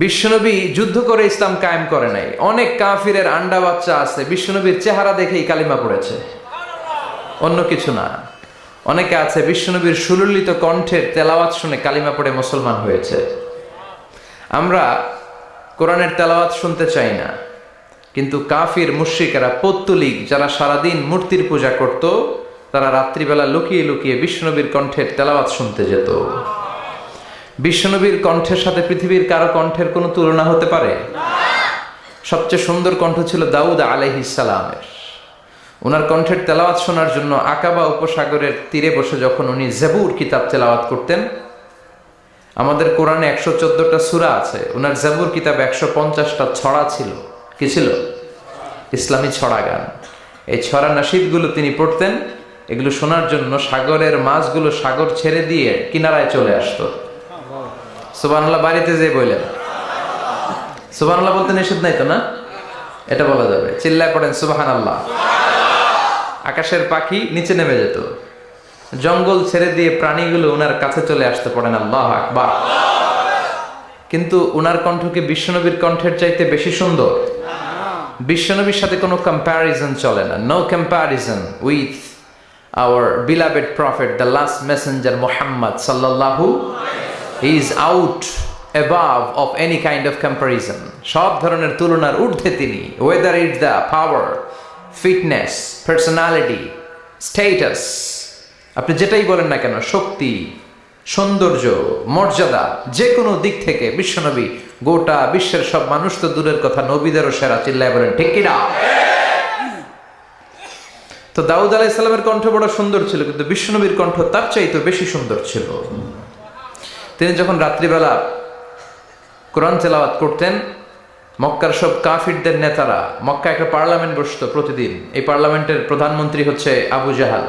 বিশ্বনবী যুদ্ধ করে ইসলাম কায়েম করে নাই। অনেক কাফিরের আন্ডা বাচ্চা আছে, বিশ্বনবীর চেহারা দেখেই কালিমা পড়েছে। অন্য কিছু না। অনেকে আছে, বিশ্বনবীর সুললিত কণ্ঠের তেলাওয়াত শুনে কালিমা পড়ে মুসলমান হয়েছে। আমরা কোরআনের তেলাওয়াত শুনতে চাই না। কিন্তু কাফির, মুশ্রিকেরা, পত্তলিক যারা সারাদিন মূর্তির পূজা করত, তারা রাত্রিবেলা লুকিয়ে লুকিয়ে বিষ্ণনবীর কণ্ঠের তেলাওয়াত শুনতে যেত। বিশ্বনবীর কণ্ঠের সাথে পৃথিবীর কারও কণ্ঠের কোনো তুলনা হতে পারে? সবচেয়ে সুন্দর কণ্ঠ ছিল দাউদ আলাইহিসালামের ওনার কণ্ঠের তেলাওয়াত শোনার জন্য আকাবা উপসাগরের তীরে বসে যখন উনি জেবুর কিতাব তেলাওয়াত করতেন, আমাদের কোরআনে একশো চোদ্দটা সুরা আছে। ওনার জেবুর কিতাব একশো পঞ্চাশটা ছড়া ছিল। কি ছিল? ইসলামী ছড়া গান এই ছড়া নাসিদগুলো তিনি পড়তেন। এগুলো শোনার জন্য সাগরের মাছগুলো সাগর ছেড়ে দিয়ে কিনারায় চলে আসতো। সুবানাল্লাহ বাড়িতে যে বললেন সুবানাল্লাহ বলতে নিষেধ নাই তো, না? এটা বলা যাবে। চিল্লায় পড়েন সুবাহান আল্লাহ আকাশের পাখি নিচে নেমে যেত। জঙ্গল ছেড়ে দিয়ে প্রাণীগুলো ওনার কাছে চলে আসতে পড়েন, আল্লাহ আকবার। কিন্তু ওনার কণ্ঠকে বিশ্বনবীর কণ্ঠের চাইতে বেশি সুন্দর। বিশ্বনবীর সাথে কোনো কম্প্যারিজন চলে না। No comparison with our beloved prophet the last messenger Mohammad সাল্লাল্লাহু he is out above of any kind of comparison সব ধরনের তুলনার ঊর্ধ্বে তিনি whether it the power fitness personality status আপনি যেটাই বলেন না কেন, শক্তি, সৌন্দর্য, মর্যাদা যে কোনো দিক থেকে বিশ্বনবী গোটা বিশ্বের সব মানুষ তো দূরের কথা নবীদেরও সেরা চিল্লায় বলেন, ঠিক তো দাউদ আলাহ কণ্ঠ বড় সুন্দর ছিল, কিন্তু বিশ্বনবীর কণ্ঠ তার চাইতে বেশি সুন্দর ছিল। তিনি যখন রাত্রিবেলা কোরআন তেলাওয়াত করতেন, মক্কার সব কাফিরদের নেতারা, মক্কা একটা পার্লামেন্ট বসত প্রতিদিন। এই পার্লামেন্টের প্রধানমন্ত্রী হচ্ছে আবু জাহাল।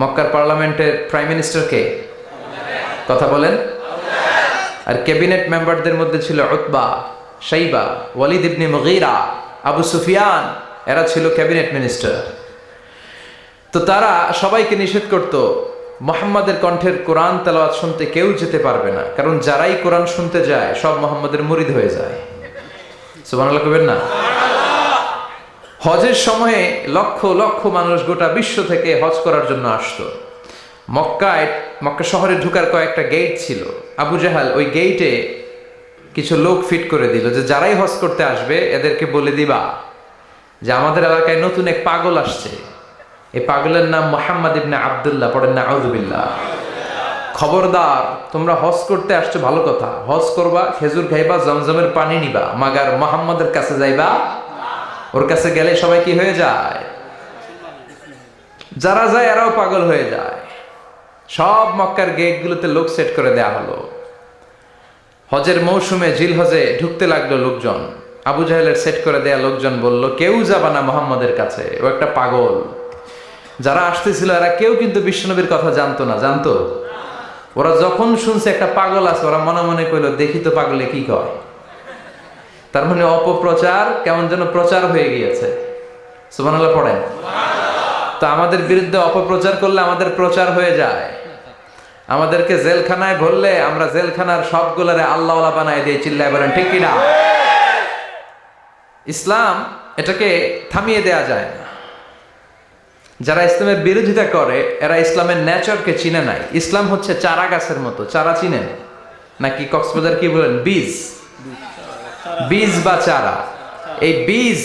মক্কার পার্লামেন্টের প্রাইম মিনিস্টার কে? কথা বলেন। আর ক্যাবিনেট মেম্বারদের মধ্যে ছিল উতবা সাইবা ওয়ালিদ ইবনে মুগীরা, আবু সুফিয়ান, এরা ছিল ক্যাবিনেট মিনিস্টার। তো তারা সবাইকে নিষেধ করত মোহাম্মদের কণ্ঠের কোরআন তেলাওয়াত শুনতে কেউ যেতে পারবে না। কারণ যারাই কোরআন শুনতে যায়, সব মোহাম্মদের মুরিদ হয়ে যায়। সুবহানাল্লাহ কবেন না? হজের সময়ে লক্ষ লক্ষ মানুষ গোটা বিশ্ব থেকে হজ করার জন্য আসতো। মক্কায়, মক্কা শহরে ঢুকার কয়েকটা গেট ছিল। আবু জাহাল ওই গেইটে কিছু লোক ফিট করে দিল যে, যারাই হজ করতে আসবে, এদেরকে বলে দিবা যে, আমাদের এলাকায় নতুন এক পাগল আসছে। এই পাগলের নাম মোহাম্মদ ইবনে আবদুল্লাহ, পড়েন না আউজুবিল্লাহ খবরদার, তোমরা হজ করতে আসছো, ভালো কথা। হজ করবা, খেজুর খাইবা, জমজমের পানি নিবা, মাগার মোহাম্মদের কাছে যাইবা, ওর কাছে গেলে সবাই কি হয়ে যায়? যারা যায়, এরাও পাগল হয়ে যায়। সব মক্কার গেটগুলোতে লোক সেট করে দেয়া হলো। হজের মৌসুমে জিল হজে ঢুকতে লাগল লোকজন। আবু জাহেলের সেট করে দেয়া লোকজন বলল, কেউ যাবা না মোহাম্মদের কাছে, ও একটা পাগল। যারা আসতেছিল, এরা কেউ কিন্তু বিশ্বনবীর কথা জানতো না, জানতো? ওরা যখন শুনছে একটা পাগল আছে, ওরা মনে মনে কইল, দেখি তো পাগলে কি কয়? তার মানে অপপ্রচার কেমন যেন প্রচার হয়ে গিয়েছে। সুবহানাল্লাহ, পড়েন। তো আমাদের বিরুদ্ধে অপপ্রচার করলে আমাদের প্রচার হয়ে যায়। আমাদেরকে জেলখানায় ভরলে আমরা জেলখানার সবগুলারে আল্লাহ বানায় দিয়ে চিল্লায় বলেন, ঠিক কিনা? ইসলাম এটাকে থামিয়ে দেয়া যায় যারা ইসলামের বিরোধিতা করে, এরা ইসলামের ন্যাচারকে চিনে নাই। ইসলাম হচ্ছে চারা গাছের মতো। চারা চিনেন? নাকি কক্সবাজার কি বলেন? বীজ। বীজ বা চারা। এই বীজ,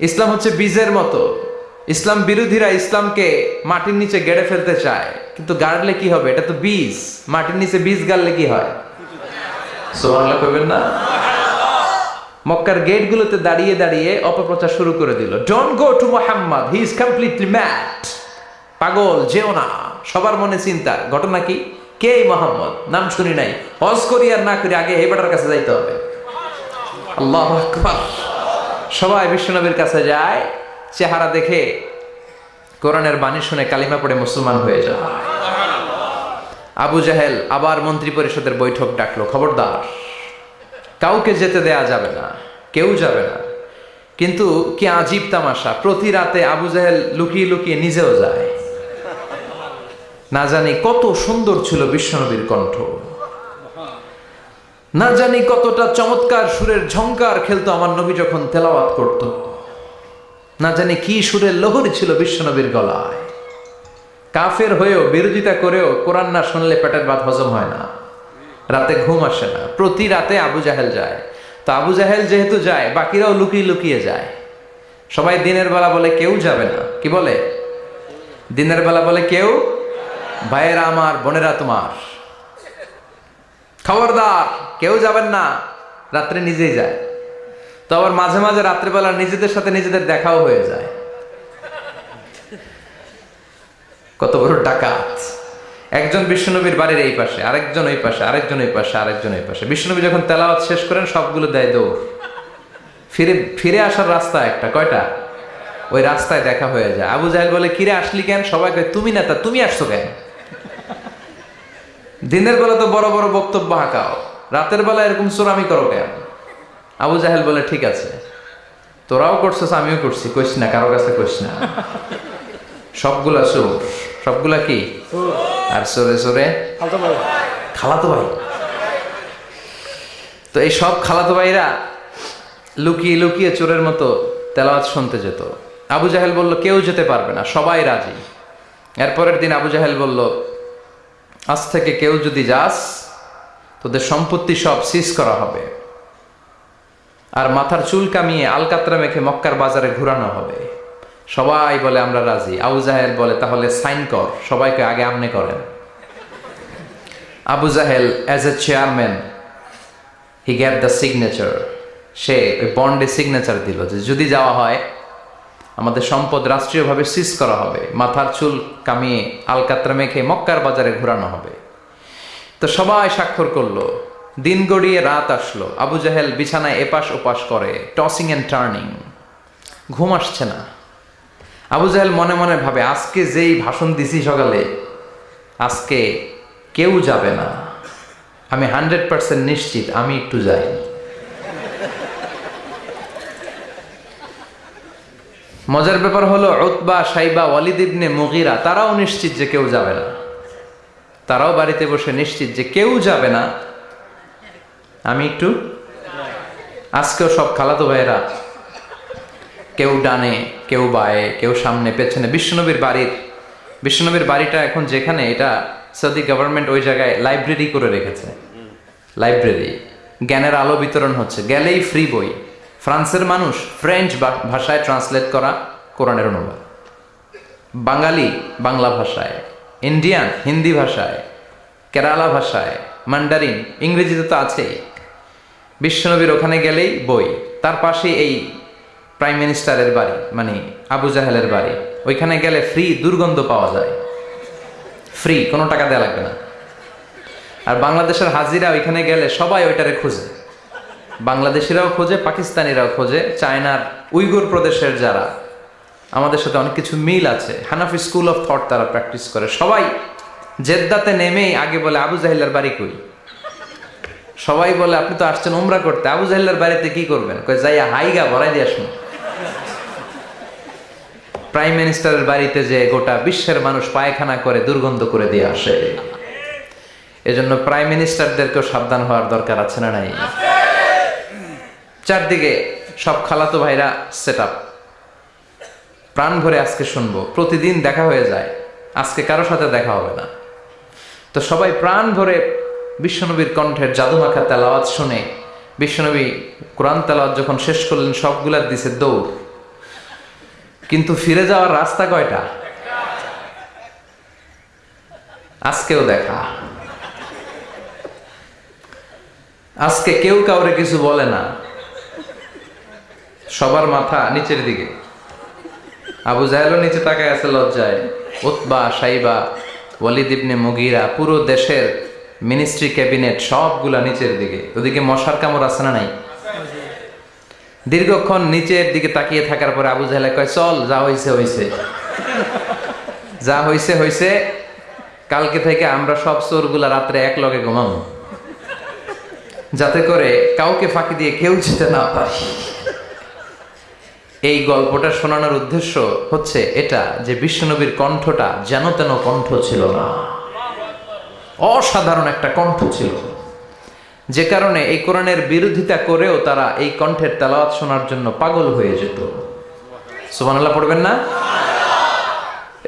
ইসলাম হচ্ছে বীজের মতো। ইসলাম বিরোধীরা ইসলামকে মাটির নিচে গেড়ে ফেলতে চায়। কিন্তু গাড়লে কি হবে? এটা তো বীজ। মাটির নিচে বীজ গাড়লে কি হয়? করবেন না? মক্কার গেটগুলোতে দাঁড়িয়ে দাঁড়িয়ে অপপ্রচার শুরু করে দিল। Don't go to Mohammad he is completely mad পাগল, যেও না। সবার মনে চিন্তা, ঘটনা কি? কে মোহাম্মদ? নাম শুনি নাই। হজ করি আর না করি আগে হেবাটার কাছে যাইতে হবে। আল্লাহ সবাই বিশ্বনবীর কাছে যায়, চেহারা দেখে কোরআনের বাণী শুনে কালিমা পড়ে মুসলমান হয়ে যায়। আবু জাহেল আবার মন্ত্রী পরিষদের বৈঠক ডাকলো, খবরদার। কাউকে যেতে দেয়া যাবে না, কেউ যাবে না। কিন্তু কি আজীব তামাশা, প্রতি রাতে আবু জাহেল লুকিয়ে লুকিয়ে নিজেও যায়। না জানি কত সুন্দর ছিল বিশ্বনবীর কণ্ঠ। না জানি কতটা চমৎকার সুরের ঝংকার খেলতো আমার নবী যখন তেলাওয়াত করত। না জানি কি সুরের লহরি ছিল বিশ্বনবীর গলায়। কাফের হয়েও বিরোধিতা করেও কোরআন না শুনলে পেটের ভাত হজম হয় না। রাতে ঘুম আসে না। প্রতি রাতে আবু জাহেল যায়। তো আবু জাহেল যেহেতু যায়, বাকিরাও লুকিয়ে লুকিয়ে যায়। সবাই দিনের বেলা বলে, কেউ যাবে না। কি বলে? দিনের বেলা বলে, কেউ? ভাইয়েরা আমার, বোনেরা তোমার। খবরদার, কেউ যাবেন না। রাত্রে নিজেই যায়। তো আবার মাঝে মাঝে রাত্রেবেলা নিজেদের সাথে নিজেদের দেখাও হয়ে যায়। কত বড় ডাকাত। একজন বিষ্ণুনবীর বাড়ির এই পাশে, আরেকজন ওই পাশে, আরেকজন ওই পাশে, আরেকজন ওই পাশে। বিষ্ণুনবী যখন তেলাওয়াত শেষ করেন, সবগুলো দেয় দৌড়। ফিরে ফিরে আসার রাস্তা একটা, কয়টা? ওই রাস্তায় দেখা হয়ে যায়। আবু জাহেল বলে, কিরে, আসলি কেন? সবাই কয়, তুমি নেতা, তুমি আসছো কেন? দিনের বেলা তো বড় বড় বক্তব্য হাঁকাও। রাতের বেলা এরকম চোরামি করো কেন? আবু জাহেল বলে, ঠিক আছে। তোরাও করছিস, আমিও করছি। কইস না, কারও কাছে কইস না। সবগুলা চোর সবগুলা কি? আর চোরে চোরে খালাতো ভাই। তো এই সব খালাতো ভাইরা লুকিয়ে লুকিয়ে চোরের মতো তেলাওয়াত শুনতে যেত। আবু জাহেল বলল কেউ যেতে পারবে না সবাই রাজি। এরপরের দিন আবু জাহেল বলল আজ থেকে কেউ যদি যাস তোদের সম্পত্তি সব সিজ করা হবে। আর মাথার চুল কামিয়ে আলকাতরা মেখে মক্কার বাজারে ঘুরানো হবে। সবাই বলে আমরা রাজি। আবু জাহেল বলে, তাহলে সাইন কর, সবাইকে আগে আমনে করেন। Abu Jahl as a chairman he got the signature সে ওই বন্ডে সিগনেচার দিল যে, যদি যাওয়া হয়, আমাদের সম্পদ রাষ্ট্রীয়ভাবে সিজ করা হবে। মাথার চুল কামিয়ে আলকাতরা মেখে মক্কার বাজারে ঘোরানো হবে। তো সবাই স্বাক্ষর করল। দিন গড়িয়ে রাত আসলো। আবু জাহেল বিছানায় এপাশ ওপাশ করে টসিং অ্যান্ড টার্নিং ঘুম আসছে না। আবু জাহেল মনে মনে ভাবে, আজকে যেই ভাষণ দিছি সকালে, আজকে কেউ যাবে না। আমি হান্ড্রেড পার্সেন্ট নিশ্চিত, আমি একটু যাই। মজার ব্যাপার হলো, উতবা, সাইবা, ওয়ালিদ ইবনে মুগিরা, তারাও নিশ্চিত যে কেউ যাবে না। তারাও বাড়িতে বসে নিশ্চিত যে কেউ যাবে না। আমি একটু? আজকেও সব খালাতো ভাইয়েরা কেউ ডানে, কেউ বায়ে, কেউ সামনে, পেছনে। বিশ্বনবীর বাড়ির, বিশ্বনবীর বাড়িটা এখন যেখানে, এটা সৌদি গভর্নমেন্ট ওই জায়গায় লাইব্রেরি করে রেখেছে। লাইব্রেরি জ্ঞানের আলো বিতরণ হচ্ছে। গেলেই ফ্রি বই। ফ্রান্সের মানুষ ফ্রেঞ্চ ভাষায় ট্রান্সলেট করা কোরআনের অনুবাদ। বাঙালি বাংলা ভাষায় ইন্ডিয়ান হিন্দি ভাষায়, কেরালা ভাষায় মান্ডারিন ইংরেজিতে তো আছেই। বিশ্বনবীর ওখানে গেলেই বই। তার পাশে এই প্রাইম মিনিস্টারের বাড়ি মানে আবু জাহেলের বাড়ি। ওইখানে গেলে ফ্রি দুর্গন্ধ পাওয়া যায়। ফ্রি কোনো টাকা দেওয়া লাগবে না। আর বাংলাদেশের হাজিরা ওইখানে গেলে সবাই ওইটারে খুঁজে। বাংলাদেশিরাও খোঁজে, পাকিস্তানিরাও খোঁজে, চায়নার উইগুর প্রদেশের যারা। আমাদের সাথে অনেক কিছু মিল আছে। হানাফি স্কুল অফ থট তারা প্র্যাকটিস করে। সবাই জেদ্দাতে নেমেই আগে বলে, আবু জাহিল্লার বাড়ি কই? সবাই বলে, আপনি তো আসছেন উমরা করতে। আবু জাহিল্লার বাড়িতে কি করবেন? যাইয়া হাইগা ভরাই দিয়ে আসুন। প্রাইম মিনিস্টারের বাড়িতে যে গোটা বিশ্বের মানুষ পায়খানা করে, দুর্গন্ধ করে দিয়ে আসে। এজন্য প্রাইম মিনিস্টারদেরকেও সাবধান হওয়ার দরকার আছে না নাই? চারদিকে সব খালাতো ভাইরা সেট আপ প্রাণ ভরে আজকে শুনব। প্রতিদিন দেখা হয়ে যায়। আজকে কারও সাথে দেখা হবে না। তো সবাই প্রাণ ভরে বিশ্বনবীর কণ্ঠের জাদুমাখা তেলাওয়াত শুনে বিশ্বনবী কোরআন তেলাওয়াত যখন শেষ করলেন সবগুলার দিছে দৌড়। কিন্তু ফিরে যাওয়ার রাস্তা কয়টা? আজকেও দেখা। আজকে কেউ কাউরে কিছু বলে না। সবার মাথা নিচের দিকে। আবু জাহেলও নিচে তাকায় আছে লজ্জায়। উতবা, সাইবা, ওয়ালিদ ইবনে মুগিরা, পুরো দেশের মিনিস্ট্রি ক্যাবিনেট সবগুলা নিচের দিকে। ওদিকে মশার কামড় আছে না নাই? দীর্ঘক্ষণ নিচের দিকে তাকিয়ে থাকার পরে আবু জাহেলে কয়, চল, যা হইছে হইছে। যা হইছে হইছে। কালকে থেকে আমরা সব চোরগুলা রাত্রে এক লগে যাতে করে কাউকে ফাঁকি দিয়ে কেউ যেতে না পারে। এই গল্পটা শোনানোর উদ্দেশ্য হচ্ছে এটা, যে বিশ্বনবীর কণ্ঠটা যেন তেন কণ্ঠ ছিল না। অসাধারণ একটা কণ্ঠ ছিল। যে কারণে এই কোরআনের বিরোধিতা করেও তারা এই কণ্ঠের তেলাওয়াত শোনার জন্য পাগল হয়ে যেত। সুবহানাল্লাহ, পড়বেন না?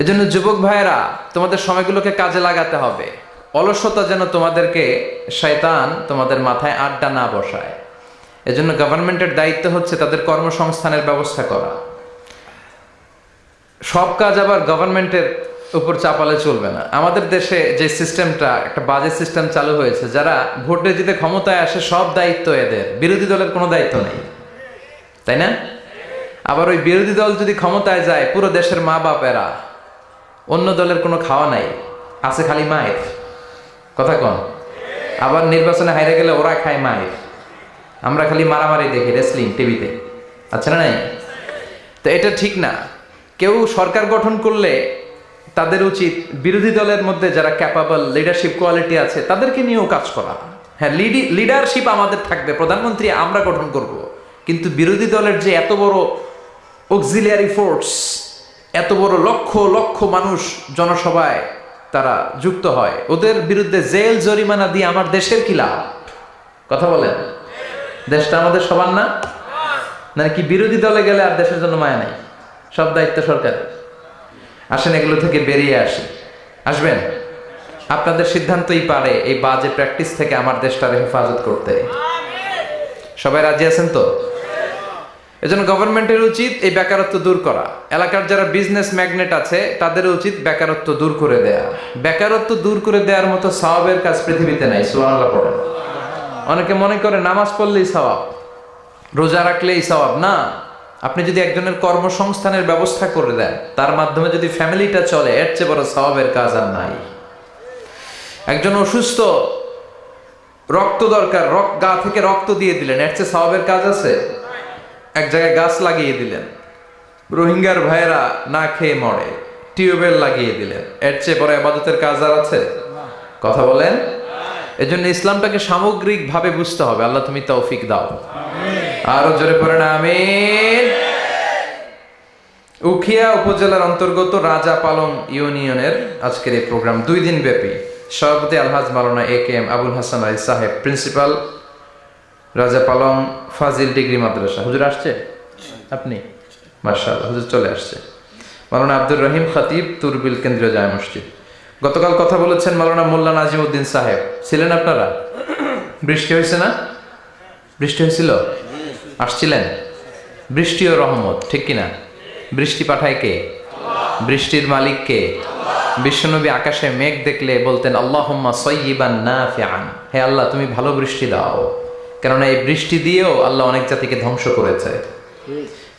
এজন্য যুবক ভাইয়েরা, তোমাদের সময়গুলোকে কাজে লাগাতে হবে। অলসতা যেন তোমাদেরকে শয়তান তোমাদের মাথায় আড্ডা না বসায়। এজন্য গভর্নমেন্টের দায়িত্ব হচ্ছে তাদের কর্মসংস্থানের ব্যবস্থা করা। সব কাজ আবার গভর্নমেন্টের উপর চাপালে চলবে না। আমাদের দেশে যে সিস্টেমটা, একটা বাজে সিস্টেম চালু হয়েছে, যারা ভোটে জিতে ক্ষমতায় আসে, সব দায়িত্ব এদের। বিরোধী দলের কোনো দায়িত্ব নেই। তাই না? আবার ওই বিরোধী দল যদি ক্ষমতায় যায়, পুরো দেশের মা বাপেরা, অন্য দলের কোনো খাওয়া নাই, আছে খালি মায়ের। কথা কন। আবার নির্বাচনে হাইরে গেলে ওরা খায় মায়ের। আমরা খালি মারামারি দেখি রেসলিং টিভিতে আচ্ছা না নাই? তো এটা ঠিক না। কেউ সরকার গঠন করলে তাদের উচিত বিরোধী দলের মধ্যে যারা ক্যাপাবল লিডারশিপ কোয়ালিটি আছে, তাদেরকে নিয়েও কাজ করা। হ্যাঁ লিডারশিপ আমাদের থাকবে, প্রধানমন্ত্রী আমরা গঠন করব। কিন্তু বিরোধী দলের যে এত বড় অক্সিলিয়ারি ফোর্স এত বড় লক্ষ লক্ষ মানুষ জনসভায় তারা যুক্ত হয়, ওদের বিরুদ্ধে জেল, জরিমানা দিয়ে আমার দেশের কি লাভ? কথা বলেন। দেশটা আমাদের সবার না? মানে কি বিরোধী দলে গেলে আর দেশের জন্য মায়া নাই? সব দায়িত্ব সরকার আসেন, এগুলো থেকে বেরিয়ে আসি। আসবেন? আপনাদের সিদ্ধান্তই পারে এই বাজে প্র্যাকটিস থেকে আমার দেশটার হেফাজত করতে। সবাই রাজি আছেন তো? এজন্য গভর্নমেন্টের উচিত এই বেকারত্ব দূর করা। এলাকার যারা বিজনেস ম্যাগনেট আছে, তাদের উচিত বেকারত্ব দূর করে দেয়া। বেকারত্ব দূর করে দেওয়ার মতো সওয়াবের কাজ পৃথিবীতে নাই, সুবহানাল্লাহ পড়েন। অনেকে মনে করে নামাজ পড়লেই সওয়াব, রোজা রাখলেই সওয়াব, না। আপনি যদি একজনের কর্মসংস্থানের ব্যবস্থা করে দেন, তার মাধ্যমে যদি ফ্যামিলিটা চলে, এর চেয়ে বড় সওয়াবের কাজ আর নাই। একজন অসুস্থ, রক্ত দরকার, রক্ত, গা থেকে রক্ত দিয়ে দিলেন, এর চেয়ে সওয়াবের কাজ আছে? এক জায়গায় গাছ লাগিয়ে দিলেন, রোহিঙ্গার ভাইয়েরা না খেয়ে মরে, টিউবওয়েল লাগিয়ে দিলেন, এর চেয়ে বড় আবাদতের কাজ আর আছে? কথা বলেন? এজন্য ইসলামটাকে সামগ্রিক ভাবে বুঝতে হবে। আল্লাহ তুমি তৌফিক দাও। আরও জোরে পড়ে না আমিন। উখিয়া উপজেলার অন্তর্গত রাজা পালং ইউনিয়নের আজকের এই প্রোগ্রাম দুই দিন ব্যাপী। সভাপতি Alhaj Maulana A K M Abul Hasan Ali সাহেব, প্রিন্সিপাল রাজা পালং ফাজিল ডিগ্রি মাদ্রাসা। হুজুর আসছে? আপনি? মার্শাল হুজুর চলে আসছে। মালানা আব্দুর রহিম খতিব, তুরবিল কেন্দ্রীয় জায় মসজিদ। গতকাল কথা বলেছেন মালানা মোল্লা নাজিম উদ্দিন সাহেব। ছিলেন আপনারা? বৃষ্টি হয়েছে না? বৃষ্টি হয়েছিল? আসছিলেন? বৃষ্টি ও রহমত, ঠিক কিনা বৃষ্টি পাঠায় কে? বৃষ্টির মালিক কে? বিশ্বনবী আকাশে মেঘ দেখলে বলতেন, আল্লাহম্মা সয়্যিবান নাফিআন। হে আল্লাহ, তুমি ভালো বৃষ্টি দাও। কেননা এই বৃষ্টি দিয়েও আল্লাহ অনেক জাতিকে ধ্বংস করেছে।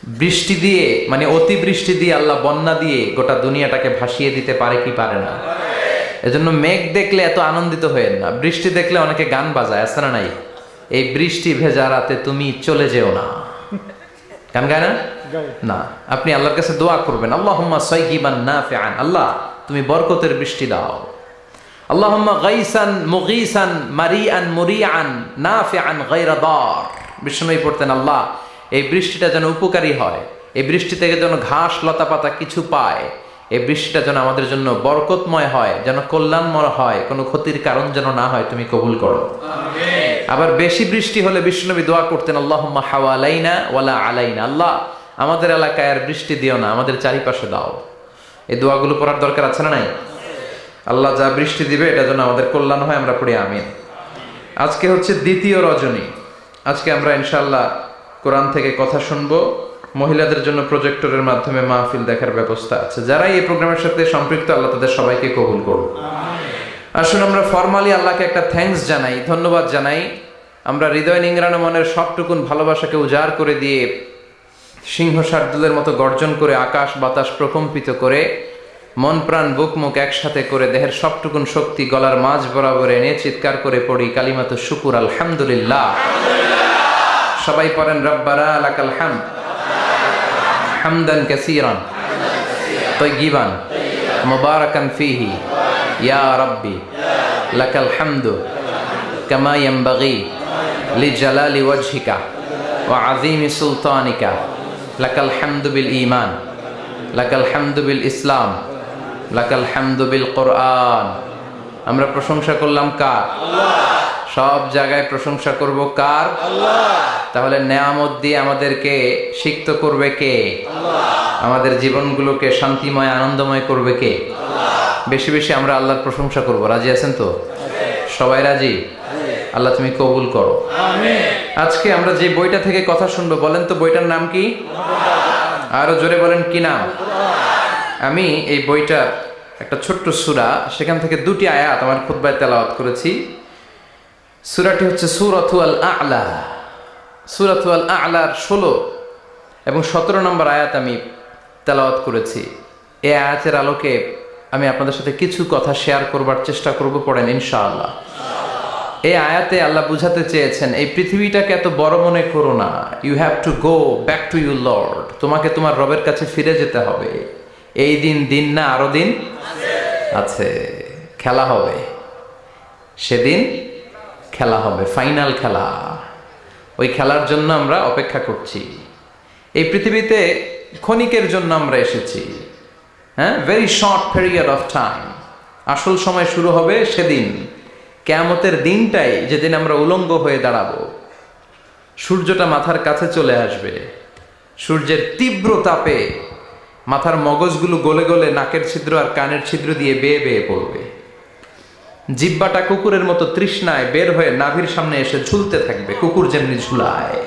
বৃষ্টি দিয়ে মানে অতি বৃষ্টি দিয়ে আল্লাহ বন্যা দিয়ে গোটা দুনিয়াটাকে ভাসিয়ে দিতে পারে কি পারে না। এজন্য মেঘ দেখলে এত আনন্দিত হয়েন না। বৃষ্টি দেখলে অনেকে গান বাজায়, আছে না নাই? এই বৃষ্টি ভেজা রাতে তুমি চলে যেও না। গান গায় না? না। আপনি আল্লাহর কাছে দোয়া করবেন। আল্লাহুম্মা সাইয়িবান নাফিআন। আল্লাহ তুমি বরকতের বৃষ্টি দাও। আল্লাহুম্মা গাইসান মুগীসান মারিআন মুরিআন নাফিআন গায়রা দার। বিষ্ণুই পড়তেন আল্লাহ এই বৃষ্টিটা যেন উপকারী হয়। এই বৃষ্টি থেকে যেন ঘাস লতা পাতা কিছু পায়। এই বৃষ্টিটা যেন আমাদের জন্য বরকতময় হয় যেন কল্যাণময় হয়। কোনো ক্ষতির কারণ যেন না হয় তুমি কবুল করো। আবার বেশি বৃষ্টি হলে বিষ্ণুনবী দোয়া করতেন, আল্লাহুম্মা হাওয়ালাইনা ওয়ালা আলাইনা। আল্লাহ, আমাদের এলাকায় আর বৃষ্টি দিও না, আমাদের চারিপাশে দাও। এই দোয়াগুলো পড়ার দরকার আছে না নাই? আল্লাহ যা বৃষ্টি দিবে, এটা যেন আমাদের কল্যাণ হয়, আমরা পড়ি, আমিন। আজকে হচ্ছে দ্বিতীয় রজনী। আজকে আমরা ইনশাল্লাহ কোরআন থেকে কথা শুনব। মহিলাদের জন্য প্রজেক্টরের মাধ্যমে মাহফিল দেখার ব্যবস্থা আছে। যারাই এই প্রোগ্রামের সাথে সম্পৃক্ত, আল্লাহ তাদের সবাইকে কবুল করুন আসুন আমরা ফর্মালি আল্লাহকে একটা থ্যাঙ্কস জানাই, ধন্যবাদ জানাই। আমরা হৃদয় নিংরানো মনের সবটুকুন ভালোবাসাকে উজাড় করে দিয়ে সিংহ শার্দুলের মতো গর্জন করে আকাশ বাতাস প্রকম্পিত করে মন, প্রাণ, বুক, মুখ একসাথে করে দেহের সবটুকুন শক্তি গলার মাঝ বরাবর এনে চিৎকার করে পড়ি কালিমাত শুকুর, আলহামদুলিল্লাহ। সবাই পড়েন রব্বারা আলাকাল হাম হামদান কাসীরান তৈগিবান মুবারাকান ফিহি। ইয়া রাব্বি লাকাল হামদু কামা ইয়ানবাগি লিজালালি ওয়াজহিকা ওয়া আযীমি সুলতানিকা লাকাল হামদু বিল ঈমান লাকাল হামদু বিল ইসলাম লাকাল হামদু বিল কোরআন আমরা প্রশংসা করলাম কার? সব জায়গায় প্রশংসা করব কার? তাহলে নেয়ামত দিয়ে আমাদেরকে সিক্ত করবে কে? আমাদের জীবনগুলোকে শান্তিময় আনন্দময় করবে কে? বেশি বেশি আমরা আল্লাহর প্রশংসা করব। রাজি আছেন তো? সবাই রাজি? আল্লাহ তুমি কবুল করো। আজকে আমরা যে বইটা থেকে কথা শুনব বলেন তো বইটার নাম কি? আরও জোরে বলেন কি নাম? আমি এই বইটার একটা ছোট্ট সুরা সেখান থেকে দুটি আয়াত আমার খুদ্বায় তেলাওয়াত করেছি। সুরাটি হচ্ছে সুরথু আল আলা সুরথু আল আলার ষোলো এবং সতেরো নম্বর আয়াত আমি তেলাওয়াত করেছি। এ আয়াতের আলোকে আমি আপনাদের সাথে কিছু কথা শেয়ার করবার চেষ্টা করব পড়েন, ইনশাআল্লাহ। এই আয়াতে আল্লাহ বুঝাতে চেয়েছেন, এই পৃথিবীটাকে এত বড় মনে করো না। You have to go back to you lord তোমাকে তোমার রবের কাছে ফিরে যেতে হবে। এই দিন দিন না, আরও দিন আছে। খেলা হবে। সেদিন খেলা হবে ফাইনাল খেলা। ওই খেলার জন্য আমরা অপেক্ষা করছি। এই পৃথিবীতে ক্ষণিকের জন্য আমরা এসেছি। হ্যাঁ? Very short period of time আসল সময় শুরু হবে সেদিন। কেয়ামতের দিনটাই যেদিন আমরা উলঙ্গ হয়ে দাঁড়াবো। সূর্যটা মাথার কাছে চলে আসবে। সূর্যের তীব্র তাপে মাথার মগজগুলো গলে গলে নাকের ছিদ্র আর কানের ছিদ্র দিয়ে বেয়ে বেয়ে পড়বে। জিব্বাটা কুকুরের মতো তৃষ্ণায় বের হয়ে নাভির সামনে এসে ঝুলতে থাকবে। কুকুর যেমনি ঝুলায়।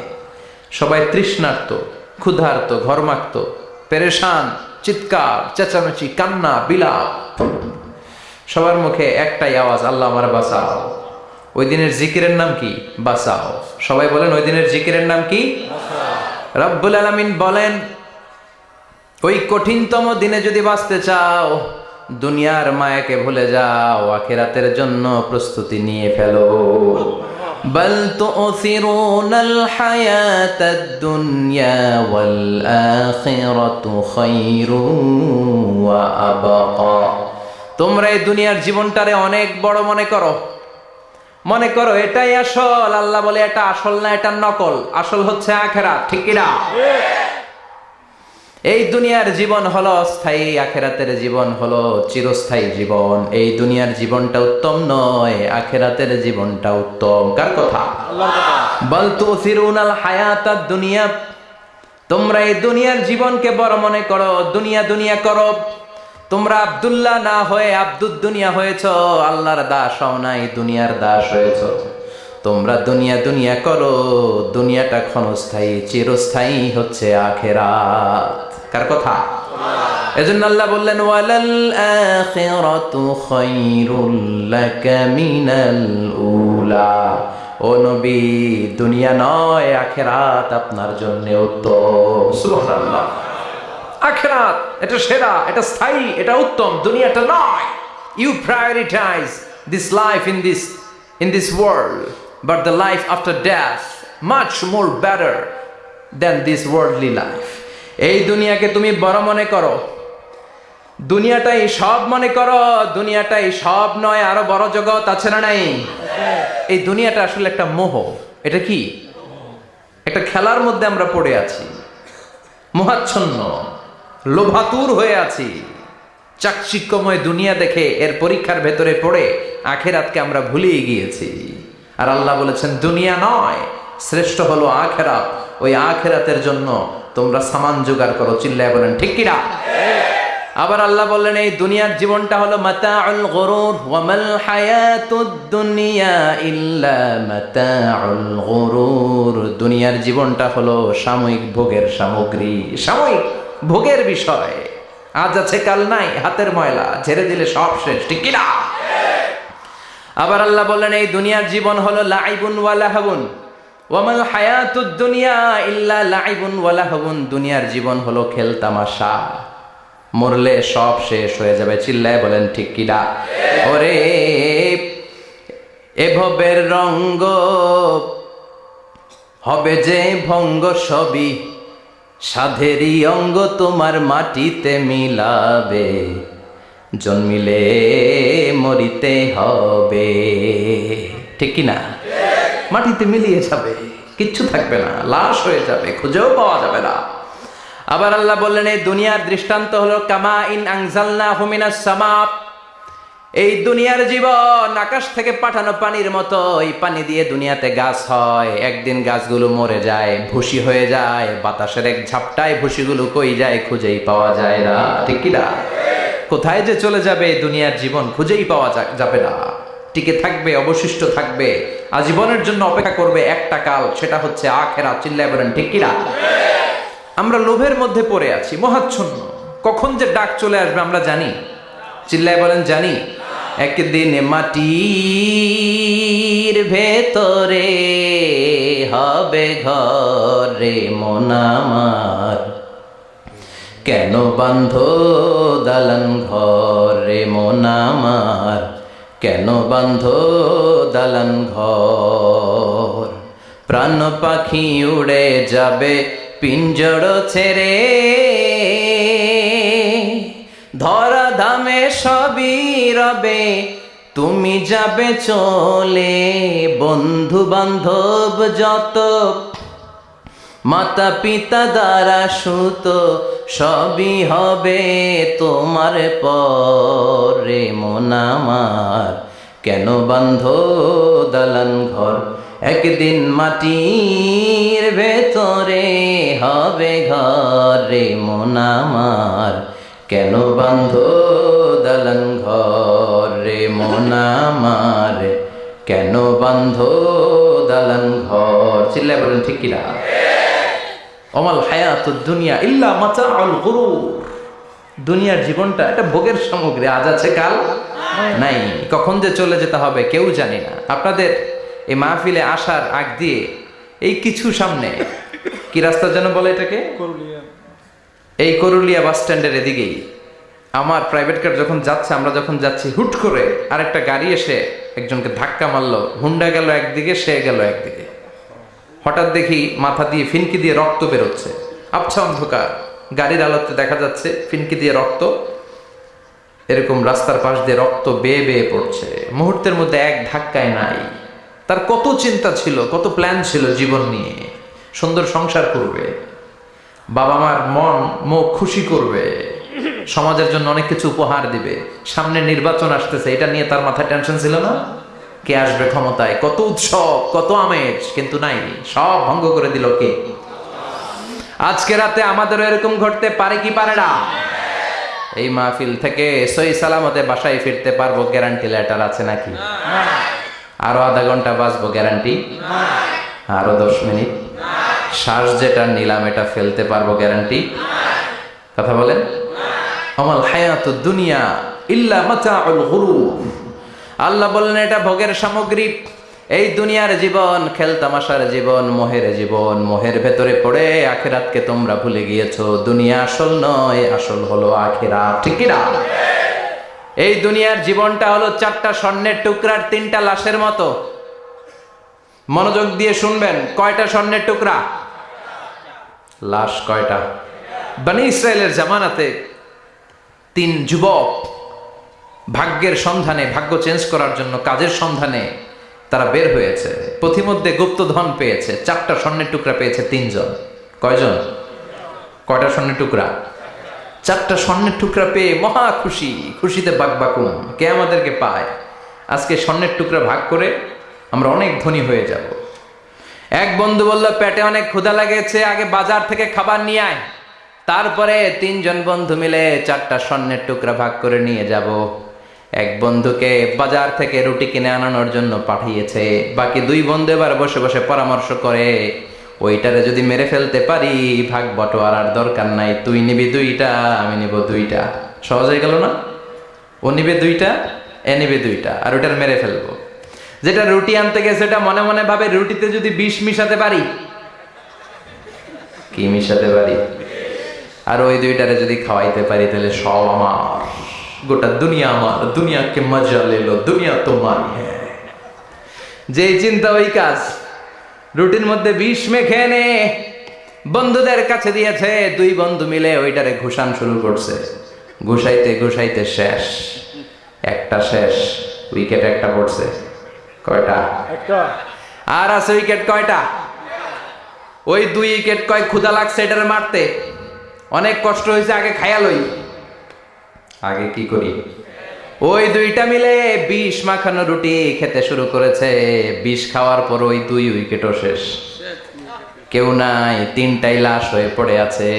সবাই তৃষ্ণার্ত, ক্ষুধার্ত, ঘরমাক্ত। পেরেশান চিৎকার চেঁচামেচি কান্না বিলাপ। সবার মুখে একটাই আওয়াজ আল্লাহ আমার বাঁচাও। ওই দিনের জিকিরের নাম কি? বাঁচাও। সবাই বলেন ওই দিনের জিকিরের নাম কি? রব্বুল আলমিন বলেন ওই কঠিনতম দিনে যদি বাঁচতে চাও দুনিয়ার মায়াকে ভুলে যাও আখেরাতের জন্য প্রস্তুতি নিয়ে ফেলো। بل تؤثرون الحياة الدنيا والآخرة خير وأبقى তোমরা এই দুনিয়ার জীবনটারে অনেক বড় মনে করো মনে করো এটাই আসল আল্লাহ বলে এটা আসল না এটা নকল আসল হচ্ছে আখেরা ঠিক কিনা এই দুনিয়ার জীবন হলো স্থায়ী আখেরাতের জীবন হলো চিরস্থায়ী জীবন। এই দুনিয়ার জীবনটা উত্তম নয় আখেরাতের জীবনটা উত্তম। কার কথা? বল তুসিরুনাল হায়াতাদ দুনিয়া। তোমরা এই দুনিয়ার জীবনকে বড় মনে করো দুনিয়া দুনিয়া করো। তোমরা আব্দুল্লাহ না হয়ে আব্দুদ দুনিয়া হয়েছ আল্লাহর দাস হও নাই দুনিয়ার দাস হয়েছ। তোমরা দুনিয়া দুনিয়া করো দুনিয়াটা ক্ষণস্থায়ী চিরস্থায়ী হচ্ছে আখেরাত। কার কথা? এজন্য আল্লাহ বললেন, ওয়ালাল আখিরাতু খায়রুল লাকা মিনাল উলা। ও নবী, দুনিয়া নয়, আখেরাত আপনার জন্য উত্তম। সুবহানাল্লাহ। আখেরাত, এটা সেরা, এটা স্থায়ী, এটা উত্তম, দুনিয়াটা নয়। You prioritise this life in this in this world but the life after death much more better than this worldly life এই দুনিয়াকে তুমি বড় মনে করো। দুনিয়াটাই সব মনে করো, দুনিয়াটাই সব নয়, আরও বড় জগৎ আছে না নাই? এই দুনিয়াটা আসলে একটা মোহ। এটা কি? একটা খেলার মধ্যে আমরা পড়ে আছি। মোহাচ্ছন্ন, লোভাতুর হয়ে আছি। চাকচিক্যময় দুনিয়া দেখে এর পরীক্ষার ভেতরে পড়ে আখেরাতকে আমরা ভুলিয়ে গিয়েছি। আর আল্লাহ বলেছেন, দুনিয়া নয়, শ্রেষ্ঠ হলো আখেরাত। ওই আখেরাতের জন্য তোমরা সামান জোগাড় করো, চিল্লায় বলেন, ঠিক কিনা? আবার আল্লাহ বললেন, এই দুনিয়ার জীবনটা হলো দুনিয়া ইল্লা দুনিয়ার জীবনটা হলো সাময়িক ভোগের সামগ্রী, সাময়িক ভোগের বিষয়। আজ আছে, কাল নাই, হাতের ময়লা, ঝেড়ে দিলে সব শেষ, ঠিক কিনা? আবার আল্লাহ বললেন, এই দুনিয়ার জীবন হলো লাইবুন ওয়ালাহাবুন ওয়ামাল হায়াতুদ দুনিয়া ইল্লা লাইবুন ওয়ালাহাবুন দুনিয়ার জীবন হলো খেল তামাশা। মরলে সব শেষ হয়ে যাবে। চিল্লায় বলেন, ঠিক কিনা ওরে এভবের রঙ্গ হবে যে ভঙ্গ সবই। সাধেরই অঙ্গ তোমার মাটিতে মিলাবে। জন্মিলে মরিতে হবে। ঠিক কি না? মাটিতে মিলিয়ে যাবে, কিচ্ছু থাকবে না, লাশ হয়ে যাবে, খুঁজেও পাওয়া যাবে না। আবার আল্লাহ বললেন, এই দুনিয়ার দৃষ্টান্ত হলো কামা ইন আংজালনা হুমিনা সামাপ এই দুনিয়ার জীবন আকাশ থেকে পাঠানো পানির মতো এই পানি দিয়ে দুনিয়াতে গাছ হয়। একদিন গাছগুলো মরে যায়, ভুসি হয়ে যায়, বাতাসের এক ঝাপটায় ভুসিগুলো কই যায় খুঁজেই পাওয়া যায় না। ঠিক কি না? কোথায় যে চলে যাবে দুনিয়ার জীবন খুঁজেই পাওয়া যাবে না। টিকে থাকবে, অবশিষ্ট থাকবে। আজীবনের জন্য অপেক্ষা করবে একটা কাল, সেটা হচ্ছে আখেরা চিল্লায় বলেন, ঠিক কিনা? আমরা লোভের মধ্যে পড়ে আছি, মহাচ্ছন্ন। কখন যে ডাক চলে আসবে আমরা জানি? চিল্লায় বলেন, জানি? একদিন মাটির ভেতরে হবে ঘরে মনামার কেন বান্ধ দালান ঘরে মনামার কেন বান্ধ দালান ঘর? প্রাণ পাখি উড়ে যাবে পিঞ্জড় ছেড়ে। ধরা ধামে সবই রবে, তুমি যাবে চলে। বন্ধু বান্ধব যত মাতা পিতা দ্বারা সুত সবই হবে তোমার পরে। মনামার কেন বান্ধ দালান ঘর? একদিন মাটির ভেতরে হবে ঘরে। মনামার কেন বান্ধ দালান ঘরে? মনামার কেন বান্ধ দালান ঘর? চিল্লায় বলেন, ঠিক কিনা? অমাল হায়াত দুনিয়া ইল্লা মাতাউল গুরুর। দুনিয়ার জীবনটা একটা ভোগের সামগ্রী আজ আছে কাল নাই। কখন যে চলে যেতে হবে কেউ জানি না। আপনাদের এই মাহফিলে আসার আগ দিয়ে এই কিছু সামনে কি রাস্তা যেন বলে এটাকে? এই করুলিয়া বাস স্ট্যান্ডের এদিকেই। আমার প্রাইভেট কার যখন যাচ্ছে আমরা যখন যাচ্ছি হুট করে আরেকটা গাড়ি এসে একজনকে ধাক্কা মারলো হুন্ডা গেল একদিকে সে গেল একদিকে। হঠাৎ দেখি মাথা দিয়ে ফিনকি দিয়ে রক্ত বেরোচ্ছে। আবছা অন্ধকার। গাড়ির আলোতে দেখা যাচ্ছে ফিনকি দিয়ে রক্ত, এরকম রাস্তার পাশ দিয়ে রক্ত বেয়ে বেয়ে পড়ছে। মুহূর্তের মধ্যে এক ধাক্কায় নাই। তার কত চিন্তা ছিল, কত প্ল্যান ছিল জীবন নিয়ে। সুন্দর সংসার করবে। বাবা মার মন, মুখ খুশি করবে। সমাজের জন্য অনেক কিছু উপহার দিবে। সামনে নির্বাচন আসতেছে, এটা নিয়ে তার মাথায় টেনশন ছিল না? কে আসবে ক্ষমতায়? কত উৎসব, কত আমেজ, কিন্তু নাই। সব ভঙ্গ করে দিল কে? আজকে রাতে আমাদেরও এরকম ঘটতে পারে কি পারে না? এই মাহফিল থেকে সই সালামতে বাসায় ফিরতে পারব গ্যারান্টি লেটার আছে নাকি? আরও আধা ঘণ্টা বাঁচবো গ্যারান্টি আরও দশ মিনিট? শ্বাস যেটা নিলাম, এটা ফেলতে পারব গ্যারান্টি কথা বলেন? আমাল হায়াত দুনিয়া ইল্লা গুরুর আল্লাহ বললেন, এটা ভোগের সামগ্রী। এই দুনিয়ার জীবন খেলতামাশার জীবন, মোহের জীবন, মোহের ভেতরে পড়ে আখেরাতকে তোমরা ভুলে গিয়েছো। দুনিয়া আসল নয়, আসল হলো আখেরা ঠিক না? এই দুনিয়ার জীবনটা হলো চারটা স্বর্ণের টুকরার তিনটা লাশের মতো। মনোযোগ দিয়ে শুনবেন, কয়টা স্বর্ণের টুকরা? লাশ কয়টা? বানি ইসরায়েলের জামানাতে তিন যুবক ভাগ্যের সন্ধানে, ভাগ্য চেঞ্জ করার জন্য, কাজের সন্ধানে তারা বের হয়েছে। পথিমধ্যে গুপ্তধন পেয়েছে, চারটা স্বর্ণের টুকরা পেয়েছে তিনজন। কয়জন? কয়টা স্বর্ণের টুকরা? চারটা স্বর্ণের টুকরা পেয়ে মহা খুশি, খুশিতে বাক বাকবাকুম কে আমাদেরকে পায়? আজকে স্বর্ণের টুকরা ভাগ করে আমরা অনেক ধনী হয়ে যাব। এক বন্ধু বলল, পেটে অনেক ক্ষুধা লাগেছে, আগে বাজার থেকে খাবার নিয়ে আয়। তারপরে তিনজন বন্ধু মিলে চারটা স্বর্ণের টুকরা ভাগ করে নিয়ে যাব। এক বন্ধুকে বাজার থেকে রুটি কিনে আনানোর জন্য পাঠিয়েছে। বাকি দুই বন্ধু এবার বসে বসে পরামর্শ করে, ওইটারে যদি মেরে ফেলতে পারি, ভাগ বটোয়ারার দরকার নাই, তুই নিবি দুইটা, আমি নিব দুইটা। সহজ হয়ে গেল না? ও নিবে দুইটা, এ নিবে দুইটা, আর ওইটার মেরে ফেলব। যেটা রুটি আনতে গেছে সেটা মনে মনে ভাবে রুটিতে যদি বিষ মিশাতে পারি। কি মিশাতে পারি? আর ওই দুইটারে যদি খাওয়াইতে পারি, তাহলে সব আমার। গোটা দুনিয়া আমার দুনিয়াকে মজা লেলো দুনিয়া তোমার হ্যাঁ যেই চিন্তা ওই কাজ রুটির মধ্যে বিষ মেখে নে। বন্ধুদের কাছে দিয়েছে দুই বন্ধু মিলে ওইটারে ঘুষান শুরু করছে। ঘুষাইতে ঘুষাইতে শেষ একটা শেষ উইকেট একটা পড়ছে। কয়টা? আর আছে উইকেট কয়টা? ওই দুই উইকেট কয় ক্ষুদা লাগছে এটারে মারতে। অনেক কষ্ট হয়েছে আগে খায়ালই আগে কি করি? ওই দুইটা মিলে বিষ মাখানো রুটি খেতে শুরু করেছে। বিষ খাওয়ার পর ওই দুই উইকেটও শেষ। কেউ নাই, তিনটাই লাশ হয়ে পড়ে আছে।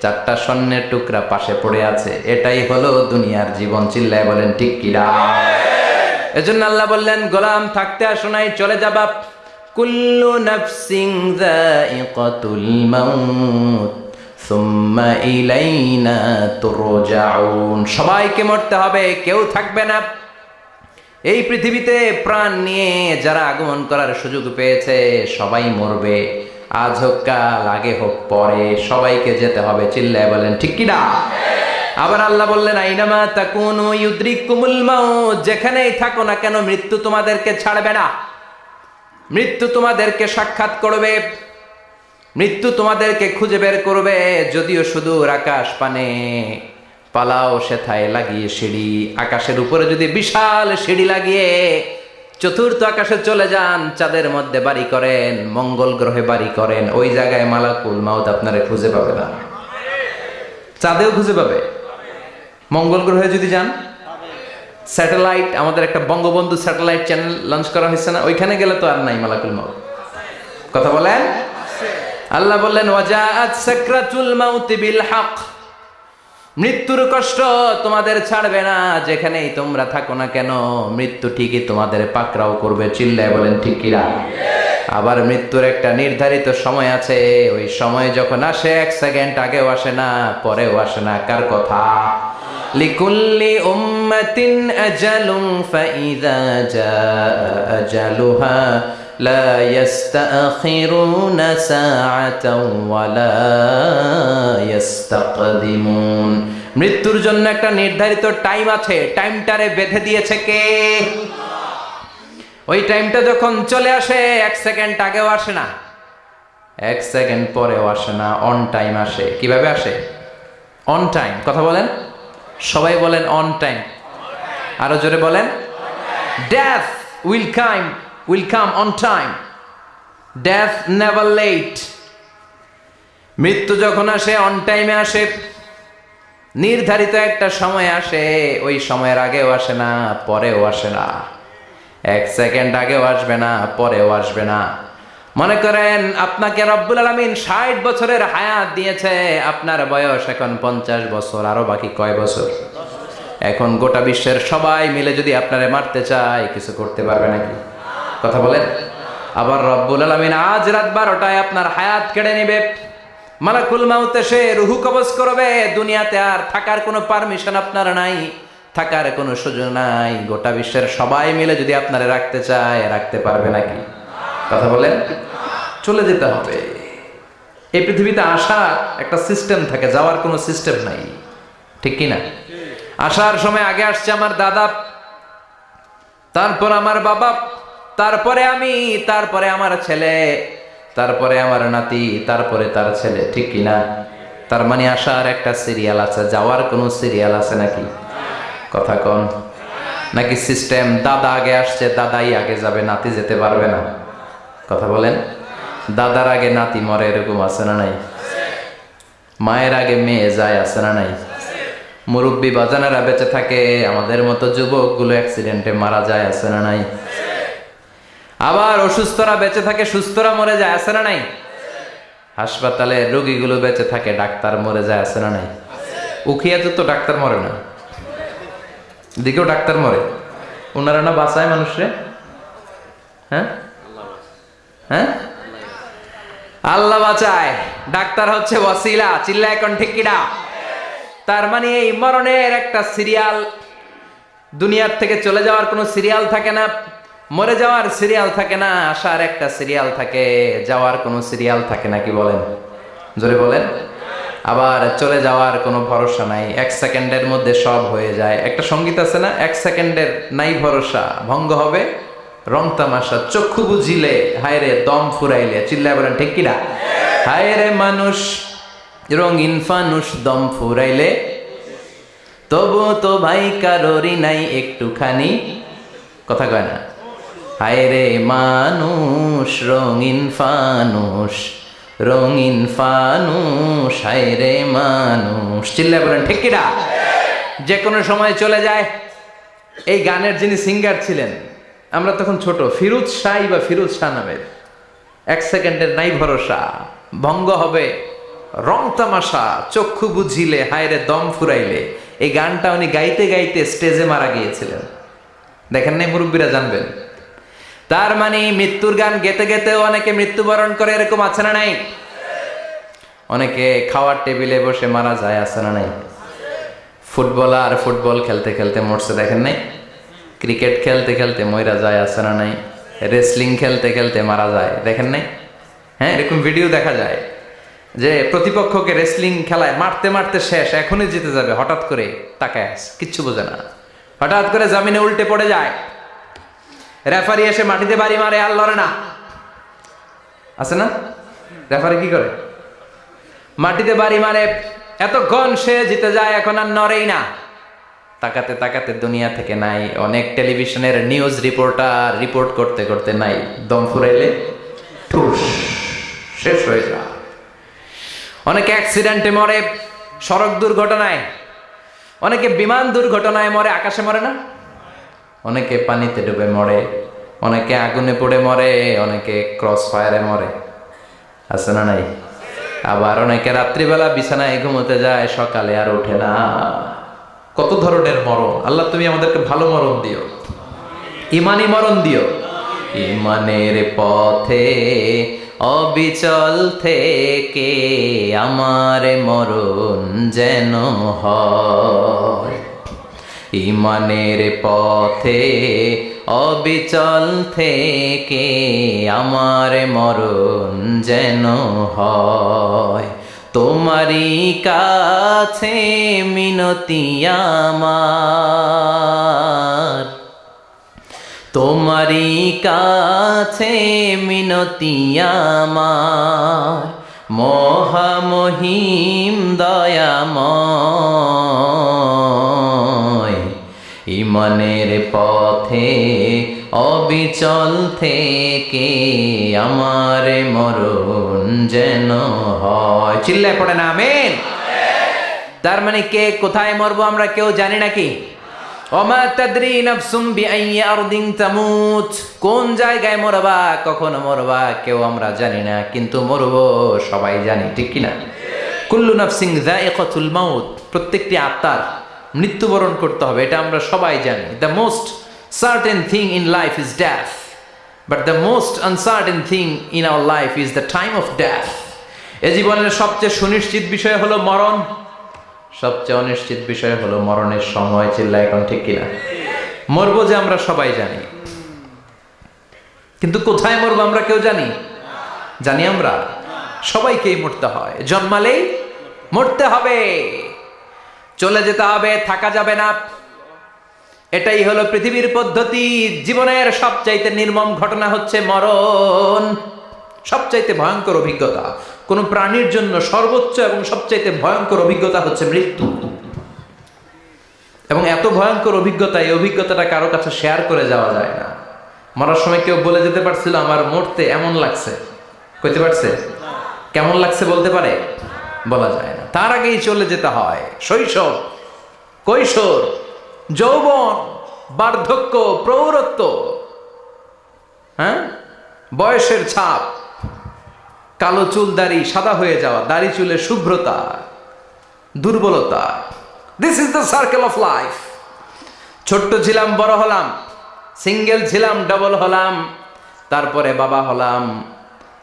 চারটা স্বর্ণের টুকরা পাশে পড়ে আছে। এটাই হলো দুনিয়ার জীবন। চিল্লায় বলেন, ঠিক কিরা এজন্য আল্লাহ বললেন, গোলাম, থাকতে আসো নাই, চলে যাবা কুল্লু নাফসিং যায়িকাতুল মাউত। সবাইকে মরতে হবে, কেউ থাকবে না। এই পৃথিবীতে প্রাণ নিয়ে যারা আগমন করার সুযোগ পেয়েছে, সবাই মরবে। আজ হোক কাল, আগে হোক পরে, সবাইকে যেতে হবে, চিল্লায় বলেন, ঠিক কি না? আবার আল্লাহ বললেন, আইনামা তাকুনু ইউদ্রিকুমুল মাউত, যেখানেই থাকো না কেন, মৃত্যু তোমাদেরকে ছাড়বে না। মৃত্যু তোমাদেরকে সাক্ষাৎ করবে। মৃত্যু তোমাদেরকে খুঁজে বের করবে, যদিও সুদূর আকাশ পানে। পালাও সেথায় লাগিয়ে সিঁড়ি। আকাশের উপরে যদি বিশাল সিঁড়ি লাগিয়ে চতুর্থ আকাশে চলে যান, চাঁদের মধ্যে বাড়ি করেন, মঙ্গল গ্রহে বাড়ি করেন, ওই জায়গায় মালাকুল মাউত আপনারা খুঁজে পাবে না। চাঁদেও খুঁজে পাবে। মঙ্গল গ্রহে যদি যান, স্যাটেলাইট, আমাদের একটা বঙ্গবন্ধু স্যাটেলাইট চ্যানেল লঞ্চ করা হয়েছে না, ওইখানে গেলে তো আর নাই মালাকুল মাউত। কথা বলেন? আল্লাহ বললেন মৃত্যুর কষ্ট তোমাদের ছাড়বে না, যেখানেই তোমরা থাকো না কেন, মৃত্যু ঠিকই তোমাদের পাকড়াও করবে, চিল্লায় বলেন, ঠিক কিরা আবার মৃত্যুর একটা নির্ধারিত সময় আছে, ওই সময় যখন আসে, এক সেকেন্ড আগেও আসে না, পরেও আসে না, কার কথা? লিকুল্লি لا يستأخرون ساعة ولا يستقدمون মৃত্যুর জন্য একটা নির্ধারিত টাইম আছে টাইমটারে বেঁধে দিয়েছে কে ওই টাইমটা যখন চলে আসে এক সেকেন্ড আগেও আসে না এক সেকেন্ড পরেও আসে না অন টাইম আসে কিভাবে আসে অন টাইম কথা বলেন সবাই বলেন অন টাইম আরো জোরে বলেন death will come Will come on time. Death never late. মৃত্যু যখন আসে অন টাইমে আসে, নির্ধারিত একটা সময় আসে, ওই সময়ের আগেও আসে না, পরেও আসে না এক সেকেন্ড আগেও আসবে না, পরেও আসবে না মনে করেন, আপনাকে রব্বুল আলমিন ষাট বছরের হায়াত দিয়েছে, আপনার বয়স এখন পঞ্চাশ বছর, আরও বাকি কয় বছর এখন গোটা বিশ্বের সবাই মিলে যদি আপনারে মারতে চায়, কিছু করতে পারবে নাকি কথা বলেন। আবার রব্বুল আলমিন আজ রাত বারোটায় আপনার হায়াত কেড়ে নিবে। মালাকুল মাউতে সে রুহু কবজ করবে। দুনিয়াতে আর থাকার কোনো পারমিশন আপনার নাই, থাকার কোনো সুযোগ নাই। গোটা বিশ্বের সবাই মিলে যদি আপনারা রাখতে চায়, রাখতে পারবে নাকি? কথা বলেন। চলে যেতে হবে। এই পৃথিবীতে আসার একটা সিস্টেম থাকে, যাওয়ার কোনো সিস্টেম নাই। ঠিক কি না আসার সময় আগে আসছে আমার দাদা, তারপর আমার বাবা তারপরে আমি, তারপরে আমার ছেলে, তারপরে আমার নাতি, তারপরে তার ছেলে, ঠিক কি না? তার মানে আসার একটা সিরিয়াল আছে, যাওয়ার কোনো সিরিয়াল আছে নাকি? কথা কন। নাকি সিস্টেম দাদা আগে আসছে, দাদাই আগে যাবে, নাতি যেতে পারবে না? কথা বলেন। দাদার আগে নাতি মরে, এরকম আছে না নাই? মায়ের আগে মেয়ে যায়, আছে না নাই? মুরব্বী বাজানারা বেঁচে থাকে, আমাদের মতো যুবকগুলো অ্যাক্সিডেন্টে মারা যায়, আছে না নাই? আবার অসুস্থরা বেঁচে থাকে, সুস্থরা মরে যায়, আছে না নাই? হাসপাতালে রোগীগুলো বেঁচে থাকে, ডাক্তার মরে যায়, আছে না নাই? উখিয়াতে তো ডাক্তার মরে না। দিকেও ডাক্তার মরে। ওনারা না বাঁচায় মানুষরে? হ্যাঁ? হ্যাঁ? আল্লাহ বাঁচায়। ডাক্তার হচ্ছে ওয়াসিলা চিল্লা এখন ঠিক কিনা? তার মানে এই মরণের একটা সিরিয়াল, দুনিয়ার থেকে চলে যাওয়ার কোনো সিরিয়াল থাকে না। মরে যাওয়ার সিরিয়াল থাকে না, আসার একটা সিরিয়াল থাকে, যাওয়ার কোনো সিরিয়াল থাকে না কি বলেন? জোরে বলেন। আবার চলে যাওয়ার কোনো ভরসা নাই, এক সেকেন্ডের মধ্যে সব হয়ে যায়। একটা সংগীত আছে না, এক সেকেন্ডের নাই ভরসা, ভঙ্গ হবে, রং তামাশা, চক্ষু বুঝিলে হায় রে দম ফুরাইলে, চিল্লায় বলেন, ঠিক কিনা? হায় রে মানুষ, রঙিন ফানুষ, দম ফুরাইলে, তবু তো ভাই কারোরই নাই একটুখানি। কথা কয় না। হায় রে মানুষ, রঙিন ফানুষ রঙিন ফানুষ হায় রে মানুষ। চিল্লা বলেন, ঠিক কিনা যে কোনো সময় চলে যায়। এই গানের যিনি সিঙ্গার ছিলেন, আমরা তখন ছোট, ফিরুজ শাহ বা ফিরুজ শাহ নামের এক সেকেন্ডের নাই ভরসা, ভঙ্গ হবে, রং তামাশা, চক্ষু বুঝিলে, হায়রে দম ফুরাইলে। এই গানটা উনি গাইতে গাইতে স্টেজে মারা গিয়েছিলেন। দেখেন নাই মুরব্বীরা জানবেন। তার মানে মৃত্যুর গান গেতে গেতে অনেকে মৃত্যুবরণ করে এরকম আছে না নাই? অনেকে খাওয়ার টেবিলে বসে মারা যায় আছে না নাই? ফুটবলার ফুটবল খেলতে খেলতে মরছে দেখেন নাই? ক্রিকেট খেলতে খেলতে ময়রা যায় আছে না নাই? রেসলিং খেলতে খেলতে মারা যায় দেখেন নাই? হ্যাঁ এরকম ভিডিও দেখা যায় যে প্রতিপক্ষকে রেসলিং খেলায় মারতে মারতে শেষ এখনই জিতে যাবে হঠাৎ করে আছে, কিচ্ছু বোঝে না। হঠাৎ করে জামিনে উল্টে পড়ে যায়। রেফারি এসে মাটিতে বাড়ি মারে, আর লড়ে না। আছে না? রেফারি কি করে? মাটিতে বাড়ি মারে এতক্ষণ সে জিতে যায়, এখন আর নড়েই না। তাকাতে তাকাতে দুনিয়া থেকে নাই, অনেক টেলিভিশনের নিউজ রিপোর্টার রিপোর্ট করতে করতে নাই, দম ফুরাইলে শেষ হয়ে যায়। অনেকে অ্যাক্সিডেন্টে মরে, সড়ক দুর্ঘটনায়, অনেকে বিমান দুর্ঘটনায় মরে, আকাশে মরে না? অনেকে পানিতে ডুবে মরে, অনেকে আগুনে পড়ে মরে, অনেকে ক্রস ফায়ারে মরে। আছে না নাই? আবার অনেকে রাত্রিবেলা বিছানায় ঘুমোতে যায়, সকালে আর ওঠে না। কত ধরনের মরণ? আল্লাহ তুমি আমাদেরকে ভালো মরণ দিও। ইমানি মরণ দিও। ইমানের পথে, অবিচল থেকে আমার মরণ যেন হয়। ইমানের পথে অবিচল থেকে আমার মরণ যেন হয়। তোমারই কাছে মিনতি আমার। তোমারই কাছে মিনতি আমার। মহামহিম দয়াময়। ইমানের পথে, অবিচল থেকে আমার মরণ যেন হয়। চিল্লায় পড়ে না, আমেন। তার মানে কে কোথায় মরবো আমরা কেউ জানি নাকি অমা তাদরি নাফসুম বিআইয়ি আরদিন তামুত। কোন জায়গায় মরবা, কখন মরবা, কেউ আমরা জানি না, কিন্তু মরবো সবাই জানি, ঠিক কি না কুল্লু নাফসিং যায়িকাতুল মাউত, প্রত্যেকটি আত্মার মৃত্যুবরণ করতে হবে, এটা আমরা সবাই জানি। The most certain thing in life is death but the most uncertain thing in our life is the time of death এ জীবনের সবচেয়ে সুনিশ্চিত বিষয় হলো মরণ। সবচেয়ে অনিশ্চিত বিষয় হলো মরণের সময় চিল্লা এখন ঠিক কিনা? মরবো যে আমরা সবাই জানি। কিন্তু কোথায় মরবো আমরা কেউ জানি? জানি আমরা। সবাইকেই মরতে হয়। জন্মালেই মরতে হবে। চলে যেতে হবে, থাকা যাবে না। এটাই হলো পৃথিবীর পদ্ধতি। জীবনের সবচাইতে নির্মম ঘটনা হচ্ছে মরণ। সবচাইতে ভয়ঙ্কর অভিজ্ঞতা। কোন প্রাণীর জন্য সর্বোচ্চ এবং সবচাইতে ভয়ঙ্কর অভিজ্ঞতা হচ্ছে মৃত্যু। এবং এত ভয়ঙ্কর অভিজ্ঞতা, এই অভিজ্ঞতাটা কারও কাছে শেয়ার করে যাওয়া যায় না। মরার সময় কেউ বলে যেতে পারছিল, আমার মরতে এমন লাগছে। কইতে পারছে? কেমন লাগছে বলতে পারে? বলা যায় তার আগেই চলে যেতে হয়। শৈশব, কৈশোর, যৌবন, বার্ধক্য প্রৌরত্ব হ্যাঁ? বয়সের ছাপ, কালো চুল, দাড়ি, সাদা হয়ে যাওয়া, দাড়ি চুলের শুভ্রতা, দুর্বলতা। This is the circle of life ছোট্ট ছিলাম, বড় হলাম সিঙ্গেল ছিলাম ডবল হলাম, তারপরে বাবা হলাম।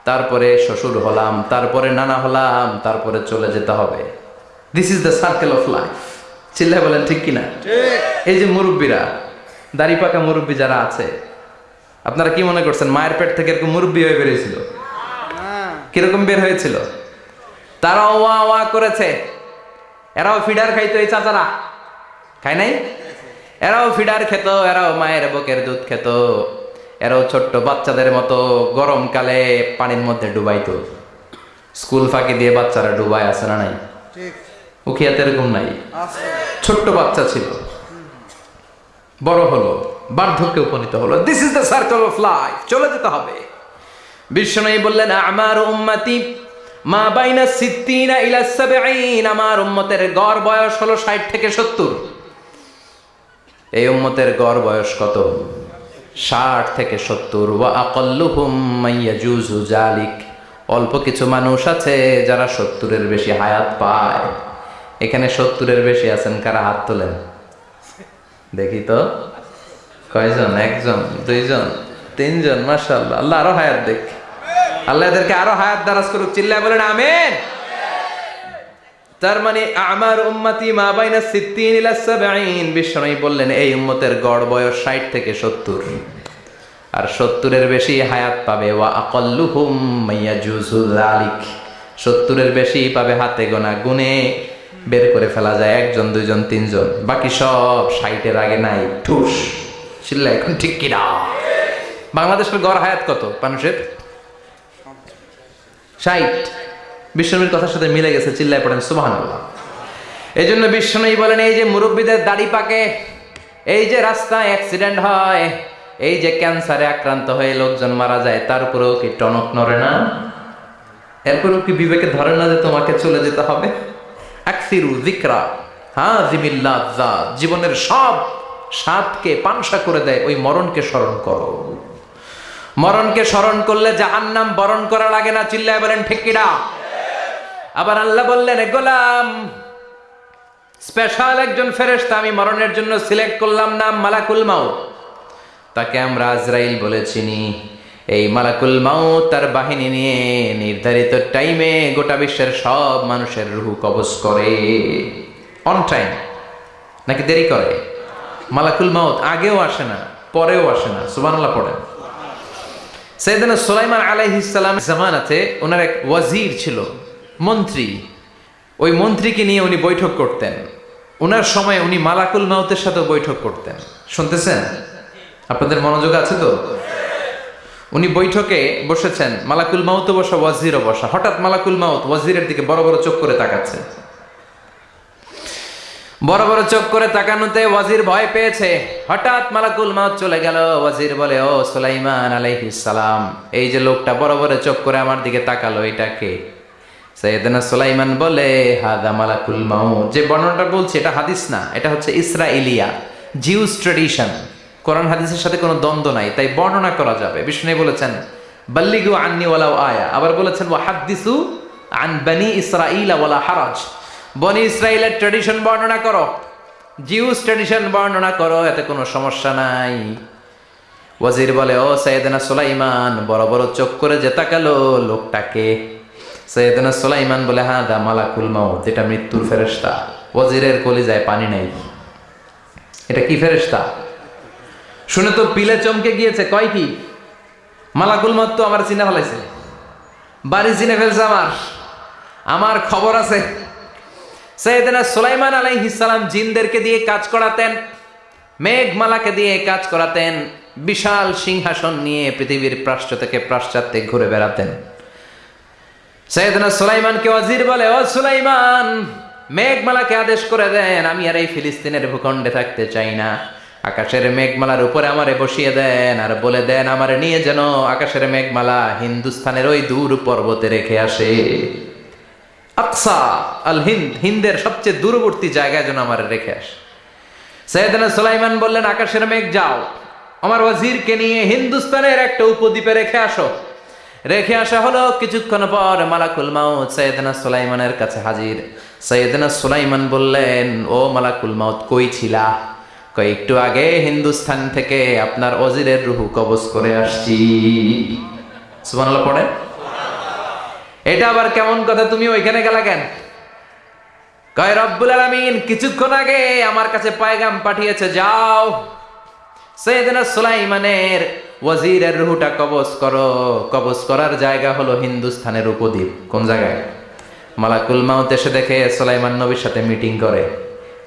তারপরে শ্বশুর হলাম তারপরে নানা হলাম তারপরে চলে যেতে হবে। This is the circle of life চিল্লা বলেন ঠিক কিনা? এই যে মুরব্বীরা দাড়ি পাকা মুরব্বী যারা আছে আপনারা কি মনে করছেন মায়ের পেট থেকে এরকম মুরব্বী হয়ে বেরিয়েছিল? কীরকম বের হয়েছিল? তারাও ওয়া ওয়া করেছে। এরাও ফিডার খাইতো এই চাচারা। খায় নাই? এরাও ফিডার খেত এরাও মায়ের বকের দুধ খেত। এরাও ছোট্ট বাচ্চাদের মতো গরমকালে পানির মধ্যে ডুবাইতো। স্কুল ফাঁকি দিয়ে বাচ্চারা ডুবায় আছে না নাই? উখিয়াতে এরকম নাই। ছোট্ট বাচ্চা ছিল। বড় হলো বার্ধক্যে উপনীত হলো। This is the circle of life চলে যেতে হবে। বিষ্ণু বললেন আমার উম্মতি মা বাইনা সিদ্দিনা ইলা সাবঈন। আমার উম্মতের গড় বয়স হলো 60 থেকে 70 এই উম্মতের গড় বয়স কত? ষাট থেকে সত্তর। জালিক অল্প কিছু মানুষ আছে যারা সত্তরের বেশি হায়াত পায়। এখানে সত্তরের বেশি আছেন, কারা হাত তোলেন? দেখি তো। কয়জন? একজন, দুইজন, তিনজন, মাশাআল্লাহ। আল্লাহ আরও হায়াত দেখ। আল্লাহ এদেরকে আরও হায়াত দারাজ করুক। চিল্লায় বলেন, আমেন। তার মানে আমার উম্মাতি মা বাইনা সিদ্দিন ইলা সাবঈন। বিশ্বনবী বললেন, এই উম্মতের গড় বয়স 60 থেকে 70 আর 70 এর বেশি হায়াত পাবে। ওয়া আকাল্লুহুম মাইয়াজুজু যালিক। 70 এর বেশি পাবে হাতে গোনা গুনে বের করে ফেলা যায় একজন, দুইজন, তিনজন। বাকি সব 60 এর আগে নাই। ঠুস। চিল্লা এখন ঠিক কিনা বাংলাদেশের গড় হায়াত কত মানুষের? ষাট। বিশ্বনবীর কথার সাথে মিলে গেছে, চিল্লায় পড়েন সুবাহ এই জন্য বিশ্বনবী বলেন, এই যে মুরব্বীদের দাড়ি পাকে, এই যে রাস্তায় অ্যাক্সিডেন্ট হয়, এই যে ক্যান্সারে আক্রান্ত হয়ে লোকজন মারা যায় তারপরেও কি টনক নড়ে না? এরপরেও কি বিবেকে ধরে না যে তোমাকে চলে যেতে হবে? আকসিরু জিকরা হ্যাঁ জিমিল্লাহ জীবনের সব স্বাদকে পানসা করে দেয়, ওই মরণকে স্মরণ করো। মরণকে স্মরণ করলে জাহান্নাম বরণ করা লাগে না, চিল্লায় বলেন ঠিকিরা আবার আল্লাহ বললেন, "এ গোলাম স্পেশাল একজন ফেরেশতা আমি মরণের জন্য সিলেক্ট করলাম নাম মালাকুল মাউত। তাকে আমরা আজরাইল বলে চিনি। এই মালাকুল মাউত তার বাহিনী নিয়ে নির্ধারিত টাইমে গোটা বিশ্বের সব মানুষের রুহু কবজ করে। অন টাইম নাকি দেরি করে? মালাকুল মাউত আগেও আসে না, পরেও আসে না। সুবহানাল্লাহ পড়েন। সৈয়দনা সুলাইমান আলাইহিসসালাম জামানাতে ওনার এক ওয়াজির ছিল। মন্ত্রী। ওই মন্ত্রীকে নিয়ে উনি বৈঠক করতেন। ওনার সময় উনি মালাকুল মাউতের সাথে বৈঠক করতেন। শুনতেছেন? আপনাদের মনোযোগ আছে তো? উনি বৈঠকে বসেছেন, মালাকুল মাউতও বসা, ওয়াজিরও বসা। হঠাৎ মালাকুল মাউত ওয়াজিরের দিকে বড় বড় চোখ করে তাকাচ্ছে। বড় বড় চোখ করে তাকানোতে ওয়াজির ভয় পেয়েছে। হঠাৎ মালাকুল মাউত চলে গেল। ওয়াজির বলে, ও সুলাইমান আলাইহিস সালাম, এই যে লোকটা বড় বড় চোখ করে আমার দিকে তাকালো, এটা কে? সৈয়দনা সুলাইমান বলে, হাদা মালাকুল মাউত। যে বর্ণনাটা বলছে, এটা হাদিস না, এটা হচ্ছে ইসরাইলিয়া, জিউস ট্রেডিশন। কোরআন হাদিসের সাথে কোনো দ্বন্দ্ব নাই, তাই বর্ণনা করা যাবে। বিষ্ণু বলেছেন, বাল্লিগু আন্নি ওয়ালাউ আয়া। আবার বলেছেন ওয়া হাদ্দিসু আন বানি ইসরাইল ওয়ালা হারাজ। বনি ইসরাইলের ট্রেডিশন বর্ণনা করো। জিউস ট্রেডিশন বর্ণনা করো, এতে কোনো সমস্যা নাই। ওয়াজির বলে, ও সৈয়দনা সুলাইমান, বড় বড় চোখ করে যে তাকালো লোকটাকে। সৈয়দনা সুলাইমান বলে হ্যাঁ দা মালাকুল মাউত, এটা মৃত্যুর ফেরেশতা। ওয়াজিরের কলিজায় পানি নেই। এটা কি ফেরেশতা? শুনে তো পিলে চমকে গিয়েছে। কয় কি? মালাকুল মাউত তো আমার চিনে ফেলাইছে। বাড়ি চিনে ফেলছে আমার। আমার খবর আছে। সৈয়দনা সুলাইমান আলাইহিসসালাম জিনদেরকে দিয়ে কাজ করাতেন মেঘমালাকে দিয়ে কাজ করাতেন, বিশাল সিংহাসন নিয়ে পৃথিবীর প্রাশ্চ থেকে পাশ্চাত্যে ঘুরে বেড়াতেন। সৈয়দনা সুলাইমানকে অজির বলে, ও সুলাইমান, মেঘমালাকে আদেশ করে দেন, আমি আর এই ফিলিস্তিনের ভূখণ্ডে থাকতে চাই না। আকাশের মেঘমালার উপরে আমারে বসিয়ে দেন আর বলে দেন, আমারে নিয়ে যেন আকাশের মেঘমালা হিন্দুস্তানের ওই দূর পর্বতে রেখে আসে। আকসা, আল হিন্দ, হিন্দের সবচেয়ে দূরবর্তী জায়গায় যেন আমার রেখে আসে। সৈয়দনা সুলাইমান বললেন, আকাশের মেঘ যাও, আমার ওয়াজিরকে নিয়ে হিন্দুস্তানের একটা উপদ্বীপে রেখে আসো। রেখে আসা হলো। কিছুক্ষণ পর মালাকুল মাউত সৈয়দনা সুলাইমানের কাছে হাজির। সৈয়দনা সুলাইমান বললেন, ও মালাকুল মাউত, কই ছিলা? কই, একটু আগে হিন্দুস্থান থেকে আপনার ওজিরের রুহু কবজ করে আসছি। সুবহানাল্লাহ, পড়েন। এটা আবার কেমন কথা, তুমি ওইখানে গেলা কেন? কয়, রব্বুল আলামিন, কিছুক্ষণ আগে আমার কাছে পায়গাম পাঠিয়েছে, যাও। সৈয়দনা সুলাইমানের ওয়াজিরের রুহুটা কবজ করো। কবজ করার জায়গা হলো হিন্দুস্তানের উপদ্বীপ। কোন জায়গায়? মালাকুল মাউত এসে দেখে সুলাইমান নবীর সাথে মিটিং করে।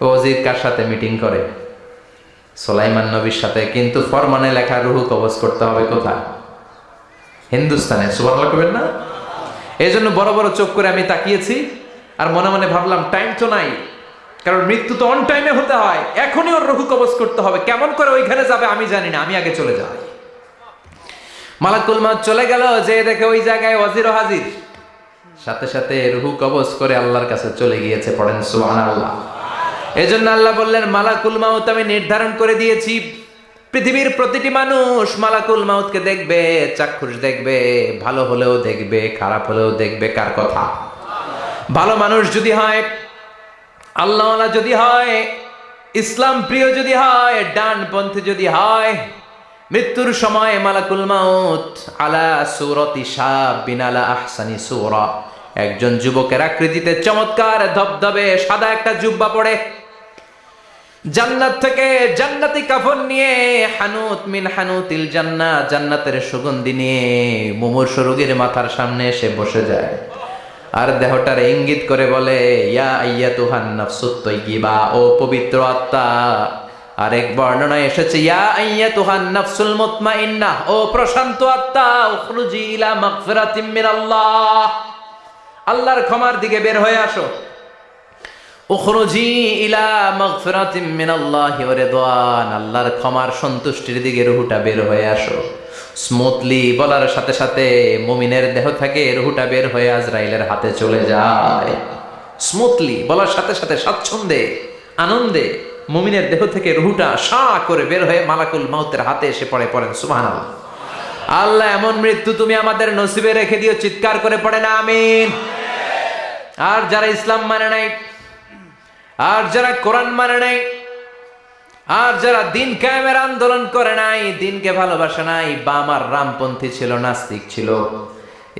ওয়াজির কার সাথে মিটিং করে? সুলাইমান নবীর সাথে। কিন্তু ফরমানে লেখা রুহু কবজ করতে হবে কোথায়? হিন্দুস্তানে সুবহানাল্লাহ কবেন না? এই জন্য বড় বড় চোখ করে আমি তাকিয়েছি আর মনে মনে ভাবলাম টাইম তো নাই। কারণ মৃত্যু তো অন টাইমে হতে হয়। এখনই ওর রঘু কবজ করতে হবে। কেমন করে ওইখানে যাবে আমি জানি না। আমি আগে চলে যাব মালাকুল মাউত চলে গেল, যে দেখে ওই জায়গায় ওয়াজির হাজির। সাথে সাথে রুহু কবজ করে আল্লাহর কাছে চলে গিয়েছে, পড়েন সুবহানাল্লাহ। এজন্য আল্লাহ বললেন, মালাকুল মাউত আমি নির্ধারণ করে দিয়েছি, পৃথিবীর প্রতিটি মানুষ মালাকুল মাউতকে দেখবে, চাক্ষুষ দেখবে, ভালো হলেও দেখবে, খারাপ হলেও দেখবে, কার কথা? ভালো মানুষ যদি হয়, আল্লাহওয়ালা যদি হয়, ইসলাম প্রিয় যদি হয়, ডানপন্থী যদি হয় মৃত্যুর সময় মালাকুল মাউত আলা সুরতি শাহ বিনালা আহসানি সুরা। একজন যুবকের আকৃতিতে চমৎকার ধবধবে সাদা একটা জুব্বা পড়ে। জান্নাত থেকে জান্নাতি কাফন নিয়ে হানুত মিন হানুতিল জান্না, জান্নাতের সুগন্ধি নিয়ে মুমূর্ষ রোগীর মাথার সামনে এসে বসে যায়। আর দেহটার ইঙ্গিত করে বলে, ইয়া আইয়া তুহান নাফসুত তৈয়িবা, ও পবিত্র আত্মা আরেক বর্ণনায় এসেছে, ইয়া আইয়া ও প্রশান্ত আত্মা আল্লাহর ক্ষমার দিকে বের হয়ে আসো। ইলা আল্লাহর ক্ষমার সন্তুষ্টির দিকে রুহুটা বের হয়ে আসো। স্মুথলি বলার সাথে সাথে মুমিনের দেহ থেকে রুহুটা বের হয়ে আজরাইলের হাতে চলে যায়। স্মুথলি বলার সাথে সাথে স্বাচ্ছন্দ্যে, আনন্দে মুমিনের দেহ থেকে রুহুটা সা করে বের হয়ে মালাকুল মাউতের হাতে এসে পড়ে, পড়েন, সুবহানাল্লাহ। আল্লাহ, এমন মৃত্যু তুমি আমাদের নসিবে রেখে দিও, চিৎকার করে পড়ে না, আমিন। আর যারা ইসলাম মানে নাই, আর যারা কোরআন মানে নাই, আর যারা দিন কায়েমের আন্দোলন করে নাই, দিনকে ভালোবাসে নাই, বাম আর রামপন্থী ছিল, নাস্তিক ছিল,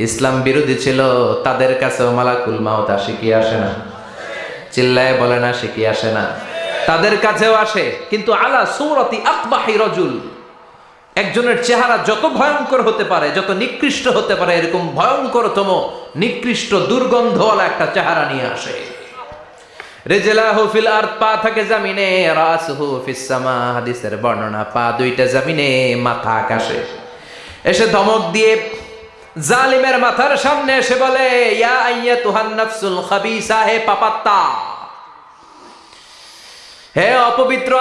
ইসলাম বিরোধী ছিল, তাদের কাছেও মালাকুল মাউত কি আসে না? চিল্লায় বলে না কি আসে না? তাদের কাছেও আসে। কিন্তু আলা সৌরতি আকবাহি রজুল, একজনের চেহারা যত ভয়ঙ্কর হতে পারে, যত নিকৃষ্ট হতে পারে, এরকম ভয়ঙ্করতম, নিকৃষ্ট দুর্গন্ধওয়ালা একটা চেহারা নিয়ে আসে। রেজেলাহু থাকে জামিনে হাদিসের বর্ণনা, পা দুইটা জামিনে, মাথা এসে ধমক দিয়ে জালিমের মাথার সামনে এসে বলে, ইয়া হে পাপাত্তা! হে অপবিত্র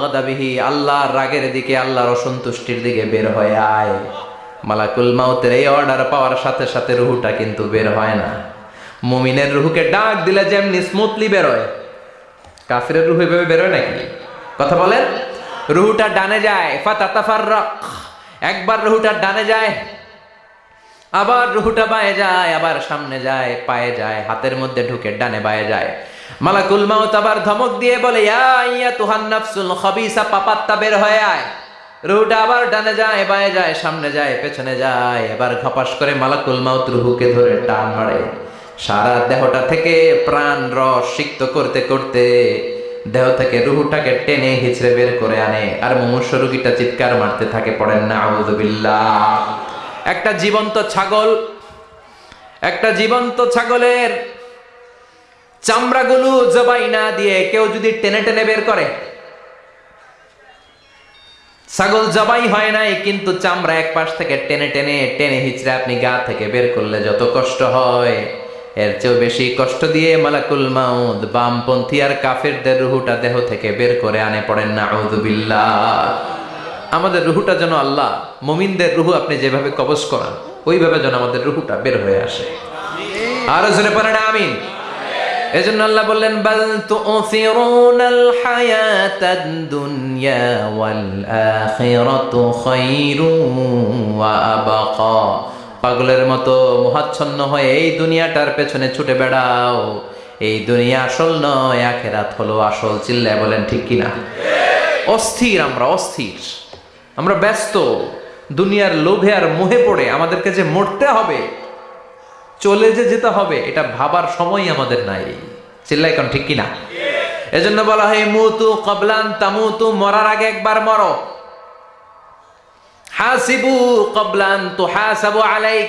গাদাবিহি, আল্লাহর রাগের দিকে, আল্লাহর অসন্তুষ্টির দিকে বের হয়ে আয়। মালাকুল মাউতের এই অর্ডার পাওয়ার সাথে সাথে রুহুটা কিন্তু বের হয় না। মুমিনের রুহুকে ডাক দিলে যেমনি স্মুথলি বেরোয়। কাফিরের রুহু এভাবে বেরোয় নাকি? কথা বলেন? রুহুটা ডানে যায়, ফাতাতাফাররাক। একবার রুহুটা ডানে যায়, আবার রুহুটা বায়ে যায়, আবার সামনে যায়, পায়ে যায়, হাতের মধ্যে ঢুকে ডানে বায়ে যায়। মালাকুল মাউত আবার ধমক দিয়ে বলে, ইয়া তুহান নাফসুল খাবিসা পাপাত্তা বের হয়ে আয়। রুহুটা আবার ডানে যায়, বায়ে যায়, সামনে যায়, পেছনে যায়। এবার ঘপাস করে মালাকুল মাউত রুহুকে ধরে টান মারে। সারা দেহটা থেকে প্রাণ রস সিক্ত করতে করতে দেহ থেকে রুহুটাকে টেনে হিচড়ে বের করে আনে। আর মুমূর্ষ রুগীটা চিৎকার মারতে থাকে, পড়েন না আউযুবিল্লাহ একটা জীবন্ত ছাগল, একটা জীবন্ত ছাগলের চামড়াগুলো জবাই না দিয়ে কেউ যদি টেনে টেনে বের করে। ছাগল জবাই হয় নাই, কিন্তু চামড়া এক পাশ থেকে টেনে টেনে টেনে হিচড়ে আপনি গা থেকে বের করলে যত কষ্ট হয়। এর চেয়েও বেশি কষ্ট দিয়ে মালাকুল মাউদ বামপন্থী আর কাফেরদের রুহুটা দেহ থেকে বের করে আনে পড়েন না আউযুবিল্লাহ আমাদের রুহুটা যেন আল্লাহ, মুমিনদের রুহু আপনি যেভাবে কবজ করান, ওইভাবে যেন আমাদের রুহুটা বের হয়ে আসে। আরও জোরে পড়েন, আমিন। এজন্য আল্লাহ বললেন, বাল তুসিরুনাল হায়াতাদ দুনিয়া ওয়াল আখিরাতু খায়রুন ওয়া আবাকা। পাগলের মতো মোহাচ্ছন্ন হয়ে এই দুনিয়াটার পেছনে ছুটে বেড়াও। এই দুনিয়া আসল নয়, আখেরাত হলো আসল। চিল্লায় বলেন, ঠিক কিনা? অস্থির আমরা অস্থির। আমরা ব্যস্ত। দুনিয়ার লোভে আর মোহে পড়ে আমাদেরকে যে মরতে হবে চলে যে যেতে হবে, এটা ভাবার সময় আমাদের নাই। চিল্লাই কোন ঠিক কিনা? এজন্য বলা হয়, মুতু কবলান তামুতু, মরার আগে একবার মরো। হাসিবু কবলান তো হাসাবু আলাইক।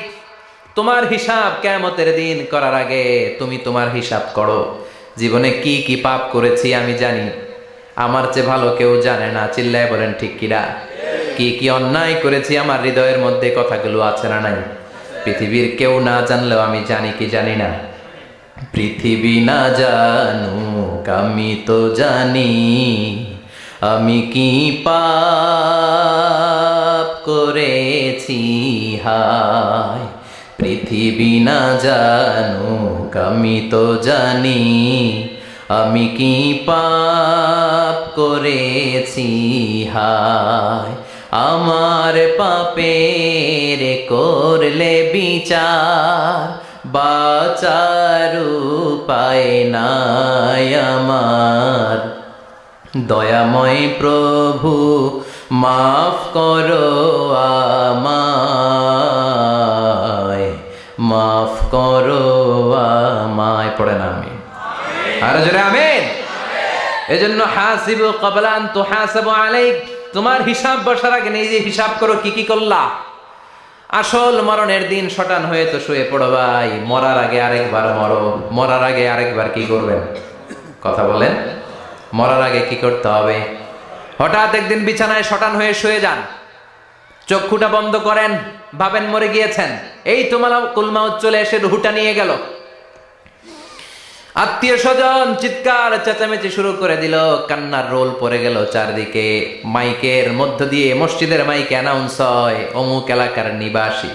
তোমার হিসাব কেমতের দিন করার আগে তুমি তোমার হিসাব করো। জীবনে কি কি পাপ করেছি আমি জানি। আমার চেয়ে ভালো কেউ জানে না। চিল্লায় বলেন, ঠিক কিনা? কি কি অন্যায় করেছি আমার হৃদয়ের মধ্যে কথাগুলো আছে না নাই? পৃথিবীর কেউ না জানলেও আমি জানি কি জানি না। পৃথিবী না জানুক, আমি তো জানি। আমি কি পাপ করেছি? হায়, পৃথিবী না জানুক, আমি তো জানি। আমি কি পাপ করেছি? হায় আমার পাপের করলে বিচার, বাচার উপায় নাই আমার। দয়াময় প্রভু, মাফ করো আমায়, মাফ করো আমায়। পড়ে না আমি। আর জোরে আমেন। এজন্য হাসিবু কবলান তো হাসাবু আলাইক। তোমার হিসাব বসার আগে নিজে হিসাব করো কি কি করলা। আসল মরণের দিন শটান হয়ে তো শুয়ে পড়ো ভাই। মরার আগে আরেকবার মরো। মরার আগে আরেকবার কি করবেন? কথা বলেন। মরার আগে কি করতে হবে? হঠাৎ একদিন বিছানায় শটান হয়ে শুয়ে যান। চক্ষুটা বন্ধ করেন। ভাবেন মরে গিয়েছেন। এই তোমার কুলমা চলে এসে রুহুটা নিয়ে গেল। আত্মীয় স্বজন চিৎকার, চেঁচামেচি শুরু করে দিল। কান্নার রোল পড়ে গেল চারদিকে। মাইকের মধ্য দিয়ে মসজিদের মাইকে অ্যানাউন্স হয়, অমুক এলাকার নিবাসী।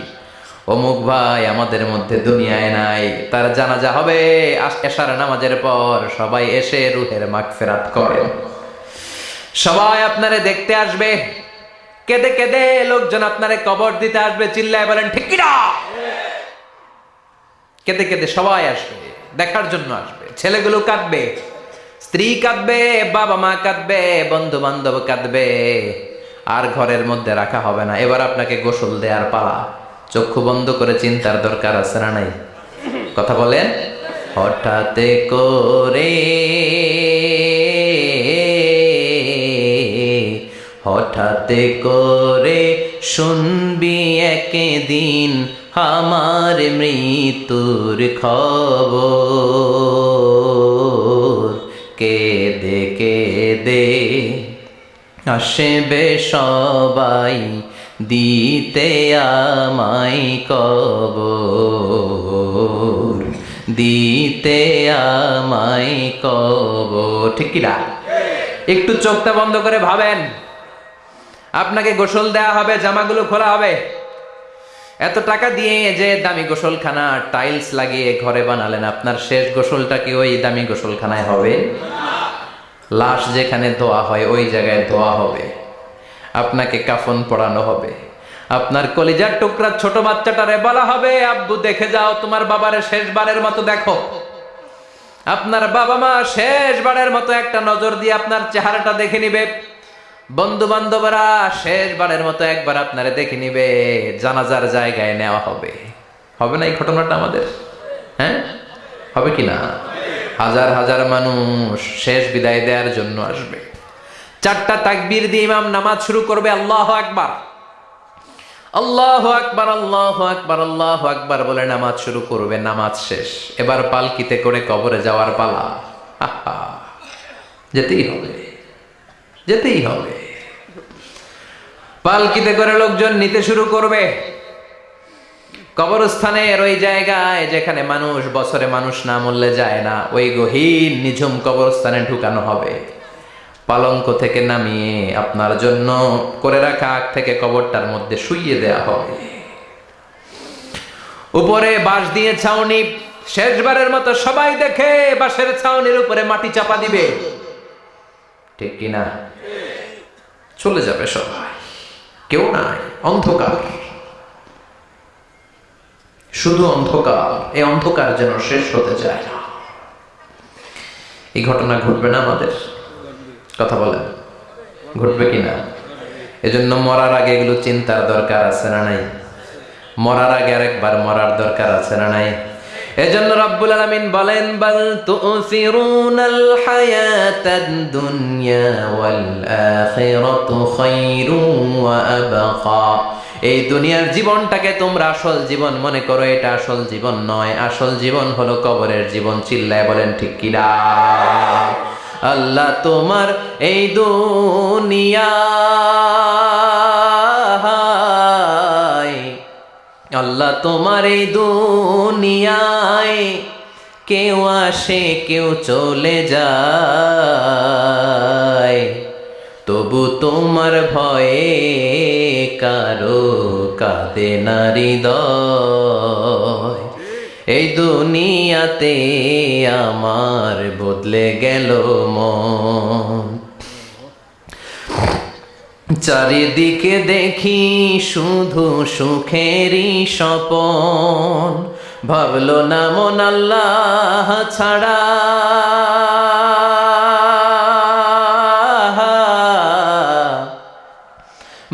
অমুক ভাই আমাদের মধ্যে দুনিয়ায় নাই, তার জানাজা হবে এশার নামাজের পর। সবাই এসে রুহের মাগফিরাত করে। সবাই আপনারে দেখতে আসবে। কেঁদে কেঁদে লোকজন আপনারে কবর দিতে আসবে। চিল্লায় বলেন, ঠিক কিনা? কেঁদে কেঁদে সবাই আসবে। দেখার জন্য আসবে। ছেলেগুলো কাঁদবে, স্ত্রী কাঁদবে, বাবা মা কাঁদবে বন্ধু বান্ধব কাঁদবে। আর ঘরের মধ্যে রাখা হবে না। এবার আপনাকে গোসল দেওয়ার পালা। চক্ষু বন্ধ করে চিন্তার দরকার আছে না নাই? কথা বলেন? হঠাৎ করে হঠাৎ করে শুনবি একদিন আমার মৃত্যুর খবর। কেদে কেদে আসবে সবাই দিতে আমায় কবর। দিতে আমায় কবর। ঠিক কিনা একটু চোখটা বন্ধ করে ভাবেন। আপনাকে গোসল দেয়া হবে, জামাগুলো খোলা হবে। এত টাকা দিয়ে যে দামি গোসলখানা, টাইলস লাগিয়ে ঘরে বানালেন, আপনার শেষ গোসলটা কি ওই দামি গোসলখানায় হবে? লাশ যেখানে ধোয়া হয়, ওই জায়গায় ধোয়া হবে। আপনাকে কাফন পড়ানো হবে। আপনার কলিজার টুকরা ছোট বাচ্চাটারে বলা হবে, আব্বু, দেখে যাও, তোমার বাবারে শেষবারের মতো দেখো। আপনার বাবা মা শেষবারের মতো একটা নজর দিয়ে আপনার চেহারাটা দেখে নিবে। বন্ধু বান্ধবরা শেষবারের মতো একবার আপনারে দেখে নিবে, জানাজার জায়গায় নেওয়া হবে। হবে না এই ঘটনাটা আমাদের? হ্যাঁ? হবে কি না? হাজার হাজার মানুষ শেষ বিদায় দেওয়ার জন্য আসবে। চারটা তাকবির দিয়ে ইমাম নামাজ শুরু করবে, আল্লাহ আকবার। আল্লাহ আকবার আল্লাহ আকবার আল্লাহ আকবার বলে নামাজ শুরু করবে, নামাজ শেষ। এবার পালকিতে করে কবরে যাওয়ার পালা। যেতেই হবে। যেতেই হবে। পালকিতে করে লোকজন নিতে শুরু করবে। কবরস্থানের ওই জায়গায় যেখানে মানুষ, বছরে মানুষ না মরলে যায় না, ওই গহীন, নিঝুম কবরস্থানে ঢুকানো হবে। পালঙ্ক থেকে নামিয়ে আপনার জন্য করে রাখা আগ থেকে কবরটার মধ্যে শুইয়ে দেয়া হবে। উপরে বাঁশ দিয়ে ছাউনি, শেষবারের মতো সবাই দেখে বাঁশের ছাউনির উপরে মাটি চাপা দিবে। ঠিক কিনা? চলে যাবে সবাই কেউ নাই, অন্ধকার। শুধু অন্ধকার, এই অন্ধকার যেন শেষ হতে চায় না। এই ঘটনা ঘটবে না আমাদের? কথা বলেন, ঘটবে কিনা এজন্য মরার আগে এগুলো চিন্তার দরকার আছে না নাই? মরার আগে আরেকবার মরার দরকার আছে না নাই? এজন্য রব্বুল আলামিন বলেন, বাল তুসিরুনাল হায়াতাদ দুনিয়া এই দুনিয়ার জীবনটাকে তোমরা আসল জীবন মনে করো, এটা আসল জীবন নয়। আসল জীবন হলো কবরের জীবন, চিল্লায় বলেন ঠিক কিনা আল্লাহ তোমার এই দুনিয়া আল্লাহ তোমার এই দুনিয়ায় কেউ আসে, কেউ চলে যায়। তবু তোমার ভয়ে কারও কাঁদে নারী দয় এই দুনিয়াতে আমার বদলে গেল মন। চারিদিকে দেখি শুধু সুখেরই স্বপন। ভাবলো না মন আল্লাহ ছাড়া।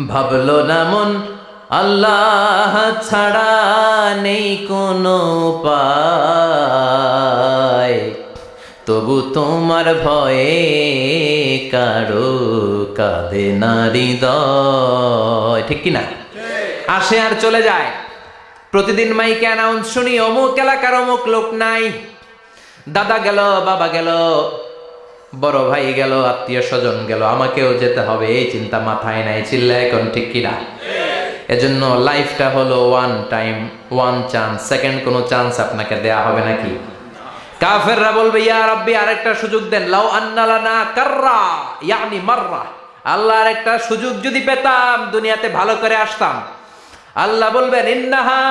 ভাবলো না মন আল্লাহ ছাড়া নেই কোনো উপায়। তবু তোমার ভয়ে কারও কাঁদে নারী দয় ঠিক কিনা? আসে আর চলে যায়। প্রতিদিন মাইকে অ্যানাউন্স শুনি অমুক এলাকার অমুক লোক নাই। দাদা গেল বাবা গেল বড় ভাই গেল আত্মীয় স্বজন গেল আমাকেও যেতে হবে এই চিন্তা মাথায় নাই চিল্লা এখন ঠিক কিনা? এজন্য লাইফটা হলো one time one chance second কোনো চান্স আপনাকে দেয়া হবে নাকি? কাফেররা বলবে, ইয়া রাব্বি, আরেকটা সুযোগ দেন। লাউ আন্নালানা কাররা, ইয়ানি মাররা। আল্লাহ আরেকটা সুযোগ যদি পেতাম, দুনিয়াতে ভালো করে আসতাম। আল্লাহ বলবেন, ইন্নাহা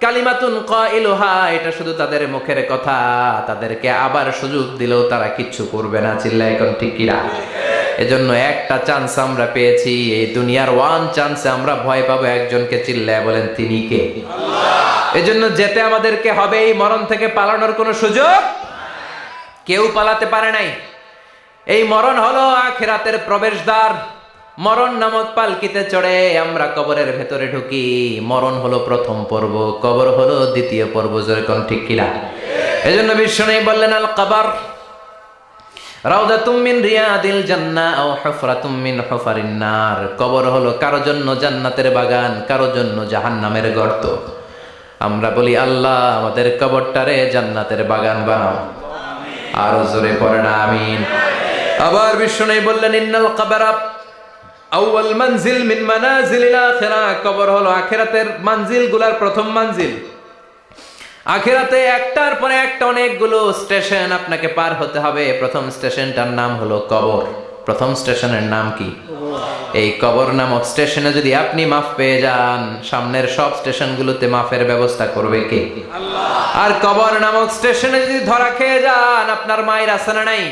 কালিমাতুন কাইলুহা। এটা শুধু তাদের মুখের কথা। তাদেরকে আবার সুযোগ দিলেও তারা কিচ্ছু করবে না চিল্লা এখন ঠিক কিরা এজন্য একটা চান্স আমরা পেয়েছি। এই দুনিয়ার ওয়ান চান্সে আমরা ভয় পাবো। একজনকে চিল্লায় বলেন, তিনি কে? এজন্য যেতে আমাদেরকে হবে এই মরণ থেকে পালানোর কোনো সুযোগ? কেউ পালাতে পারে নাই। এই মরণ হলো আখেরাতের প্রবেশদ্বার। মরণ নামক পালকিতে চড়ে আমরা কবরের ভেতরে ঢুকি। মরণ হলো প্রথম পর্ব, কবর হলো দ্বিতীয় পর্ব যেরকম ঠিক কিনা? এজন্য বিষ্ণু বললেন, আল কাবার কবর হলো কারও জন্য জান্নাতের বাগান, কারও জন্য জাহান্নামের গর্ত। আমরা বলি, আল্লাহ, আমাদের কবরটারে জান্নাতের বাগান বানাও। আরও জোরে পড়ে না, আমিন। আবার বিষ্ণু বললেন, ইন্নাল কাবারা আউয়াল মানজিল মিন মানাজিলিল আখিরা। কবর হলো আখিরাতের মানজিল, গুলার প্রথম মানজিল। আখিরাতে একটার পরে একটা অনেকগুলো স্টেশন আপনাকে পার হতে হবে। প্রথম স্টেশনটার নাম হলো কবর। প্রথম স্টেশনের নাম কি? এই কবর নামক স্টেশনে যদি আপনি মাফ পেয়ে যান সামনের সব স্টেশনগুলোতে মাফের ব্যবস্থা করবে কে? আর কবর নামক স্টেশনে যদি ধরা খেয়ে যান আপনার মায়ের আছে না নাই।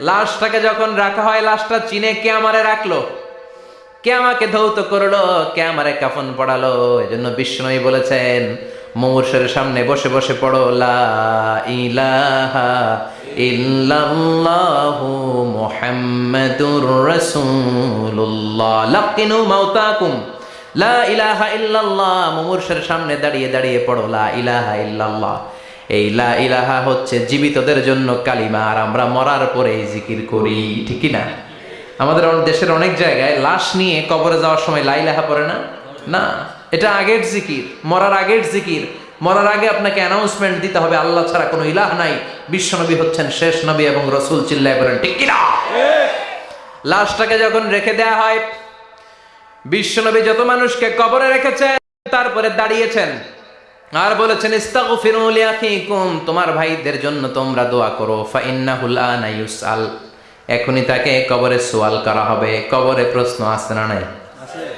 লাশটাকে যখন রাখা হয় লাশটা চিনে কে আমারে রাখল? কে আমাকে ধৌত করল? কে আমারে কাফন পড়ালো? এজন্য বিষ্ণুই বলেছেন, মুমূর্ষের সামনে বসে বসে পড়ো, লা ইলাহা ইল্লাল্লাহু মুহাম্মাদুর রাসূলুল্লাহ। লাকিনু মাউতাকুম লা ইলাহা ইল্লাল্লাহ। মুমূর্ষের সামনে দাঁড়িয়ে দাঁড়িয়ে পড়ো, লা ইলাহা ইল্লাল্লাহ। এই লা ইলাহা হচ্ছে জীবিতদের জন্য কালিমা, আর আমরা মরার পরে জিকির করি, ঠিক না আমাদের দেশের অনেক জায়গায় লাশ নিয়ে কবরে যাওয়ার সময় লাইলাহা পড়ে না? না। এটা আগের জিকির, মরার আগের জিকির। মরার আগে আপনাকে অ্যানাউন্সমেন্ট দিতে হবে, আল্লাহ ছাড়া কোনো ইলাহ নাই। বিশ্বনবী হচ্ছেন শেষ নবী এবং রসুল চিল্লায় বলেন, ঠিক কিনা? লাশটাকে যখন রেখে দেয়া হয় বিশ্বনবী যত মানুষকে কবরে রেখেছেন তারপরে দাঁড়িয়েছেন। আর বলেছেন, ইস্তাগফিরু লিআখিকুম তোমার ভাইদের জন্য তোমরা দোয়া করো ফাইন্নাহুল আনা ইউসআল এখনই তাকে কবরে সোয়াল করা হবে। কবরে প্রশ্ন আসছে না নাই?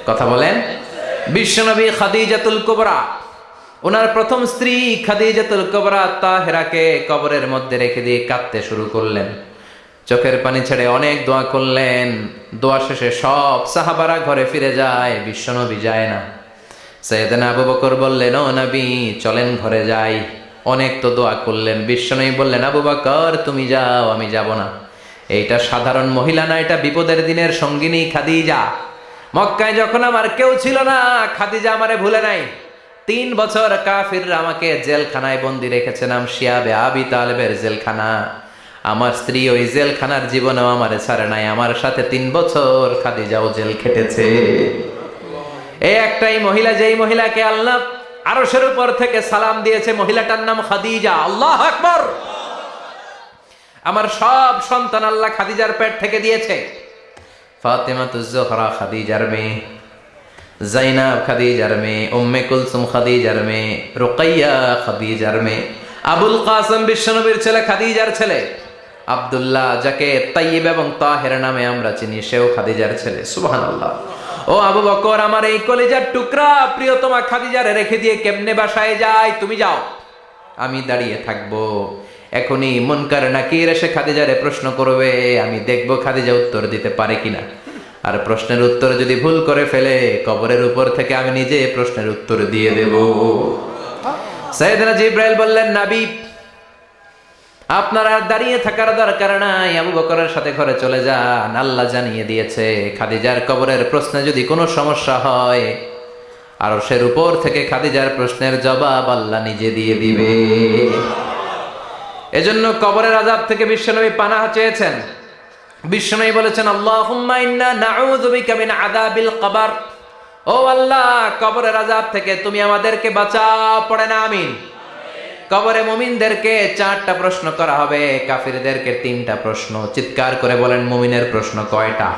কথা বলেন? বিশ্বনবী খাদিজাতুল কুবরা ওনার প্রথম স্ত্রী খাদিজাতুল কুবরা তাহেরাকে কবরের মধ্যে রেখে দিয়ে কাঁদতে শুরু করলেন। চোখের পানি ছেড়ে অনেক দোয়া করলেন। দোয়া শেষে সব সাহাবারা ঘরে ফিরে যায় বিশ্বনবী যায় না। সৈয়দনা আবু বকর বললেন ও নবী চলেন ঘরে যাই। অনেক তো দোয়া করলেন। বিশ্বনবী বললেন আবু বকর তুমি যাও আমি যাব না। এইটা সাধারণ মহিলা না, এটা বিপদের দিনের সঙ্গিনী খাদিজা। মক্কায় যখন আমার কেউ ছিল না, খাদিজা আমারে ভুলে নাই। তিন বছর কাফিররা আমাকে জেলখানায় বন্দি রেখেছে, নাম শিয়াবে আবি তালেবের জেলখানা। আমার স্ত্রী ওই জেলখানার জীবনেও আমারে ছাড়ে নাই, আমার সাথে তিন বছর খাদিজাও জেল খেটেছে। এই একটাই মহিলা, যেই মহিলাকে আল্লাহ আরশের উপর থেকে সালাম দিয়েছে, মহিলাটার নাম খাদিজা। আল্লাহ আকবর! আমার সব সন্তান আল্লাহ খাদিজার পেট থেকে দিয়েছে। ফাতেমা তুজোহরা খাদিজার মেয়ে, জাইনাব খাদিজার মেয়ে, উম্মে কুলসুম খাদিজার মেয়ে, রোকাইয়া খাদিজার মেয়ে, আবুল কাসম বিশ্বনবীর ছেলে খাদিজার ছেলে, আব্দুল্লাহ যাকে তাইয়িব এবং তাহের নামে আমরা চিনি, সেও খাদিজার ছেলে। সুবহানাল্লাহ। ও আবু বকর, আমার এই কলেজার টুকরা প্রিয়তমা খাদিজারে রেখে দিয়ে কেমনে বাসায় যায়? তুমি যাও। আমি দাঁড়িয়ে থাকব। এখনই মনকার নাকির এসে খাদিজারে প্রশ্ন করবে, আমি দেখব খাদিজা উত্তর দিতে পারে কিনা? আর প্রশ্নের উত্তর যদি ভুল করে ফেলে, কবরের উপর থেকে আমি নিজে প্রশ্নের উত্তর দিয়ে দেব। সাইয়েদনা জিব্রাইল বললেন, নাবি, আপনার দাঁড়িয়ে থাকার দরকার নাই। আবু বকরের সাথে ঘরে চলে যান। আল্লাহ জানিয়ে দিয়েছে, খাদিজার কবরের প্রশ্নে যদি কোনো সমস্যা হয় আর সের উপর থেকে খাদিজার প্রশ্নের জবাব আল্লাহ নিজে দিয়ে দিবে। এজন্য কবরের আজাব থেকে বিশ্বনবী পানাহ চেয়েছেন। বিশ্বনবী বলেছেন কবর। ও আল্লাহ, কবরের আজাব থেকে তুমি আমাদেরকে বাঁচাও, পড়ে না, আমিন। কবরে মুমিনদেরকে চারটা প্রশ্ন করা হবে, কাফিরদেরকে তিনটা প্রশ্ন। চিৎকার করে বলেন, মুমিনের প্রশ্ন কয়টা?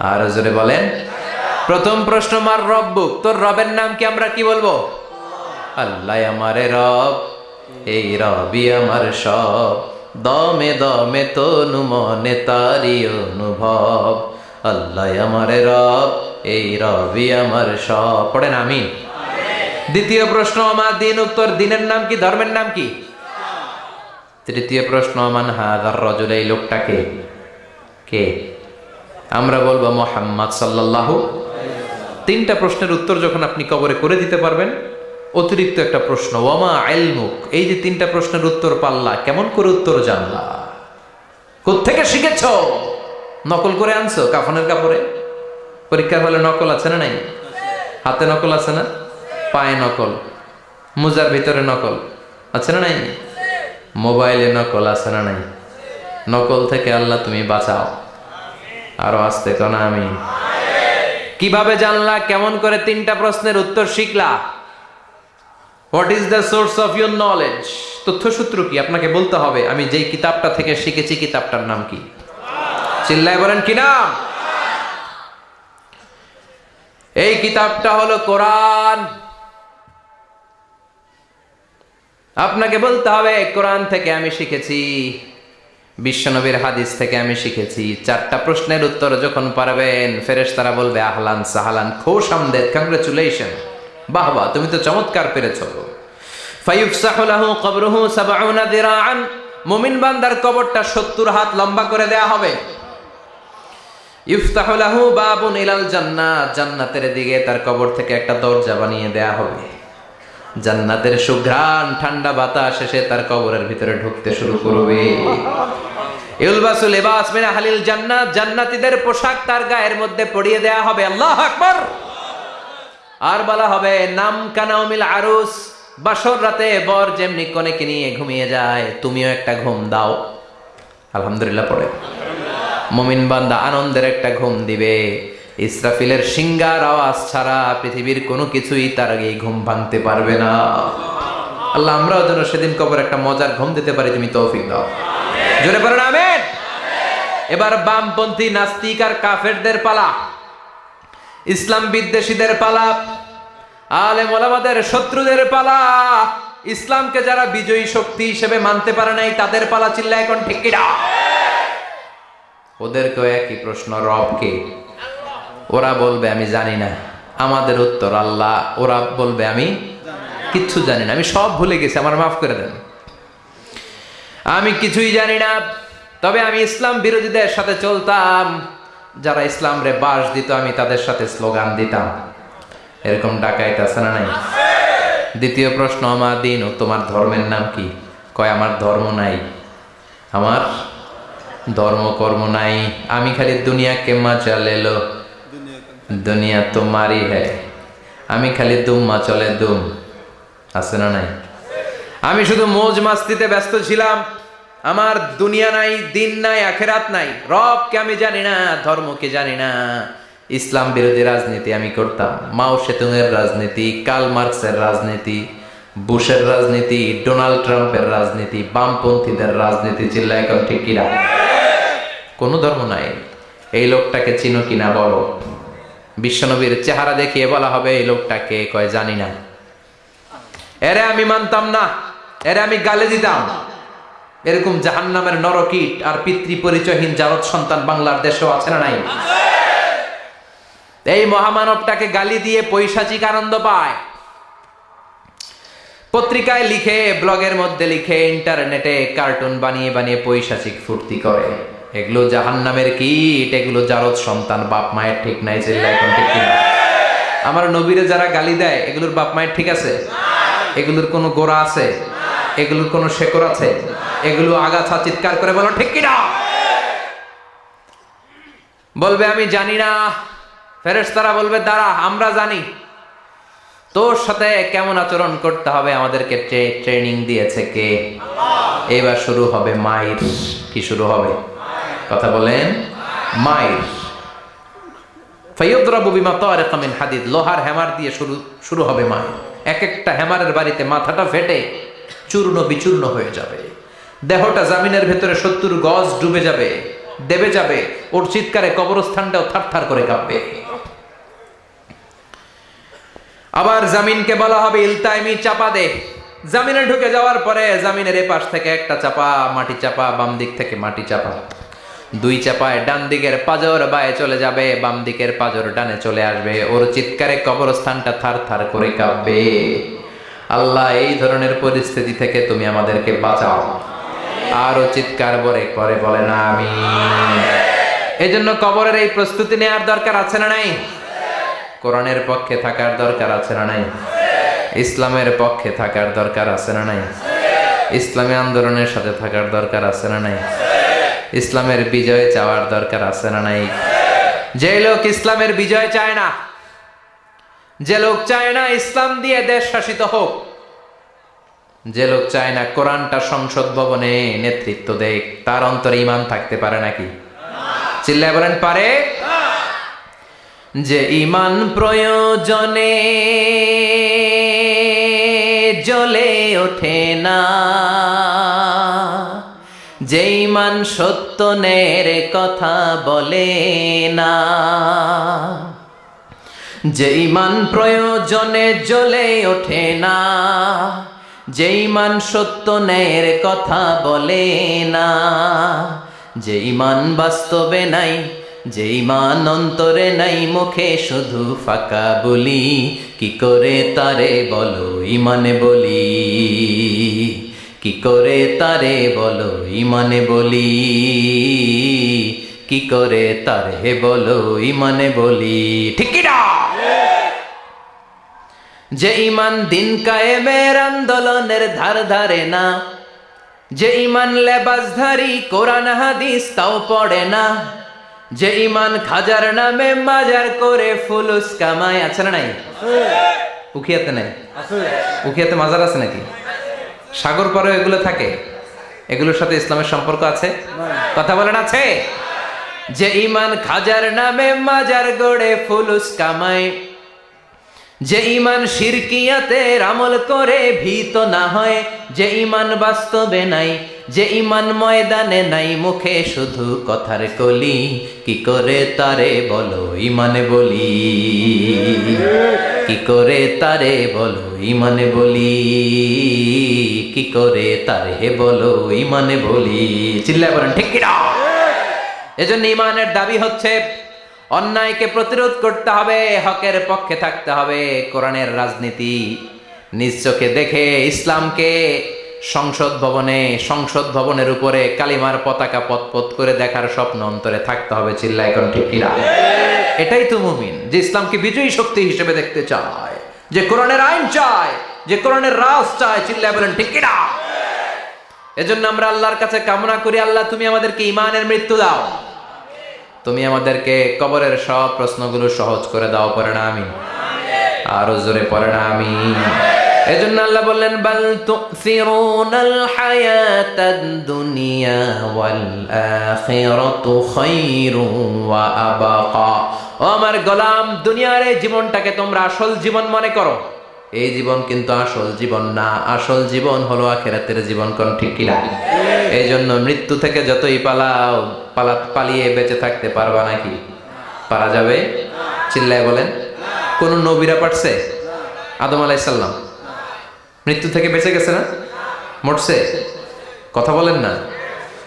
আর জোরে বলেন। প্রথম প্রশ্ন, মার রব্বুক? তোর রবের নাম কি আমরা কি বলব? আল্লাহ আমারে রব। এই রবি আমার সব। দমে দমে তনু মনে তারি অনুভব। আল্লাহ আমারে রব, এই রবি আমার সব। পড়েন আমি দ্বিতীয় প্রশ্ন, আমার দিন উত্তর দিনের নাম কি, ধর্মের নাম কি? তৃতীয় প্রশ্ন, আমান হাদার রজুল, এই লোকটাকে কে? আমরা বলব মোহাম্মদ সাল্লাল্লাহু তিনটা প্রশ্নের উত্তর যখন আপনি কবরে করে দিতে পারবেন অতিরিক্ত একটা প্রশ্ন, ওয়ামা আইলমুক? এই যে তিনটা প্রশ্নের উত্তর পাল্লা, কেমন করে উত্তর জানলা? কোত্থেকে শিখেছ? নকল করে আনছো কাফনের কাপড়ে? পরীক্ষার হলে নকল আছে না নাই? হাতে নকল আছে না? পায়ে নকল। মোজার ভিতরে নকল আছে না নাই? মোবাইলে নকল আছে না নাই? নকল থেকে আল্লাহ তুমি বাঁচাও। আরও আসতে কোনা আমি। কীভাবে জানলা? কেমন করে তিনটা প্রশ্নের উত্তর শিখলা? What is the source of your knowledge তথ্যসূত্র কি? আপনাকে বলতে হবে, আমি যেই কিতাবটা থেকে শিখেছি, কিতাবটার নাম কি? চিল্লায় বলেন কি নাম? এই কিতাবটা হলো কোরআন। আপনাকে বলতে হবে, কোরআন থেকে আমি শিখেছি, বিশ্বনবীর হাদিস থেকে আমি শিখেছি। চারটা প্রশ্নের উত্তর যখন পারবেন ফেরেশ তারা বলবে, আহলান সাহালান, খোশ আমদের কংগ্রেচুলেশন বাহ বাহ তুমি তো চমৎকার পেরেছ। ফায়ুফসাহু লাহু কবরুহু সাবউনা দিরাআন, মুমিন বান্দার কবরটা 70 হাত লম্বা করে দেয়া হবে। ইফতাহু বাবুন ইলাল জান্নাত, জান্নাতের সুঘ্রাণ, ঠান্ডা বাতাস এসে তার কবরের ভিতরে ঢুকতে শুরু করবে। ইউলবাসুল জান্নাত, জান্নাতীদের পোশাক তার গায়ের মধ্যে পরিয়ে দেয়া হবে। আল্লাহু আর বলা হবে, নাম কানাউমিল আরুস, বাসর রাতে বর যেমনি কনেকে নিয়ে ঘুমিয়ে যায়, তুমিও একটা ঘুম দাও। আলহামদুলিল্লাহ পড়ে। মমিন বান্দা আনন্দের একটা ঘুম দিবে। ইসরাফিলের সিঙ্গার আওয়াজ ছাড়া পৃথিবীর কোনো কিছুই তার আগে ঘুম ভাঙতে পারবে না। আল্লাহ, আমরাও যেন সেদিন কবর একটা মজার ঘুম দিতে পারি, তুমি তৌফিক দাও। জোরে পড়েন আমেন। এবার বামপন্থী নাস্তিক আর কাফেরদের পালা। ইসলাম বিদ্বেষীদের পালা, আলেম ওলামাদের শত্রুদের পালা, ইসলামকে যারা বিজয়ী শক্তি হিসেবে মানতে পারে নাই, তাদের পালা চিল্লা এখন ঠিক কিনা? ওদেরকেও একই প্রশ্ন রবকে ওরা বলবে, আমি জানি না। আমাদের উত্তর, আল্লাহ। ওরা বলবে, আমি কিচ্ছু জানি না। আমি সব ভুলে গেছি, আমার মাফ করে দেন। আমি কিছুই জানি না, তবে আমি ইসলাম বিরোধীদের সাথে চলতাম। যারা ইসলাম রে বাস দিত, আমি তাদের সাথে স্লোগান দিতাম। এরকম ডাকাইতে আছে না নাই? দ্বিতীয় প্রশ্ন, আমার দিন ও তোমার ধর্মের নাম কি? কয়, আমার ধর্ম নাই। আমার ধর্ম, কর্ম নাই। আমি খালি দুনিয়া কে মজা লেলো দুনিয়া তোমারই হ্যাঁ আমি খালি দুম্মা চলে দুম। আছে না নাই? আমি শুধু মোজ মাস্তিতে ব্যস্ত ছিলাম। আমার দুনিয়া নাই, দিন নাই, আখেরাত নাই। রবকে আমি জানি না, ধর্মকে জানি না। ইসলাম বিরোধী রাজনীতি আমি করতাম। মাও সেতুংয়ের রাজনীতি কাল মার্কসের রাজনীতি, বুশের রাজনীতি, ডোনাল্ড ট্রাম্পের রাজনীতি, বামপন্থীদের রাজনীতি চিল্লা এখন ঠিক কিনা? কোনো ধর্ম নাই। এই লোকটাকে চিনো কিনা বলো? বিশ্বনবীর চেহারা দেখিয়ে বলা হবে, এই লোকটাকে কয় জানি না। এরে আমি মানতাম না। এরে আমি গালে দিতাম। এরকম জাহান নামের নরকীট আর পিতৃ পরিচয়হীন জারদ সন্তান বাংলার দেশেও আছে না নাই? এই মহামানবটাকে গালি দিয়ে পৈশাচিক আনন্দ পায়। পত্রিকায় লিখে, ব্লগের মধ্যে লিখে, ইন্টারনেটে কার্টুন বানিয়ে বানিয়ে পৈশাচিক ফুর্তি করে। এগুলো জাহান নামের কীট, এগুলো জারদ সন্তান, বাপ মায়ের ঠিক নাই এখন ঠিক আমার নবীরে যারা গালি দেয়, এগুলোর বাপ মায়ের ঠিক আছে? এগুলোর কোনো গোড়া আছে? এগুলোর কোনো শেকড় আছে? এগুলো আগাছা চিৎকার করে বলো, ঠিক কিনা? বলবে, আমি জানি না। ফেরেশতারা বলবে, দাঁড়া, আমরা জানি। তোর সাথে কেমন আচরণ করতে হবে আমাদেরকে ট্রেনিং দিয়েছে কে? এবার শুরু হবে মাইর। কি শুরু হবে? কথা বলেন, মাইর। ফাইয়দ্রাবু বিমা তারিকা মিন হাদিদ। লোহার হ্যামার দিয়ে শুরু শুরু হবে মাইর। এক একটা হ্যামারের বাড়িতে মাথাটা ফেটে চূর্ণ বিচূর্ণ হয়ে যাবে। দেহটা জামিনের ভেতরে সত্তর গজ ডুবে যাবে, দেবে যাবে, ওর চিৎকারে কবরস্থানটাও থারথার করে কাঁপবে। আবার জামিনকে বলা হবে, ইলতাইমি চাপা দে। জামিনে ঢুকে যাওয়ার পরে জামিনের এপাশ থেকে একটা চাপা, মাটি চাপা, বাম দিক থেকে মাটি চাপা। দুই চাপায় ডান দিকের পাজর বায়ে চলে যাবে, বাম দিকের পাজর ডানে চলে আসবে, ওর চিৎকারে কবরস্থানটা থার থার করে কাঁপবে। আল্লাহ, এই ধরনের পরিস্থিতি থেকে তুমি আমাদেরকে বাঁচাও। আরও চিৎকার বরে করে বলে না আমি এই জন্য কবরের এই প্রস্তুতি নেওয়ার দরকার আছে না নাই? কোরআনের পক্ষে থাকার দরকার আছে না নাই? ইসলামের পক্ষে থাকার দরকার আছে না নাই? ইসলামী আন্দোলনের সাথে থাকার দরকার আছে না নাই? ইসলামের বিজয় চাওয়ার দরকার আছে না নাই? যে লোক ইসলামের বিজয় চায় না, যে লোক চায় না ইসলাম দিয়ে দেশ শাসিত হোক যে লোক চায় না কোরআনটা সংসদ ভবনে নেতৃত্ব দেখ তার অন্তরে ইমান থাকতে পারে নাকি? চিল্লায় বলেন, পারে। যে ইমান প্রয়োজনে জ্বলে ওঠে না, যে ইমান সত্য নের কথা বলে না, যে ইমান প্রয়োজনে জ্বলে ওঠে না যে ইমান সত্য ন্যায়ের কথা বলে না, যেই ইমান বাস্তবে নাই, যেই ইমান অন্তরে নাই, মুখে শুধু ফাঁকা বলি, কি করে তারে বলো ইমানে বলি? কি করে তারে বলো ইমানে বলি? কি করে তারে বলো ইমানে বলি? ঠিক যে ইমান দিন কায়েমের আন্দোলনের ধার ধারে না যে ইমান লেবাসধারী কোরআন হাদিস তাও পড়ে না যে ইমান খাজার নামে মাজার করে ফুলুস কামায় আছে না নাই? উখিয়াতে নাই? উখিয়াতে মাজার আছে নাকি? সাগর পরে এগুলো থাকে? এগুলোর সাথে ইসলামের সম্পর্ক আছে? কথা বলেন আছে? যে ইমান খাজার নামে মাজার গড়ে ফুলুস কামায় যে ইমান শিরকিয়াতে আমল করে ভীত না হয়, যে ইমান বাস্তবে নাই, যে ইমান ময়দানে নাই, মুখে শুধু কথার কলি, কি করে তারে বলো ইমানে বলি? কি করে তারে বলো ইমানে বলি? কি করে তারে বলো ইমানে বলি? চিল্লায় বলেন, ঠিক এজন্য ইমানের দাবি হচ্ছে অন্যায়কে প্রতিরোধ করতে হবে, হকের পক্ষে থাকতে হবে, কোরআনের রাজনীতি। নিজ দেখে ইসলামকে সংসদ ভবনে, সংসদ ভবনের উপরে কালিমার পতাকা পতপত করে দেখার স্বপ্ন অন্তরে থাকতে হবে চিল্লা ঠিক কিনা? এটাই তো মুমিন, যে ইসলামকে বিজয়ী শক্তি হিসেবে দেখতে চায়, যে কোরআনের আইন চায়, যে কোরআনের রাজ চায়, চিল্লায় বলেন ঠিক কিনা? এজন্য আমরা আল্লাহর কাছে কামনা করি, আল্লাহ তুমি আমাদেরকে ইমানের মৃত্যু দাও। তুমি আমাদেরকে কবরের সব প্রশ্নগুলো সহজ করে দাও পরে না আমি আরও জোরে পরে না আমি এজন্য আল্লাহ বললেন, বাল তুসিরুনাল হায়াতাদ দুনিয়া ওয়াল আখিরাতু খায়রু ওয়া ও আমার গোলাম, দুনিয়ার জীবনটাকে তোমরা আসল জীবন মনে করো। এই জীবন কিন্তু আসল জীবন না। আসল জীবন হলো আখেরাতের জীবন কোন ঠিক কিনা? এই জন্য মৃত্যু থেকে যতই পালাও, পালা, পালিয়ে বেঁচে থাকতে পারবা নাকি? পারা যাবে? চিল্লায় বলেন। কোন নবীরা পারছে? আদম আলাইসাল্লাম মৃত্যু থেকে বেঁচে গেছে না? মরছে? কথা বলেন না।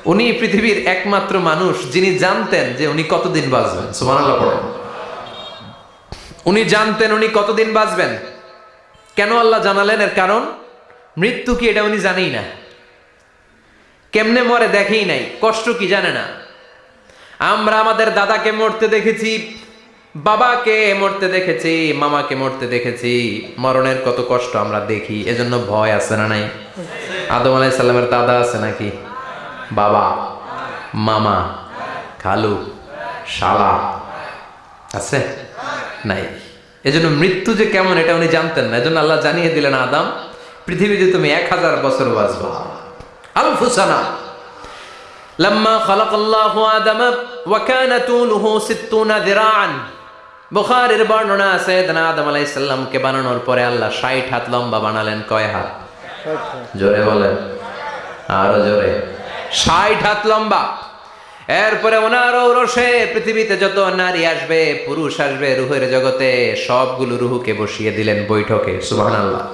উনি পৃথিবীর একমাত্র মানুষ যিনি জানতেন যে উনি কতদিন বাঁচবেন। পড়েন। উনি জানতেন উনি কতদিন বাঁচবেন। কেন আল্লাহ জানালেন? এর কারণ? মৃত্যু কি এটা উনি জানেই না। কেমনে মরে দেখেই নাই, কষ্ট কি জানে না। আমরা আমাদের দাদাকে মরতে দেখেছি, বাবাকে মরতে দেখেছি, মামাকে মরতে দেখেছি। মরণের কত কষ্ট আমরা দেখি, এজন্য ভয় আছে না নাই? আদম আলাই সাল্লামের দাদা আছে নাকি? বাবা, মামা, খালু, শালা, আছে? নাই। এজন্য মৃত্যু যে কেমন এটা উনি জানতেন না এজন্য আল্লাহ জানিয়ে দিলেন আদাম পৃথিবীতে তুমি এক হাজার বছর বাঁচবা আলফুসানা لما خلق الله آدم وكان طوله ستون ذراعا বুখারীর বর্ণনা আছে সাইয়েদনা আদম আলাইহিস সালামকে বানানোর পরে আল্লাহ 60 হাত লম্বা বানালেন কয় হাত জোরে বলেন আরো জোরে 60 হাত লম্বা এরপরে ওনার ঔরসে পৃথিবীতে যত নারী আসবে, পুরুষ আসবে রুহের জগতে, সবগুলো রুহুকে বসিয়ে দিলেন বৈঠকে সুহান আল্লাহ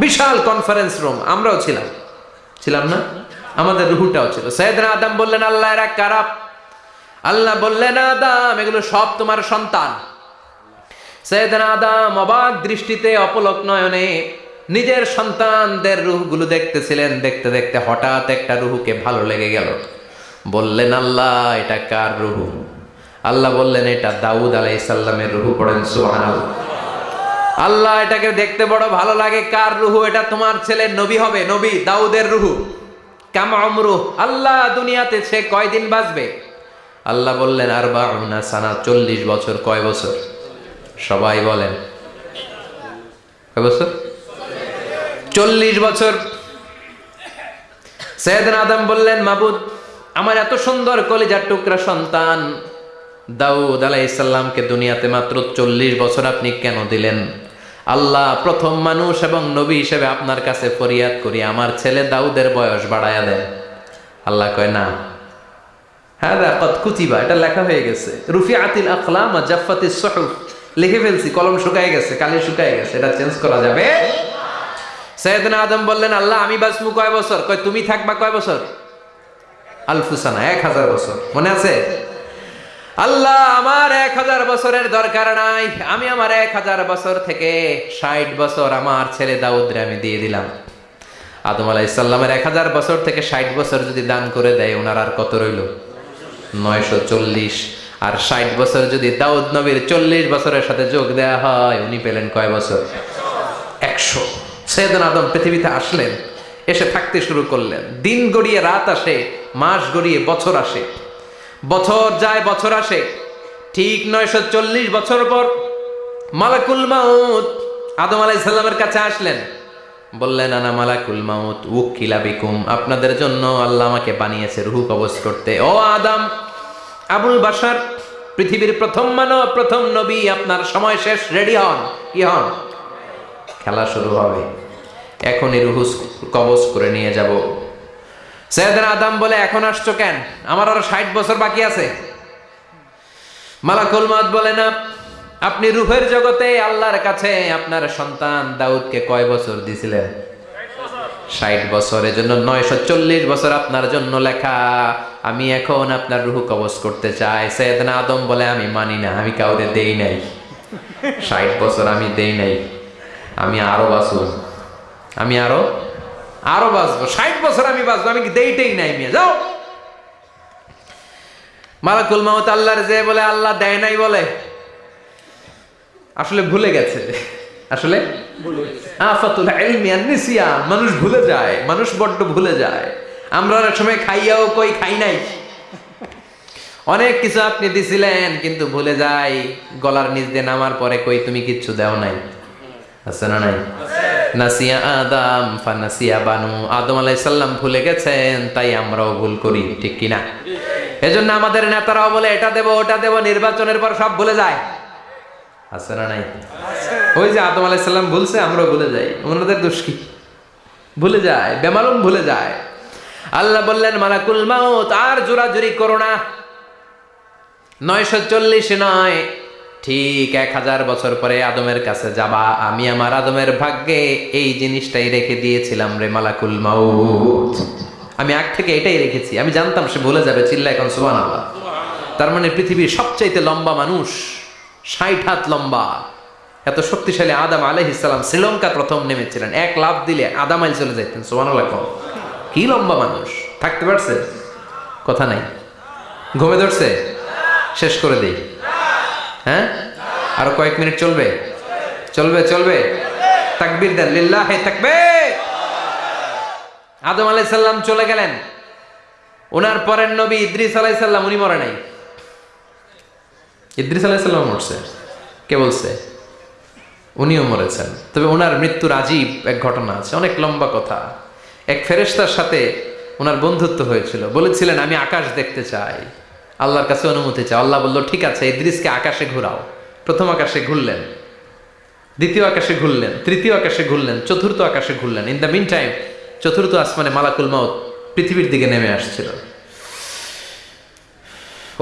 বিশাল কনফারেন্স রুম আমরাও ছিলাম। ছিলাম না? আমাদের রুহুটাও ছিল। সৈয়দনা আদম বললেন, আল্লাহ, এরা কারাপ আল্লাহ বললেন, আদাম, এগুলো সব তোমার সন্তান। সৈয়দনা আদম অবাক দৃষ্টিতে অপলক নয়নে নিজের সন্তানদের রুহগুলো দেখতেছিলেন, দেখতে দেখতে হঠাৎ একটা রুহুকে ভালো লেগে গেল। বললেন, আল্লাহ, এটা কার রুহু? আল্লাহ বললেন, এটা দাউদ আলাইসাল্লামের রুহু। পড়েন, সুবহানাল্লাহ। আল্লাহ, এটাকে দেখতে বড় ভালো লাগে। কার রুহু? এটা তোমার ছেলে নবী হবে, নবী, দাউদের রুহু। কাম অমরু আল্লাহ, দুনিয়াতে সে কয়দিন বাঁচবে? আল্লাহ বললেন আর বাউনা সানা, চল্লিশ বছর। কয় বছর? সবাই বলেন, কয় বছর? চল্লিশ বছর। সৈয়দ আদম বললেন, মাবুদ আমার এত সুন্দর কলিজার টুকরা সন্তান। দাউদ আলাইসাল্লামকে দুনিয়াতে মাত্র চল্লিশ বছর আপনি কেন দিলেন? আল্লাহ প্রথম মানুষ এবং নবী হিসেবে আপনার কাছে ফরিয়াদ করি, আমার ছেলে দাউদের বয়স বাড়ায়া দেন। আল্লাহ কয়, না। হ্যাঁ কত কুচিবা এটা লেখা হয়ে গেছে। রুফি আতিল আখলাম জাফাতি সহুফ। লিখে ফেলছি, কলম শুকায় গেছে, কালি শুকায় গেছে, এটা চেঞ্জ করা যাবে? সৈয়দনা আদম বললেন, আল্লাহ, আমি বাসমু কয় বছর? কয়, তুমি থাকবা কয় বছর? আলফুসানা, এক হাজার বছর। মনে আছে? আল্লাহ আমার এক হাজার বছরের দরকার নাই। আমি আমার এক হাজার বছর থেকে ষাট বছর আমার ছেলে দাউদরে আমি দিয়ে দিলাম। আদম আলাহ ইসাল্লামের এক হাজার বছর থেকে ষাট বছর যদি দান করে দেয়, ওনার আর কত রইল? নয়শো চল্লিশ। আর ষাট বছর যদি দাউদ নবীর চল্লিশ বছরের সাথে যোগ দেয়া হয়, উনি পেলেন কয় বছর? একশো। সৈয়দন আদম পৃথিবীতে আসলেন, এসে থাকতে শুরু করলেন। দিন গড়িয়ে রাত আসে মাস গড়িয়ে বছর আসে। বছর যায়, বছর আসে। ঠিক নয়শো চল্লিশ বছর পর মালাকুল মাউত আদম আলাই সাল্লামের কাছে আসলেন। বললেন, আনা মালাকুল মাউত উকিলা বিকুম। আপনাদের জন্য আল্লাহ আমাকে বানিয়েছে রুহু কবজ করতে। ও আদম, আবুল বাসার পৃথিবীর প্রথম মানব, প্রথম নবী, আপনার সময় শেষ, রেডি হন। কি হন? খেলা শুরু হবে। এখনই রুহু কবজ করে নিয়ে যাব। সৈয়দনা আদম বলে, এখন আসছো কেন? আমার আরও ষাট বছর বাকি আছে। মালাকুল মাদ বলে, না, আপনি রুহের জগতে আল্লাহর কাছে আপনার সন্তান দাউদকে কয় বছর দিছিলেন? ষাট বছরের জন্য নয়শো চল্লিশ বছর আপনার জন্য লেখা। আমি এখন আপনার রুহু কবজ করতে চাই। সৈয়দনা আদম বলে, আমি মানি না, আমি কাউরে দেই নাই। ষাট বছর আমি দেই নাই। আমি আরও বাঁচব আমি আরও আরও বাঁচবো, ষাট বছর আমি বাঁচবো, আমি দেইটেই নাই মেয়ে, যাও। মালাকুল মাহত আল্লাহর যে বলে, আল্লাহ দেয় নাই বলে। আসলে ভুলে গেছে। আসলে? আফাতুল ইলমি মানুষ ভুলে যায়, মানুষ বড্ড ভুলে যায়। আমরা অনেক সময় খাইয়াও কই খাই নাই। অনেক কিছু আপনি দিছিলেন, কিন্তু ভুলে যাই, গলার নিচ দিয়ে নামার পরে কই তুমি কিচ্ছু দেও নাই। আছে না নাই নাসিয়া আদম ফানাসিয়া বানু আদম আলাই সাল্লাম ভুলে গেছেন, তাই আমরাও ভুল করি, ঠিক কিনা? এজন্য আমাদের নেতারাও বলে, এটা দেব, ওটা দেব, নির্বাচনের পর সব ভুলে যায়। আছে না নাই ওই যে আদম আলাই সাল্লাম ভুলছে, আমরাও ভুলে যাই। ওনাদের দোষ কি? ভুলে যায়, বেমালুম ভুলে যায়। আল্লাহ বললেন, মালাকুল মাউত, আর জোরাজুরি করো না। নয়শো চল্লিশ নয় ঠিক এক হাজার বছর পরে আদমের কাছে যাবা। আমি আমার আদমের ভাগ্যে এই জিনিসটাই রেখে দিয়েছিলাম রে মালাকুল মাউত। আমি আগ থেকে এটাই রেখেছি। আমি জানতাম সে বলে যাবে চিল্লা এখন সুবান তার মানে পৃথিবীর সবচাইতে লম্বা মানুষ, ষাট হাত লম্বা, এত শক্তিশালী আদাম আলহ ইসলাম শ্রীলঙ্কা প্রথম নেমেছিলেন। এক লাভ দিলে আদাম মাইল চলে যাইতেন সুবান কম কি লম্বা মানুষ, থাকতে পারছে? কথা নাই। ঘুমে ধরছে? শেষ করে দেই। হ্যাঁ? আরও কয়েক মিনিট চলবে। চলবে চলবে। তাকবীর দেন। লিল্লাহ তাকবীর। আদম আলাই সাল্লাম চলে গেলেন। ওনার পরের নবী ইদ্রিস আলাই সাল্লাম উনি মরে নাই। ইদ্রিস আলাই সাল্লাম মরছে। কে বলছে? উনিও মরেছেন। তবে ওনার মৃত্যুর আজীব এক ঘটনা আছে। অনেক লম্বা কথা। এক ফেরেশতার সাথে ওনার বন্ধুত্ব হয়েছিল। বলেছিলেন, আমি আকাশ দেখতে চাই। আল্লাহর কাছে অনুমতি চাই আল্লাহ বলল, ঠিক আছে, ইদ্রিসকে আকাশে ঘুরাও। প্রথম আকাশে ঘুরলেন, দ্বিতীয় আকাশে ঘুরলেন, তৃতীয় আকাশে ঘুরলেন, চতুর্থ আকাশে ঘুরলেন। ইন দ্য মিন টাইম চতুর্থ আসমানে মালাকুল মাউত পৃথিবীর দিকে নেমে আসছিল।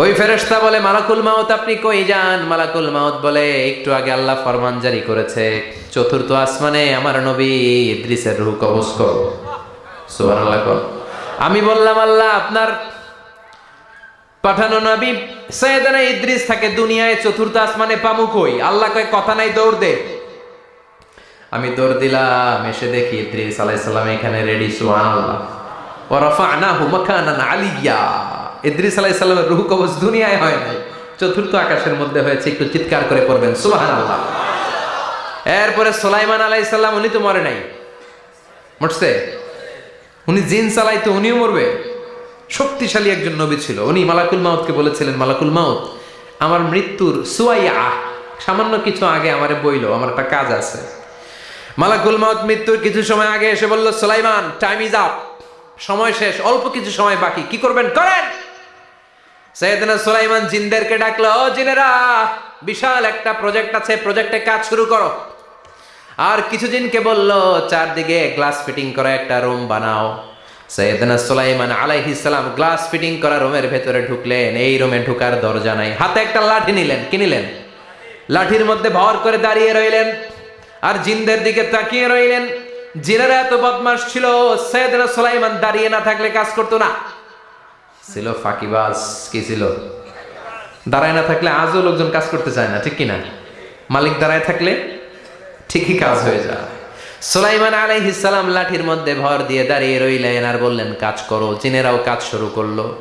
ওই ফেরেশতা বলে, মালাকুল মাউত, আপনি কই যান? মালাকুল মাউত বলে, একটু আগে আল্লাহ ফরমান জারি করেছে, চতুর্থ আসমানে আমার নবী ইদ্রিসের রূহ কবজ আমি বললাম, আল্লাহ, আপনার পাঠানো নবী, সৈয়দানা ইদ্রিস থাকে দুনিয়ায় চতুর্থ আসমানে পামু কই আল্লাহ কয়, কথা নাই, দৌড় দে। আমি দৌড় দিলাম, এসে দেখি ইদ্রিস আলাইহিস সালাম এখানে রেডি মাকানান আলিয়্যা ইদ্রিস আলাইহিস সালামের রূহ কবজ দুনিয়ায় হয় নাই। চতুর্থ আকাশের মধ্যে হয়েছে, একটু চিৎকার করে পড়বেন, সুবহানাল্লাহ। এরপরে সুলাইমান আলাইহিস সালাম, উনি তো মরে নাই। মরছে? উনি জিন চালাইতো, উনিও মরবে। শক্তিশালী একজন নবী ছিল। উনি মালাকুল মাউতকে বলেছিলেন, মালাকুল মাউত, আমার মৃত্যুর সুয়াইয়া, সামান্য কিছু আগে আমারে বইলো, আমার একটা কাজ আছে। মালাকুল মাউত মৃত্যুর কিছু সময় আগে এসে বলল, সুলাইমান টাইম ইজ আপ সময় শেষ, অল্প কিছু সময় বাকি, কি করবেন? করেন! সৈয়দনা সুলাইমান জিনদেরকে ডাকলো, ও জিনেরা, বিশাল একটা প্রজেক্ট আছে প্রজেক্টে কাজ শুরু করো। আর কিছু জিনকে বলল, চারদিকে গ্লাস ফিটিং করা একটা রুম বানাও। সৈয়দনা সুলাইমান আলাইহিস সালাম গ্লাস ফিটিং করা রুমের ভেতরে ঢুকলেন, এই রুমে ঢুকার দরজা নাই। হাতে একটা লাঠি নিলেন, কি নিলেন? লাঠির মধ্যে ভর করে দাঁড়িয়ে রইলেন আর জিনদের দিকে তাকিয়ে রইলেন। জিনেরা এত বদমাস ছিল, সৈয়দনা সুলাইমান দাঁড়িয়ে না থাকলে কাজ করতো না। ছিল ফাঁকিবাজ, কি ছিল? দাঁড়ায় না থাকলে আজও লোকজন কাজ করতে চায় না, ঠিক কিনা? মালিক দাঁড়ায় থাকলে ঠিকই কাজ হয়ে যায়। সুলাইমান আলাইহিসালাম লাঠির মধ্যে ভর দিয়ে দাঁড়িয়ে রইলেন আর বললেন কাজ করো। জিনেরাও কাজ শুরু করল।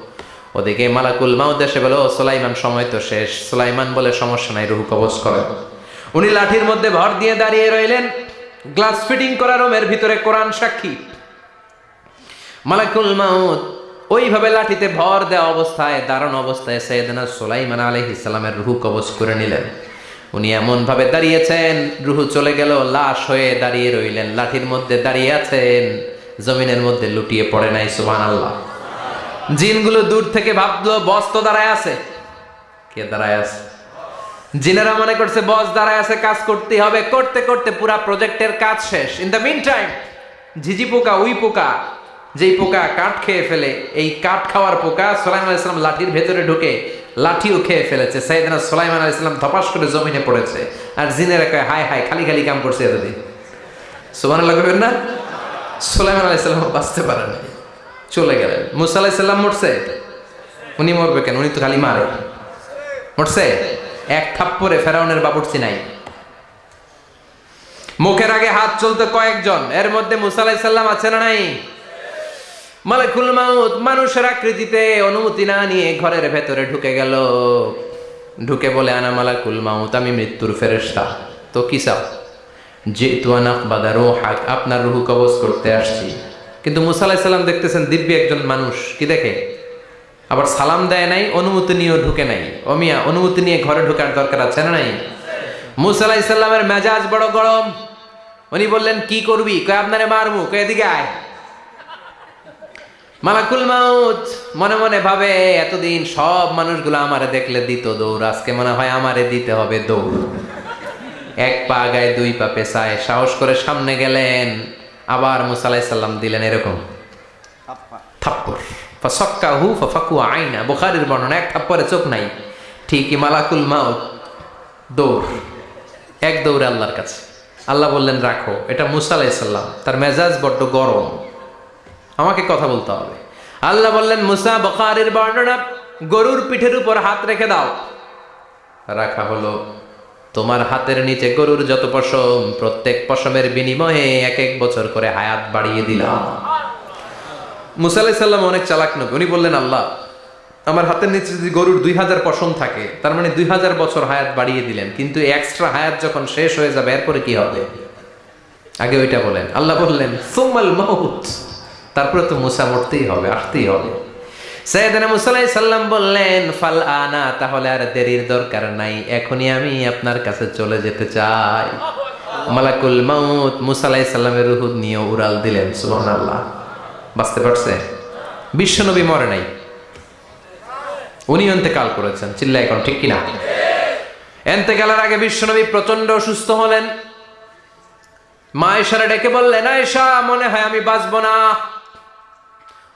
ওদিকে মালাকুল মাউদ এসে বলো "ও, সুলাইমান সময় তো শেষ। সুলাইমান বলে সমস্যা নাই রুহু কবজ করে। উনি লাঠির মধ্যে ভর দিয়ে দাঁড়িয়ে রইলেন। গ্লাস ফিটিং করা রুমের ভিতরে কোরআন সাক্ষী। মালাকুল মাউদ ওইভাবে লাঠিতে ভর দেওয়া অবস্থায় দারুণ অবস্থায় সৈয়দনা সুলাইমান আলাইহিস সালামের রুহু কবজ করে নিলেন। উনি এমন ভাবে দাঁড়িয়েছেন, রুহু চলে গেল, লাশ হয়ে দাঁড়িয়ে রইলেন, লাঠির মধ্যে দাঁড়িয়ে আছেন, জমিনের মধ্যে লুটিয়ে পড়ে নাই, সুবহানাল্লাহ। জিনগুলো দূর থেকে ভাবলো, বস তো দাঁড়ায় আছে। কে দাঁড়ায় আছে? জিনেরা মনে করছে, বস দাঁড়ায় আছে, কাজ করতে হবে। করতে করতে পুরা প্রজেক্টের কাজ শেষ। ইন দ্য মিন টাইম ঝিঝি পোকা, উই পোকা, যেই পোকা কাঠ খেয়ে ফেলে, এই কাঠ খাওয়ার পোকা সোলাইমান আলাইসালাম লাঠির ভেতরে ঢুকে লাঠিও খেয়ে ফেলেছে। সাইদিনা সোলাইমান আলাইসালাম ধপাস করে জমিনে পড়েছে। আর জিনেরা কয় হায় হায়, খালি খালি কাম করছে এতদিন। সোমান লাগবেন না? সোলাইমান আলাইসালাম বাঁচতে পারেন চলে গেলেন। মুসা আলাইসাল্লাম মরছে? উনি মরবে কেন? উনি তো খালি মারে। মরছে? এক থাপ্পরে ফেরাউনের বাবুর্চি নাই। মুখের আগে হাত চলতে কয়েকজন। এর মধ্যে মুসা আলাইসাল্লাম আছে না নাই? মালাকুল মাউত মানুষের আকৃতিতে অনুমতি না নিয়ে ঘরের ভেতরে ঢুকে গেল। ঢুকে বলে, আনা মালাকুল মাউত, আমি মৃত্যুর ফেরেশতা। তো কি চাও? যে তুয়ানাক বাদারো হাক আপনার রুহু কবজ করতে আসছি। কিন্তু মুসা আলাইসাল্লাম দেখতেছেন দিব্য একজন মানুষ। কি দেখে? আবার সালাম দেয় নাই, অনুমতি নিয়েও ঢুকে নাই। অমিয়া অনুমতি নিয়ে ঘরে ঢোকার দরকার আছে না নাই? মুসা আলাইসাল্লামের মেজাজ বড় গরম। উনি বললেন, কি করবি? কয়, আপনারে মারমু। কয়, এদিকে আয়। মালাকুল মাউত মনে মনে ভাবে এতদিন সব মানুষগুলো আমারে দেখলে দিত দৌড় আজকে মনে হয় আমারে দিতে হবে দৌড়। এক পা গায়ে দুই পা পেশায় সাহস করে সামনে গেলেন আবার মুসালাই সাল্লাম দিলেন এরকম। থাপ্পর ফসক্কা হু ফাকু আইনা বোখারির বর্ণনা এক থাপ্পরে চোখ নাই। ঠিকই মালাকুল মাউত দৌড়। এক দৌড়ে আল্লাহর কাছে। আল্লাহ বললেন রাখো। এটা মুসা আলাইসাল্লাম তার মেজাজ বড্ড গরম। আমাকে কথা বলতে হবে। আল্লাহ বললেন, মুসা বকারের বর্ণনা, গরুর পিঠের উপর হাত রেখে দাও। রাখা হলো, তোমার হাতের নিচে গরুর যত পশম, প্রত্যেক পশমের বিনিময়ে এক এক বছর করে হায়াত বাড়িয়ে দিলাম। মুসা আলাইহিস সাল্লাম অনেক চালাক নবী। উনি বললেন, আল্লাহ, আমার হাতের নিচে যদি গরুর দুই হাজার পশম থাকে, তার মানে দুই হাজার বছর হায়াত বাড়িয়ে দিলেন, কিন্তু এক্সট্রা হায়াত যখন শেষ হয়ে যাবে, এরপরে কি হবে? আগে ওইটা বলেন। আল্লাহ বললেন সোমাল মাউত। তারপরে তো মুসা মরতেই হবে, আসতেই হবে। সৈয়দনা মুসা আলাইহিস সাল্লাম বললেন, ফাল আনা, তাহলে আর দেরির দরকার নাই, এখনই আমি আপনার কাছে চলে যেতে চাই। মালাকুল মাউত মুসা আলাইহিস সাল্লামের রুহ নিয়ে উড়াল দিলেন, সুবহানাল্লাহ। বাঁচতে পারছে? বিশ্বনবী মরে নাই। উনি এতেকাল করেছেন চিল্লা এখন ঠিক কিনা? এতেকালের আগে বিশ্বনবী প্রচণ্ড অসুস্থ হলেন। মা এসারা ডেকে বললেন, আয়েশা, মনে হয় আমি বাঁচবো না।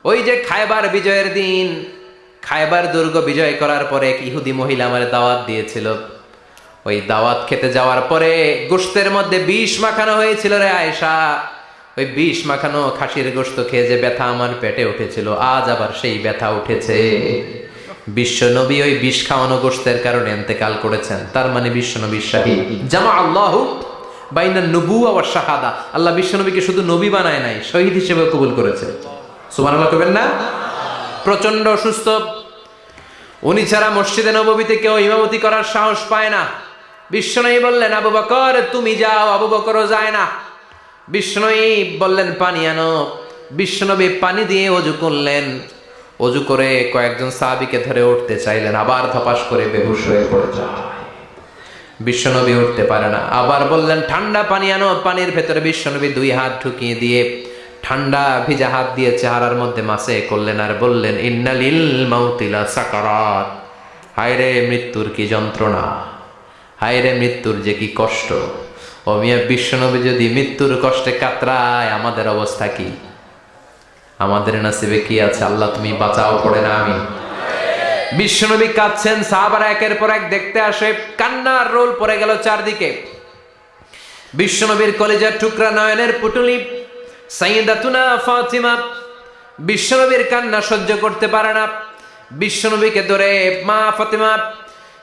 ওই যে খায়বার বিজয়ের দিন। খায়বার দুর্গ বিজয় করার পরে এক ইহুদি মহিলা আমার দাওয়াত দিয়েছিল। ওই দাওয়াত খেতে যাওয়ার পরে গোস্তের মধ্যে বিষ মাখানো হয়েছিল রে আয়েশা। ওই বিষ মাখানো খাসির গোস্ত খেয়ে যে ব্যথা আমার পেটে উঠেছিল, আজ আবার সেই ব্যথা উঠেছে। বিশ্বনবী ওই বিষ খাওয়ানো গোস্তের কারণে এতেকাল করেছেন। তার মানে বিশ্বনবী শাহী জামা আল্লাহ বাইনা নবু আবার শাহাদা। আল্লাহ বিশ্বনবীকে শুধু নবী বানায় নাই, শহীদ হিসেবে কবুল করেছে। সুবহানাল্লাহ কবেন না? প্রচণ্ড অসুস্থ। উনি ছাড়া মসজিদে নববীতে কেউ ইমামতি করার সাহস পায় না। বিশ্বনবী বললেন, আবু বকর, তুমি যাও, আবু বকরও যায় না। বিষ্ণুই বললেন, পানি আনো। বিষ্ণনবী পানি দিয়ে অজু করলেন। অজু করে কয়েকজন সাহাবিকে ধরে উঠতে চাইলেন, আবার ধপাস করে বেহুশ হয়ে পড়ে যায়। বিশ্বনবী উঠতে পারে না। আবার বললেন, ঠান্ডা পানি আনো। পানির ভেতরে বিশ্বনবী দুই হাত ঢুকিয়ে দিয়ে ঠান্ডা ভিজা হাত দিয়ে চেহারার মধ্যে মাসে করলেন আর বললেন, ইন্নালিল মাউতিলা সাকারাত। হায়রে মৃত্যুর কি যন্ত্রণা? হায়রে মৃত্যুর যে কি কষ্ট? ও মিয়া বিশ্বনবী যদি মৃত্যুর কষ্টে কাতরায়, আমাদের অবস্থা কি? আমাদের নাসিবে কি আছে? আল্লাহ তুমি বাঁচাও, পড়ে না আমি। বিশ্বনবী কাঁদছেন, সাহাবারা একের পর এক দেখতে আসে, কান্নার রোল পড়ে গেল চারদিকে। বিশ্বনবীর কলেজের টুকরা নয়নের পুটুলি সাইদাতুনা ফাতিমা বিশ্বনবীর কান্না সহ্য করতে পারে না। বিশ্বনবীকে ধরে মা ফাতিমা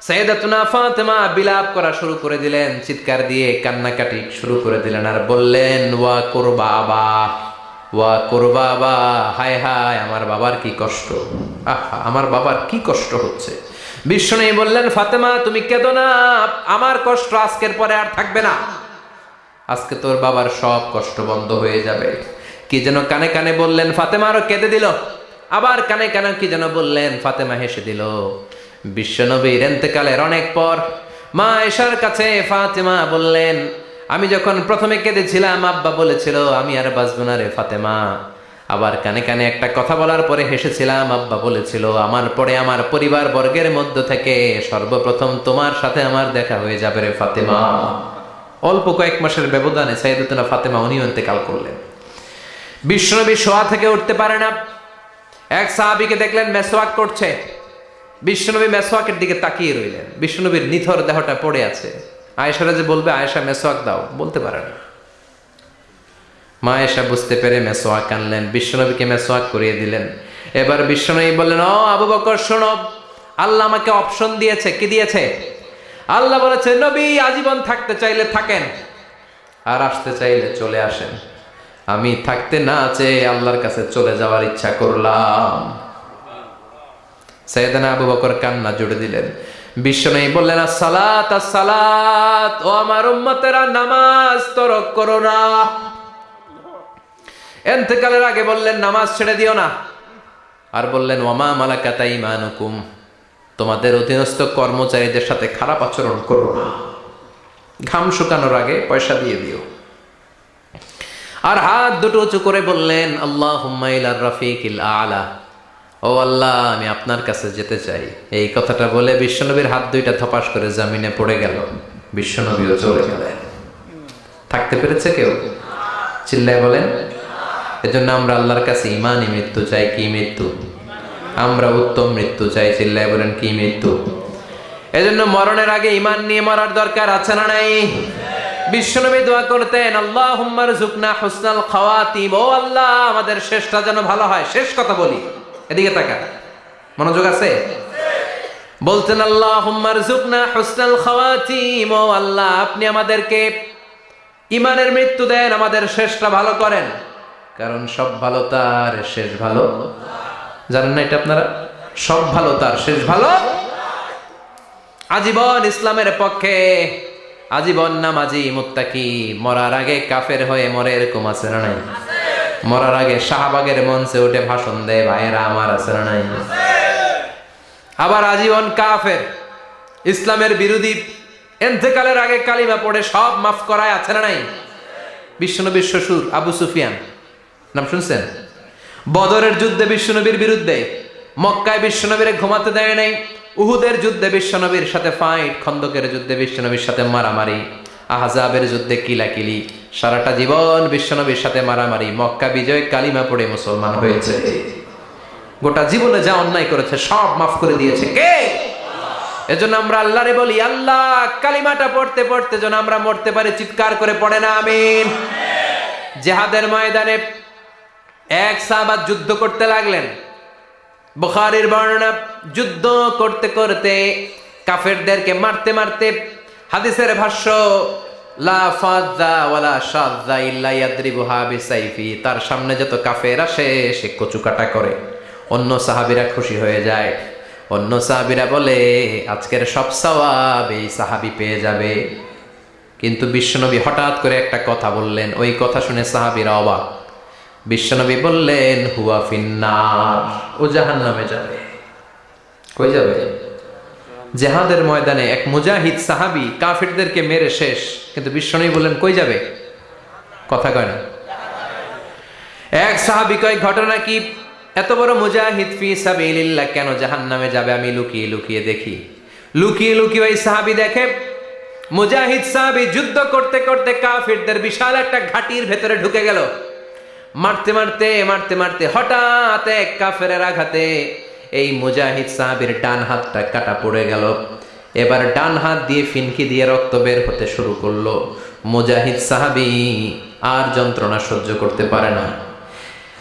সাইদাতুনা ফাতেমা বিলাপ করা শুরু করে দিলেন, চিৎকার দিয়ে কান্নাকাটি শুরু করে দিলেন আর বললেন, ওয়া করবাবা ওয়া করবাবা হায় হায়, আমার বাবার কি কষ্ট, আহা, আমার বাবার কি কষ্ট হচ্ছে। বিষ্ণু বললেন, ফাতেমা, তুমি কেঁদো না, আমার কষ্ট আজকের পরে আর থাকবে না। আজকে তোর বাবার সব কষ্ট বন্ধ হয়ে যাবে। কি যেন কানে কানে বললেন, ফাতেমা আরও কেঁদে দিল। আবার কানে কানে কি যেন বললেন, ফাতেমা হেসে দিল। বিশ্বনবীর এন্তেকালের অনেক পর মা এশার কাছে ফাতেমা বললেন, আমি যখন প্রথমে কেঁদেছিলাম, আব্বা বলেছিল, আমি আর বাঁচব না রে ফাতেমা। আবার কানে কানে একটা কথা বলার পরে হেসেছিলাম, আব্বা বলেছিল, আমার পরে আমার পরিবার বর্গের মধ্য থেকে সর্বপ্রথম তোমার সাথে আমার দেখা হয়ে যাবে রে ফাতেমা। অল্প কয়েক মাসের ব্যবধানে সাইদুদ্দিনা ফাতেমা উনিও ইন্তেকাল করলেন। বিশ্বনবী শোয়া থেকে উঠতে পারে না। এক সাহাবিকে দেখলেন মেসোয়াক করছে। বিশ্বনবী মেসোয়াকের দিকে তাকিয়ে রইলেন। বিশ্বনবীর নিথর দেহটা পড়ে আছে। আয়েশারা যে বলবে, আয়েশা মেসোয়াক দাও। বলতে পারে না। মা আয়েশা বুঝতে পেরে মেসোয়াক আনলেন। বিশ্বনবীকে মেসোয়াক করিয়ে দিলেন। এবার বিশ্বনবী বললেন, ও আবু বকর, শোনো। আল্লাহ আমাকে অপশন দিয়েছে। কি দিয়েছে? আল্লাহ বলেছে, নবী আজীবন থাকতে চাইলে থাকেন আর আসতে চাইলে চলে আসেন। আমি থাকতে না চেয়ে আল্লাহর কাছে চলে যাওয়ার ইচ্ছা করলাম। সৈয়দানা আবু বকর কান্না জুড়ে দিলেন। বিশ্বনবী বললেন সালাত সালাত ও আমার উম্মতেরা, নামাজ তরক করো না। এন্তেকালের আগে বললেন, নামাজ ছেড়ে দিও না। আর বললেন ওমা মালাকাতা ইমানুকুম? তোমাদের অধীনস্থ কর্মচারীদের সাথে খারাপ আচরণ করো না। ঘাম শুকানোর আগে পয়সা দিয়ে দিও। আর হাত দুটো উঁচু করে বললেন আল্লাহ হুম্মাইলার রফিক আলা। ও আল্লাহ, আমি আপনার কাছে যেতে চাই। এই কথাটা বলে বিশ্বনবীর হাত দুইটা থপাস করে জামিনে পড়ে গেল। বিশ্বনবীও চলে গেলেন। থাকতে পেরেছে কেউ? চিল্লায় বলেন, এজন্য আমরা আল্লাহর কাছে ইমানই মৃত্যু চাই, কি মৃত্যু? আমরা উত্তম মৃত্যু চাই চিল্লায় বলেন কি মৃত্যু? এজন্য মরণের আগে ইমান নিয়ে মরার দরকার আছে না নাই? বিশ্বনবী দোয়া করতেন আল্লাহ হুম্মার জুকনা হুসনাল খাওয়াতিম ও আল্লাহ, আমাদের শেষটা যেন ভালো হয়। শেষ কথা বলি, এদিকে তাকা মনোযোগ আছে? বলতেন আল্লাহ হুম্মারজুকনা হুসনাল খাওয়াতিম ও আল্লাহ, আপনি আমাদেরকে ইমানের মৃত্যু দেন, আমাদের শেষটা ভালো করেন। কারণ সব ভালো, তার শেষ ভালো। জানেন না এটা আপনারা? সব ভালো তার, শেষ ভালো? আজীবন ইসলামের পক্ষে, আজীবন নামাজি মুত্তাকি, মরার আগে কাফের হয়ে মরে এরকম আছে না নাই? মরার আগে শাহবাগের মঞ্চে উঠে ভাষণ দেয়, ভাইয়েরা, আমার আছে না নাই? আবার আজীবন কাফের, ইসলামের বিরোধী, এন্তেকালের আগে কালিমা পড়ে সব মাফ করায় আছে না নাই? বিশ্বনবীর শ্বশুর আবু সুফিয়ান, নাম শুনছেন? বদরের যুদ্ধে বিশ্বনবীর বিরুদ্ধে, মক্কায় বিশ্বনবীরে ঘুমাতে দেয় নাই, উহুদের যুদ্ধে বিশ্বনবীর সাথে ফাইট খন্দকের যুদ্ধে বিশ্বনবীর সাথে মারামারি, আহজাবের যুদ্ধে কিলাকিলি, সারাটা জীবন বিশ্বনবীর সাথে মারামারি, মক্কা বিজয় কালিমা পড়ে মুসলমান হয়েছে। গোটা জীবনে যা অন্যায় করেছে, সব মাফ করে দিয়েছে কে? এজন্য আমরা আল্লাহরে বলি, আল্লাহ, কালিমাটা পড়তে পড়তে যেন আমরা মরতে পারি, চিৎকার করে পড়ে না, আমিন। জেহাদের ময়দানে এক সাহাবাত যুদ্ধ করতে লাগলেন। বুখারীর বর্ণনা, যুদ্ধ করতে করতে কাফেরদেরকে মারতে মারতে হাদিসের ভাষ্য তার সামনে যত কাফের আসে, সে কচুকাটা করে। অন্য সাহাবীরা খুশি হয়ে যায়। অন্য সাহাবীরা বলে, আজকের সব সওয়াব এই সাহাবী পেয়ে যাবে। কিন্তু বিশ্বনবী হঠাৎ করে একটা কথা বললেন। ওই কথা শুনে সাহাবীরা অবাক। বিশ্বনবী বললেন, হুয়া ফিন্নার। ও জাহান নামে যাবে। কই যাবে? জেহাদের ময়দানে এক মুজাহিদ সাহাবি কাফিরদেরকে মেরে শেষ। কিন্তু বিশ্বনবী বললেন, কই যাবে? কথা কয় না। এক সাহাবি কয়, ঘটনা কি? এত বড় মুজাহিদ ফি সাবিলিল্লাহ কেন জাহান্নামে যাবে? আমি লুকিয়ে লুকিয়ে দেখি। লুকিয়ে লুকিয়ে ওই সাহাবি দেখে, মুজাহিদ সাহাবি যুদ্ধ করতে করতে কাফিরদের বিশাল একটা ঘাটির ভেতরে ঢুকে গেল। মারতে মারতে মারতে মারতে হঠাৎ এক কাফেরের আঘাতে এই মুজাহিদ সাহাবির ডান হাতটা কাটা পড়ে গেল। এবার ডান হাত দিয়ে ফিনকি দিয়ে রক্ত বের হতে শুরু করল। মুজাহিদ সাহাবি আর যন্ত্রণা সহ্য করতে পারে না।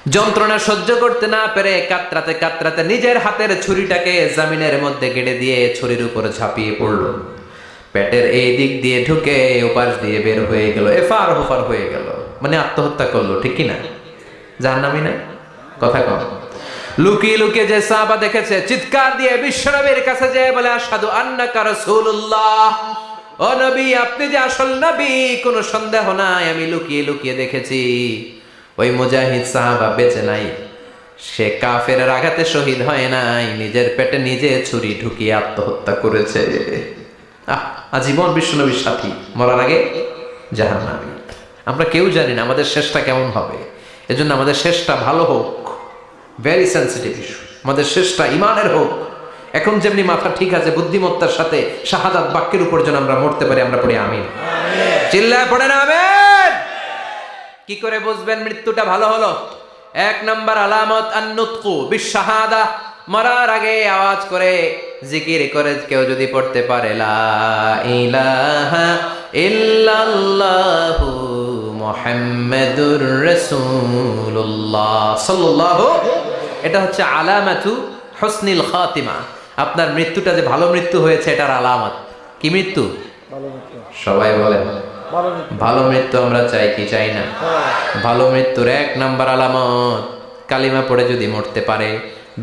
যন্ত্রণা সহ্য করতে না পেরে কাতরাতে কাতরাতে নিজের হাতের ছুরিটাকে জামিনের মধ্যে গেড়ে দিয়ে ছুরির উপর ঝাঁপিয়ে পড়ল। পেটের এই দিক দিয়ে ঢুকে ওপাশ দিয়ে বের হয়ে গেল, এফার হোফার হয়ে গেল। মানে আত্মহত্যা করল, ঠিক কি না? যার নামই না কথা কম লুকিয়ে লুকিয়ে যে সাহাবা দেখেছে, চিৎকার দিয়ে বিশ্বনবীর কাছে যে বলে আসাদু আন্নাকা রাসূলুল্লাহ। ও নবী, আপনি যে আসল নবী, কোনো সন্দেহ নাই, আমি লুকিয়ে লুকিয়ে দেখেছি। ওই মুজাহিদ সাহাবা বেঁচে নাই। সে কাফের আঘাতে শহীদ হয় নাই, নিজের পেটে নিজে ছুরি ঢুকিয়ে আত্মহত্যা করেছে। আজীবন বিশ্বনবীর সাথী, মরার আগে জাহান্নামী। আমরা কেউ জানি না, আমাদের শেষটা কেমন হবে। এজন্য আমাদের শেষটা ভালো হোক। ভেরি সেন্সিটিভ ইস্যু আমাদের শেষটা ইমানের হোক। এখন যেমনি মাথা ঠিক আছে বুদ্ধিমত্তার সাথে শাহাদাত বাক্যের উপর যেন আমরা মরতে পারি আমরা পড়ি আমিন। চিল্লায় পড়ে না আমিন। কি করে বুঝবেন মৃত্যুটা ভালো হলো? এক নম্বর আলামত আন্নুতকু বিশাহাদা মরার আগে আওয়াজ করে জিকির করে কেউ যদি পড়তে পারে লা ইলাহা ইল্লাল্লাহু মুহাম্মাদুর রাসূলুল্লাহ সাল্লাল্লাহু এটা হচ্ছে আলামাতু হুসনিল খাতিমা। আপনার মৃত্যুটা যে ভালো মৃত্যু হয়েছে এটার আলামত। কি মৃত্যু? সবাই বলেন ভালো মৃত্যু। আমরা চাই কি চাই না? ভালো মৃত্যুর এক নাম্বার আলামত কালিমা পড়ে যদি মরতে পারে।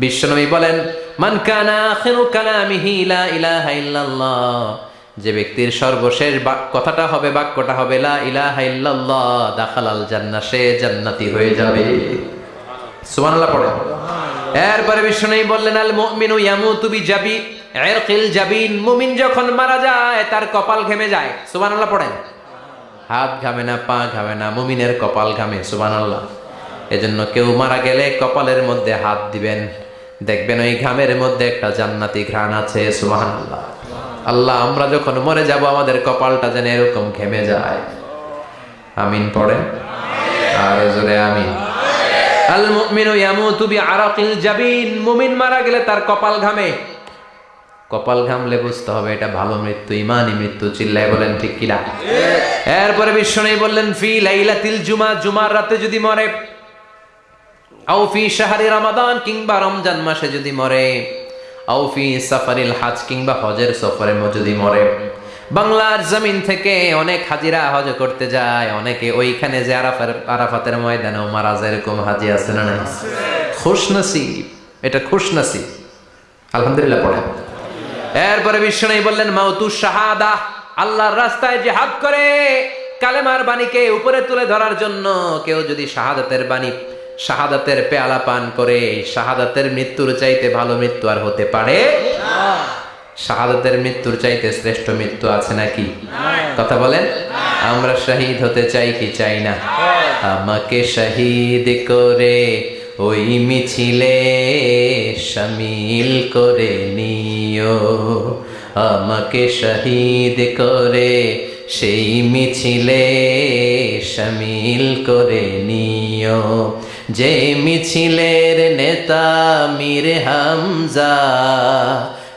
বিশ্বনবী বলেন মান কানা আখিরু কালামিহি লা ইলাহা ইল্লাল্লাহ। যে ব্যক্তির সর্বশেষ কথাটা হবে, বাক্যটা হবে, লা ইলাহা ইল্লাল্লাহ, দাখালাল জান্নাহ, সে জান্নাতি হয়ে যাবে। সুবহানাল্লাহ পড়ে। এরপরে বিশ্বনবী বললেন, আল মুমিনু ইয়ামুতু বিজাবি ইরকিল জাবিন। মুমিন যখন মারা যায়, তার কপাল ঘেমে যায়। সুবহানাল্লাহ পড়েন। হাত ঘামে না, পা ঘামে না, মুমিনের কপাল ঘামে, সুবহানাল্লাহ। এজন্য কেউ মারা গেলে কপালের মধ্যে হাত দিবেন। দেখবেন ওই ঘামের মধ্যে একটা জান্নাতি ঘ্রাণ আছে, সুবহানাল্লাহ। আল্লাহ, আমরা যখন মরে যাব, আমাদের কপালটা যেন এরকম ঘেমে যায়। আমিন পড়েন আর জোরে আমিন। কপাল ঘামে। কপাল ঘামলে বুঝতে হবে এটা ভালো মৃত্যু ইমানি মৃত্যু, চিল্লায় বলেন ঠিক এরপরে বললেন, ফি জুমা, জুমার রাতে যদি মরে রমাদান, কিংবা রমজান মাসে যদি মরে। আউফি সাফারিল হাজ কিংবা হজের সফরে যদি মরে। বাংলার জমিন থেকে অনেক হাজিরা হজ করতে যায়, অনেকে ওইখানে যে আরাফার, আরাফাতের ময়দানেও মারা যায়, এরকম হাজি আছে না নাই? খুশ নসিব এটা খুশ নসিব আলহামদুলিল্লাহ পড়ে। এরপরে বিশ্বনবী বললেন, মাউতু শাহাদা, আল্লাহর রাস্তায় জিহাদ করে। কালেমার বাণীকে উপরে তুলে ধরার জন্য কেউ যদি শাহাদাতের বাণী শাহাদাতের পেয়ালা পান করে শাহাদাতের মৃত্যুর চাইতে ভালো মৃত্যু আর হতে পারে? শাহাদাতের মৃত্যুর চাইতে শ্রেষ্ঠ মৃত্যু আছে নাকি? কথা বলেন? আমরা শহীদ হতে চাই কি চাই না? আমাকে শহীদ করে ওই মিছিলে সামিল করে নিও। আমাকে শহীদ করে সেই মিছিলে সামিল করে নিও। যে মিছিলের নেতা মীর হামজা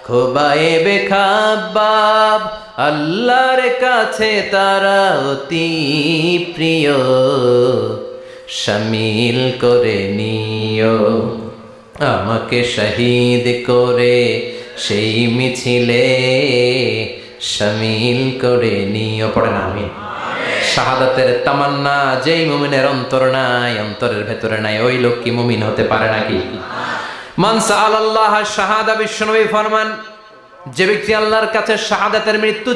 খোবায়েবে খাবাব আল্লাহর কাছে তারা অতি প্রিয়। শামিল করে নিও, আমাকে শহীদ করে সেই মিছিলে। শামিল করে নিও পড়েন আমি শাহাদাতের তামান্না, যেই মুমিনের অন্তর নাই, অন্তরের ভেতরে নাই, ওই লোক কি মুমিন হতে পারে নাকি? মানসা আল্লাহ শাহাদা বিশ্বনবী ফরমান, যে ব্যক্তি আল্লাহর কাছে শাহাদাতের মৃত্যু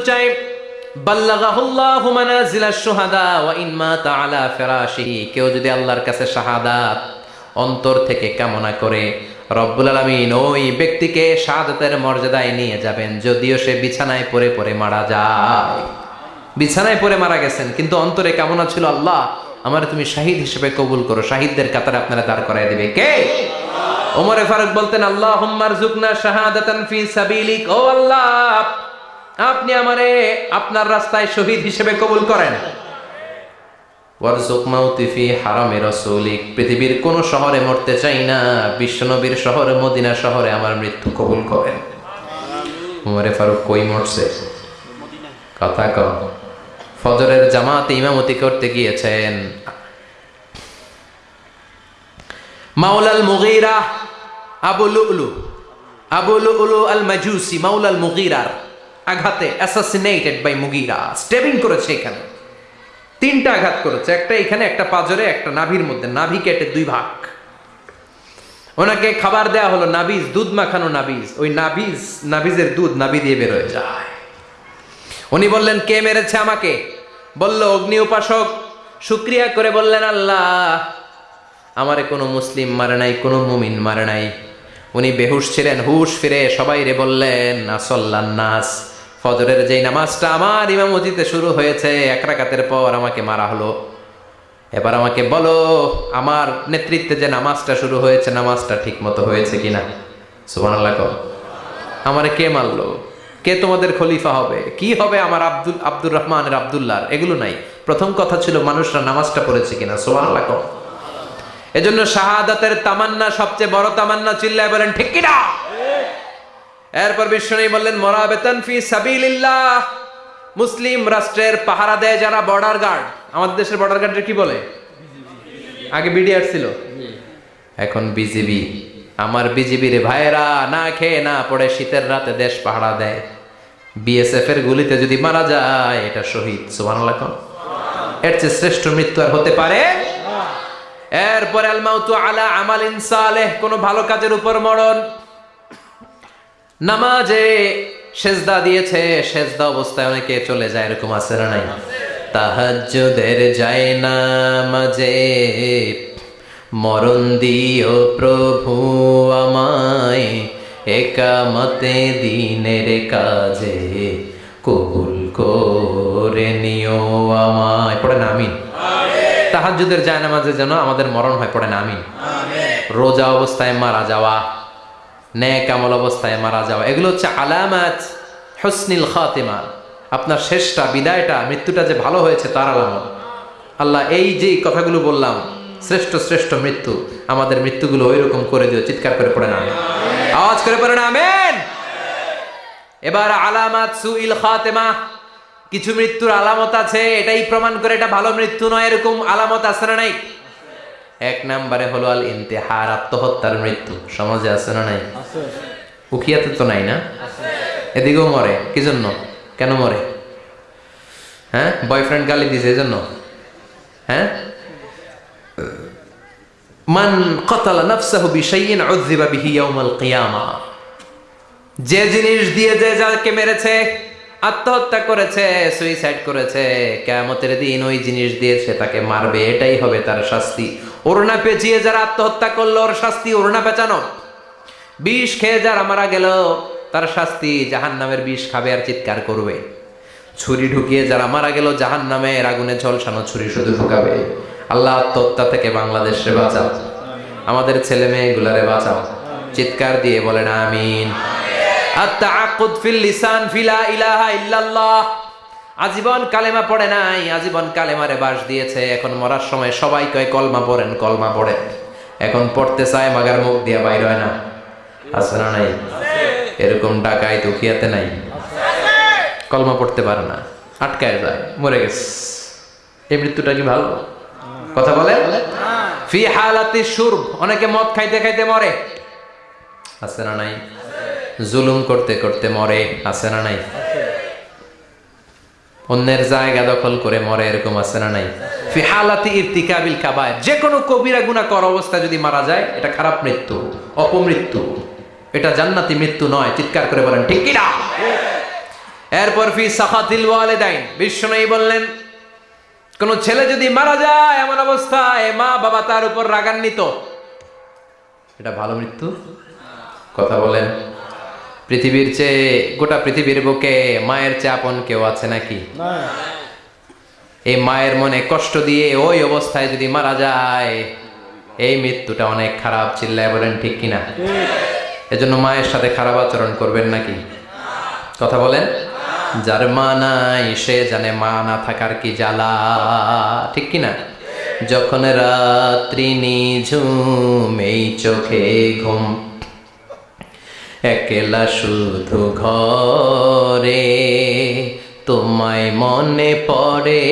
ফিরাশিহি কেউ যদি আল্লাহর কাছে শাহাদাত অন্তর থেকে কামনা করে, রব্বুল আলামিন ওই ব্যক্তিকে শাহাদাতের মর্যাদায় নিয়ে যাবেন, যদিও সে বিছানায় পরে পরে মারা যায়। বিছানায় পড়ে মারা গেছেন, কিন্তু অন্তরে কামনা ছিল আল্লাহ, আমার তুমি শাহিদ হিসেবে কবুল করো, শাহিদদের কাতারে আপনারা দাঁড় করাই দেবে। কে? ওমরে ফারুক বলতেন আল্লাহ হুম্মার জুকনা শাহাদাতান ফি সাবিলিক। ও আল্লাহ, আপনি আমারে আপনার রাস্তায় শহীদ হিসেবে কবুল করেন। ওয়ারজুক মাউতি ফি হারামে রাসূলিক। পৃথিবীর কোন শহরে মরতে চাই না বিশ্বনবীর শহরে, মদিনা শহরে আমার মৃত্যু কবুল করেন। ওমরে ফারুক কই মরছে? কথা কম ফজরের জামাতে ইমামতি করতে গিয়েছেন। মাওলাল মুগিরা আবু লুলু আবু লুলু আল মাজুসি মাওলাল মুগীরার আঘাতে অ্যাসাসিনেটেড বাই মুগীরা। স্টেবিং করেছে এখানে। তিনটা আঘাত করেছে, একটা এখানে, একটা পাজরে, একটা নাভির মধ্যে। নাভি কেটে দুই ভাগ। ওনাকে খাবার দেয়া হলো নাবিজ, দুধ মাখানো নাবিজ। ওই নাবিজ, নাবিজের দুধ নাবি দিয়ে বেরোয় যায়। উনি বললেন, কে মেরেছে আমাকে? বলল, অগ্নি উপাসক। শুক্রিয়া করে বললেন, আল্লাহ, আমারে কোনো মুসলিম মারে নাই, কোনো মুমিন মারে নাই। উনি বেহুশ ছিলেন, হুশ ফিরে সবাই রে বললেন নাস, ফজরের যেই নামাজটা আমার ইমামতিতে শুরু হয়েছে, এক রাকাতের পর আমাকে মারা হলো। এবার আমাকে বলো, আমার নেতৃত্বে যে নামাজটা শুরু হয়েছে, নামাজটা ঠিক মতো হয়েছে কিনা? সুবান আল্লাহ আমারে কে মারলো? কে তোমাদের খলিফা হবে? কি হবে আমার আব্দুল, আব্দুর রহমানের আব্দুল্লাহ এগুলো নাই। প্রথম কথা ছিল মানুষরা নামাজটা পড়েছে কিনা? সোমান আল্লাহ এজন্য শাহাদাতের তামান্না, সবচেয়ে বড় তামান্না চিল্লায় বলেন, ঠিক কিনা? এরপর বিষ্ণু বললেন, মরাবেতন ফি সাবিলিল্লাহ। মুসলিম রাষ্ট্রের পাহারা দেয় যারা বর্ডার গার্ড। আমাদের দেশের বর্ডার গার্ডের কি বলে? আগে বিডিআর ছিল। এখন বিজিবি। আমার বিজিবির ভাইয়েরা না খেয়ে না পড়ে শীতের রাতে দেশ পাহারা দেয়। বিএসএফ এর গুলিতে যদি মারা যায়, এটা শহীদ সুবান এর চেয়ে শ্রেষ্ঠ মৃত্যু আর হতে পারে এরপরে আলমাউতু আলা আমাল ইনসালেহ কোন ভালো কাজের উপর মরণ। নামাজে সেজদা দিয়েছে, সেজদা অবস্থায় অনেকে চলে যায়, এরকম আছে না নাই? তাহাজ্জুদের যায় না মাঝে মরণ দিও প্রভু আমায় একামতে দিনের কাজে কবুল করে নিও আমায়। পড়ে না আমিন। তাহাজ্জুদের যায় নামাজে যেন আমাদের মরণ হয় পড়ে না আমিন। রোজা অবস্থায় মারা যাওয়া ন্যাক আমল অবস্থায় মারা যাওয়া এগুলো হচ্ছে আলামাত হসনিল খাতেমা। আপনার শেষটা বিদায়টা মৃত্যুটা যে ভালো হয়েছে তার আলামত। আল্লাহ এই যে কথাগুলো বললাম শ্রেষ্ঠ শ্রেষ্ঠ মৃত্যু আমাদের মৃত্যুগুলো ওই রকম করে দিও চিৎকার করে পড়ে না আওয়াজ করে পড়ে না আমেন। এবার আলামাত সুইল খাতেমা কিছু মৃত্যুর আলামত আছে এটাই প্রমাণ করে এটা ভালো মৃত্যু নয় এরকম আলামত আছে না নাই? এক নাম্বারে হলো আল ইন্তেহার আত্মহত্যার মৃত্যু সমাজে আছে না নাই? উখিয়াতে তো নাই না? এদিকেও মরে কি জন্য কেন মরে? হ্যাঁ বয়ফ্রেন্ড গালি দিছে এই জন্য হ্যাঁ? মান কতালা নাফসাহু বিশাইইন উযযিবা বিহি ইয়াউমাল কিয়ামা। যে জিনিস দিয়ে যে যাকে মেরেছে, আত্মহত্যা করেছে সুইসাইড করেছে দিন ওই জিনিস দিয়ে সে তাকে মারবে, এটাই হবে তার শাস্তি। ওড়না পেঁচিয়ে যারা আত্মহত্যা করল, ওর শাস্তি ওড়না পেঁচানো। বিষ খেয়ে যারা মারা গেল, তার শাস্তি জাহান নামের বিষ খাবে আর চিৎকার করবে। ছুরি ঢুকিয়ে যারা মারা গেল জাহান নামের আগুনে ঝলসানো ছুরি শুধু ঢুকাবে। আল্লাহ আত্মহত্যা থেকে বাংলাদেশে বাঁচাও। আমাদের ছেলে মেয়েগুলারে বাঁচাও। চিৎকার দিয়ে বলেন, আমিন। আজীবন কালেমা পড়ে নাই, আজীবন কালেমারে বাস দিয়েছে। এখন মরার সময় সবাই কয়, কলমা পড়েন, কলমা পড়ে এখন পড়তে চায়, মাগার মুখ দিয়া বাইর হয় না। আছে না নাই? এরকম ডাকাই দুখিয়াতে নাই। কলমা পড়তে পারে না। আটকায় যায়, মরে গেছে। এই মৃত্যুটা কি ভালো? কথা বলে? ফি হালাতি সুরব অনেকে মদ খাইতে খাইতে মরে। আছে না নাই? জুলুম করতে করতে মরে আছে না নাই? অন্যের জায়গা দখল করে মরে এরকম আছে না নাই? ফি হালাতি ইরতিকাবিল কাবায় যে কোনো কবিরা গুনাহ কর অবস্থা যদি মারা যায় এটা খারাপ মৃত্যু অপমৃত্যু। এটা জান্নাতি মৃত্যু নয় চিৎকার করে বলেন ঠিক কিনা? এরপর ফি সাখাতিল ওয়ালিদাইন বিশ্বনবী বললেন কোন ছেলে যদি মারা যায় এমন অবস্থায় মা বাবা তার উপর রাগান্বিত এটা ভালো মৃত্যু? কথা বলেন। পৃথিবীর চেয়ে গোটা পৃথিবীর বুকে মায়ের চেয়ে আপন কেউ আছে নাকি? এই মায়ের মনে কষ্ট দিয়ে ওই অবস্থায় যদি মারা যায় এই মৃত্যুটা অনেক খারাপ চিল্লায় বলেন ঠিক কিনা? এজন্য মায়ের সাথে খারাপ আচরণ করবেন নাকি? কথা বলেন। যার মা নাই, সে জানে মা না থাকার কি জ্বালা। ঠিক কিনা যখন রাত্রি নিঝুম, এই চোখে ঘুম। একলা শুধু ঘরে, তোমায় মনে পড়ে,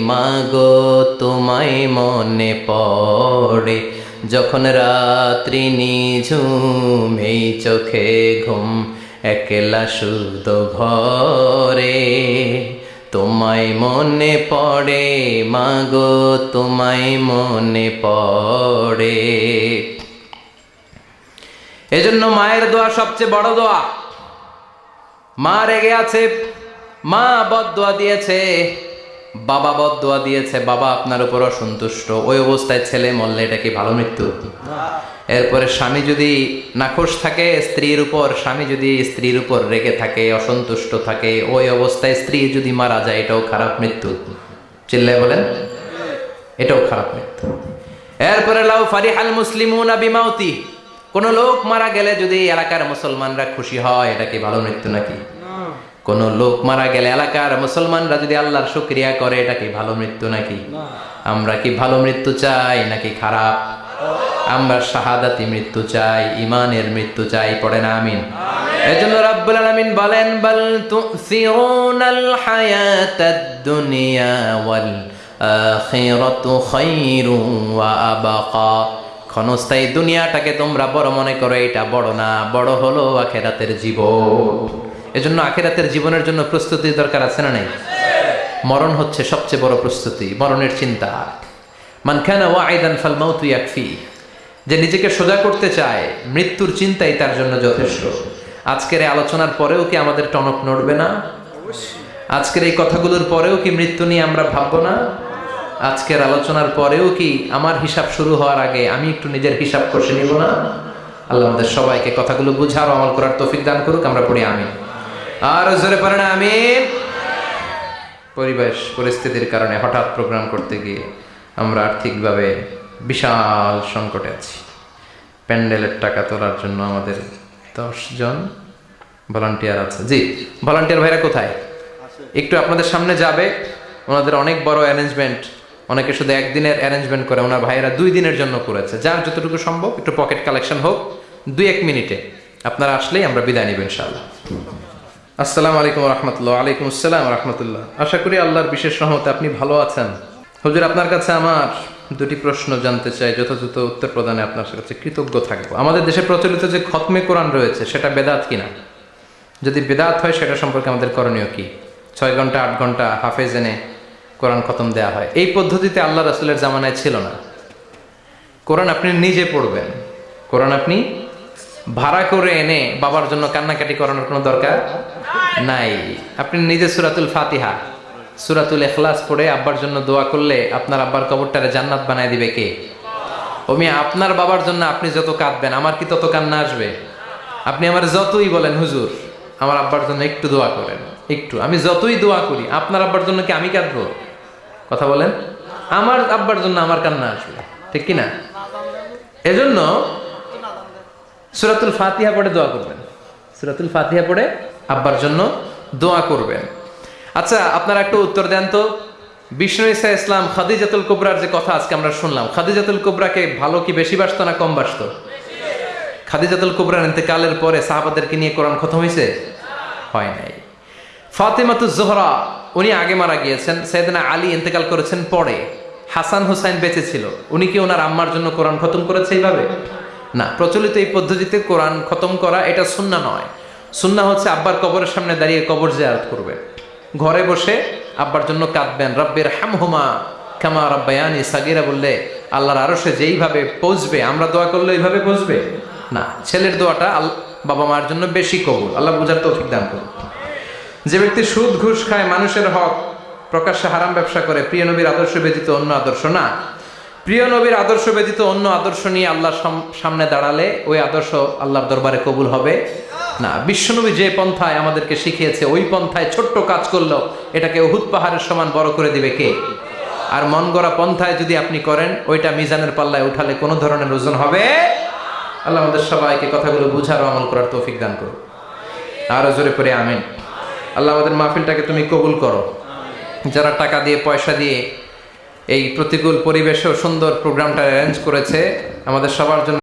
মাগো, তোমায় মনে পড়ে। যখন রাত্রি নিঝুম, এই চোখে ঘুম। একলা শুদ্ধ ঘরে। তোমায় মনে পড়ে, মাগো, তোমায় মনে পড়ে। এজন্য মায়ের দোয়া সবচেয়ে বড় দোয়া। মা রেগে আছে, মা বদদোয়া দিয়েছে। বাবা বদদোয়া দিয়েছে, বাবা আপনার উপর অসন্তুষ্ট। ওই অবস্থায় ছেলে মরলে এটা কি ভালো মৃত্যু? এরপরে স্বামী যদি নাখোশ থাকে, স্ত্রীর উপর, স্বামী যদি স্ত্রীর উপর রেগে থাকে, অসন্তুষ্ট থাকে, ওই অবস্থায় স্ত্রী যদি মারা যায়, এটাও খারাপ মৃত্যু। চিল্লায় বলেন? এটাও খারাপ মৃত্যু। এরপরে, লাউ ফারিহাল মুসলিমুনা বিমাউতি। কোন লোক মারা গেলে যদি এলাকার মুসলমানরা খুশি হয়, এটা কি ভালো মৃত্যু নাকি? কোন লোক মারা গেলে এলাকার মুসলমানরা যদি আল্লাহর শুক্রিয়া করে এটা কি ভালো মৃত্যু নাকি? আমরা কি ভালো মৃত্যু চাই নাকি খারাপ? আমরা শাহাদাতি মৃত্যু চাই ইমানের মৃত্যু চাই পড়ে না আমিন। এজন্য রাব্বুল আলামিন বলেন বল তুসিরুনাল হায়াতাদ দুনিয়া ওয়াল আখিরাতু খায়রুন ওয়া আবাকা। ক্ষণস্থায়ী দুনিয়াটাকে তোমরা বড় মনে করো এটা বড় না বড় হলো আখেরাতের জীবন। এজন্য আখেরাতের জীবনের জন্য প্রস্তুতি দরকার আছে না নাই? মরণ হচ্ছে সবচেয়ে বড় প্রস্তুতি, মরণের চিন্তা। মান খানা ওয়াইদান ফাল মাউতু ইয়াকফি। যে নিজেকে সোজা করতে চায়, মৃত্যুর চিন্তাই তার জন্য যথেষ্ট। আজকের এই আলোচনার পরেও কি আমাদের টনক নড়বে না? আজকের এই কথাগুলোর পরেও কি মৃত্যু নিয়ে আমরা ভাববো না? আজকের আলোচনার পরেও কি আমার হিসাব শুরু হওয়ার আগে আমি একটু নিজের হিসাব কষে নিব না? আল্লাহ আমাদের সবাইকে কথাগুলো বুঝার আমল করার তৌফিক দান করুক, আমরা পড়ি আমি আর জোরে পারে না আমি পরিবেশ পরিস্থিতির কারণে হঠাৎ প্রোগ্রাম করতে গিয়ে আমরা আর্থিকভাবে বিশাল সংকটে আছি। প্যান্ডেলের টাকা তোলার জন্য আমাদের দশ জন ভলান্টিয়ার আছে। জি ভলান্টিয়ার ভাইরা কোথায়? একটু আপনাদের সামনে যাবে। ওনাদের অনেক বড় অ্যারেঞ্জমেন্ট অনেকে শুধু একদিনের অ্যারেঞ্জমেন্ট করে ওনার ভাইয়েরা দুই দিনের জন্য করেছে। যার যতটুকু সম্ভব একটু পকেট কালেকশন হোক দুই এক মিনিটে। আপনারা আসলেই আমরা বিদায় নিব ইনশাআল্লাহ। আসসালামু আলাইকুম রহমতুল্লাহ, আলাইকুম আসসালাম রহমতুল্লাহ। আশা করি আল্লাহর বিশেষ রহমতে আপনি ভালো আছেন। হুজুর, আপনার কাছে আমার দুটি প্রশ্ন জানতে চাই, যথাযথ উত্তর প্রদানে আপনার কাছে কৃতজ্ঞ থাকব। আমাদের দেশে প্রচলিত যে খতমে কোরআন রয়েছে, সেটা বেদাত কিনা? যদি বেদাত হয়, সেটা সম্পর্কে আমাদের করণীয় কি? ছয় ঘণ্টা, আট ঘণ্টা হাফেজ এনে কোরআন খতম দেওয়া হয়। এই পদ্ধতিতে আল্লাহ রাসুলের জামানায় ছিল না। কোরআন আপনি নিজে পড়বেন। কোরআন আপনি ভাড়া করে এনে বাবার জন্য কান্নাকাটি করানোর কোনো দরকার নাই। আপনি নিজে সুরাতুল ফাতিহা, সুরাতুল এখলাস পড়ে আব্বার জন্য দোয়া করলে আপনার আব্বার কবরটারে জান্নাত বানায় দিবে কে? ওমি আপনার বাবার জন্য আপনি যত কাঁদবেন, আমার কি তত কান্না আসবে? আপনি আমার যতই বলেন, হুজুর, আমার আব্বার জন্য একটু দোয়া করেন, একটু, আমি যতই দোয়া করি, আপনার আব্বার জন্য কি আমি কাঁদবো? কথা বলেন। আমার আব্বার জন্য আমার কান্না আসবে, ঠিক কি না এজন্য সুরাতুল ফাতিহা পড়ে দোয়া করবেন। সুরাতুল ফাতিহা পড়ে আব্বার জন্য দোয়া করবেন। আচ্ছা আপনারা একটু উত্তর দেন তো। বিষ্ণু ইসা ইসলাম খাদিজাতুল কুবরার যে কথা আজকে আমরা শুনলাম, খাদিজাতুল কুবরাকে ভালো কি বেশি বাসতো না কম বাসতো? খাদিজাতুল কুবরার ইন্তেকালের পরে সাহাবাদেরকে নিয়ে কোরআন খতম হয়েছে? হয় নাই। ফাতেমাতু জোহরা, উনি আগে মারা গিয়েছেন। সৈয়দনা আলী ইন্তেকাল করেছেন পরে। হাসান হুসাইন বেঁচে ছিল। উনি কি ওনার আম্মার জন্য কোরআন খতম করেছে এইভাবে? না, প্রচলিত এই পদ্ধতিতে কোরআন খতম করা এটা সুন্না নয়। সুন্না হচ্ছে আব্বার কবরের সামনে দাঁড়িয়ে কবর জিয়ারত করবে। ঘরে বসে আব্বার জন্য কাঁদবেন রব্বের হামহুমা কামা রব্বায়ানি সাগিরা বললে, আল্লাহর আরও সে যেইভাবে পৌঁছবে, আমরা দোয়া করলে এইভাবে পৌঁছবে? না, ছেলের দোয়াটা বাবা মার জন্য বেশি কবুল। আল্লাহ বুঝার তৌফিক দান করুন। যে ব্যক্তি সুদ ঘুষ খায়, মানুষের হক প্রকাশ্যে হারাম ব্যবসা করে, প্রিয় নবীর আদর্শ ব্যতীত অন্য আদর্শ না। প্রিয় নবীর আদর্শ ব্যতীত অন্য আদর্শ নিয়ে আল্লাহর সাম- সামনে দাঁড়ালে ওই আদর্শ আল্লাহর দরবারে কবুল হবে। না, বিশ্বনবী যে পন্থায় আমাদেরকে শিখিয়েছে, ওই পন্থায় ছোট্ট কাজ করলেও এটাকে উহুদ পাহাড়ের সমান বড় করে দিবে কে? আর মন গড়া পন্থায় যদি আপনি করেন, ওইটা মিজানের পাল্লায় উঠালে কোনো ধরনের ওজন হবে? আল্লাহ আমাদের সবাইকে কথাগুলো বুঝার আমল করার তৌফিক দান করো আরও জোরে করে আমিন। আল্লাহ আমাদের মাহফিলটাকে তুমি কবুল করো। যারা টাকা দিয়ে, পয়সা দিয়ে এই প্রতিকূল পরিবেশেও সুন্দর প্রোগ্রামটা অ্যারেঞ্জ করেছে, আমাদের সবার জন্য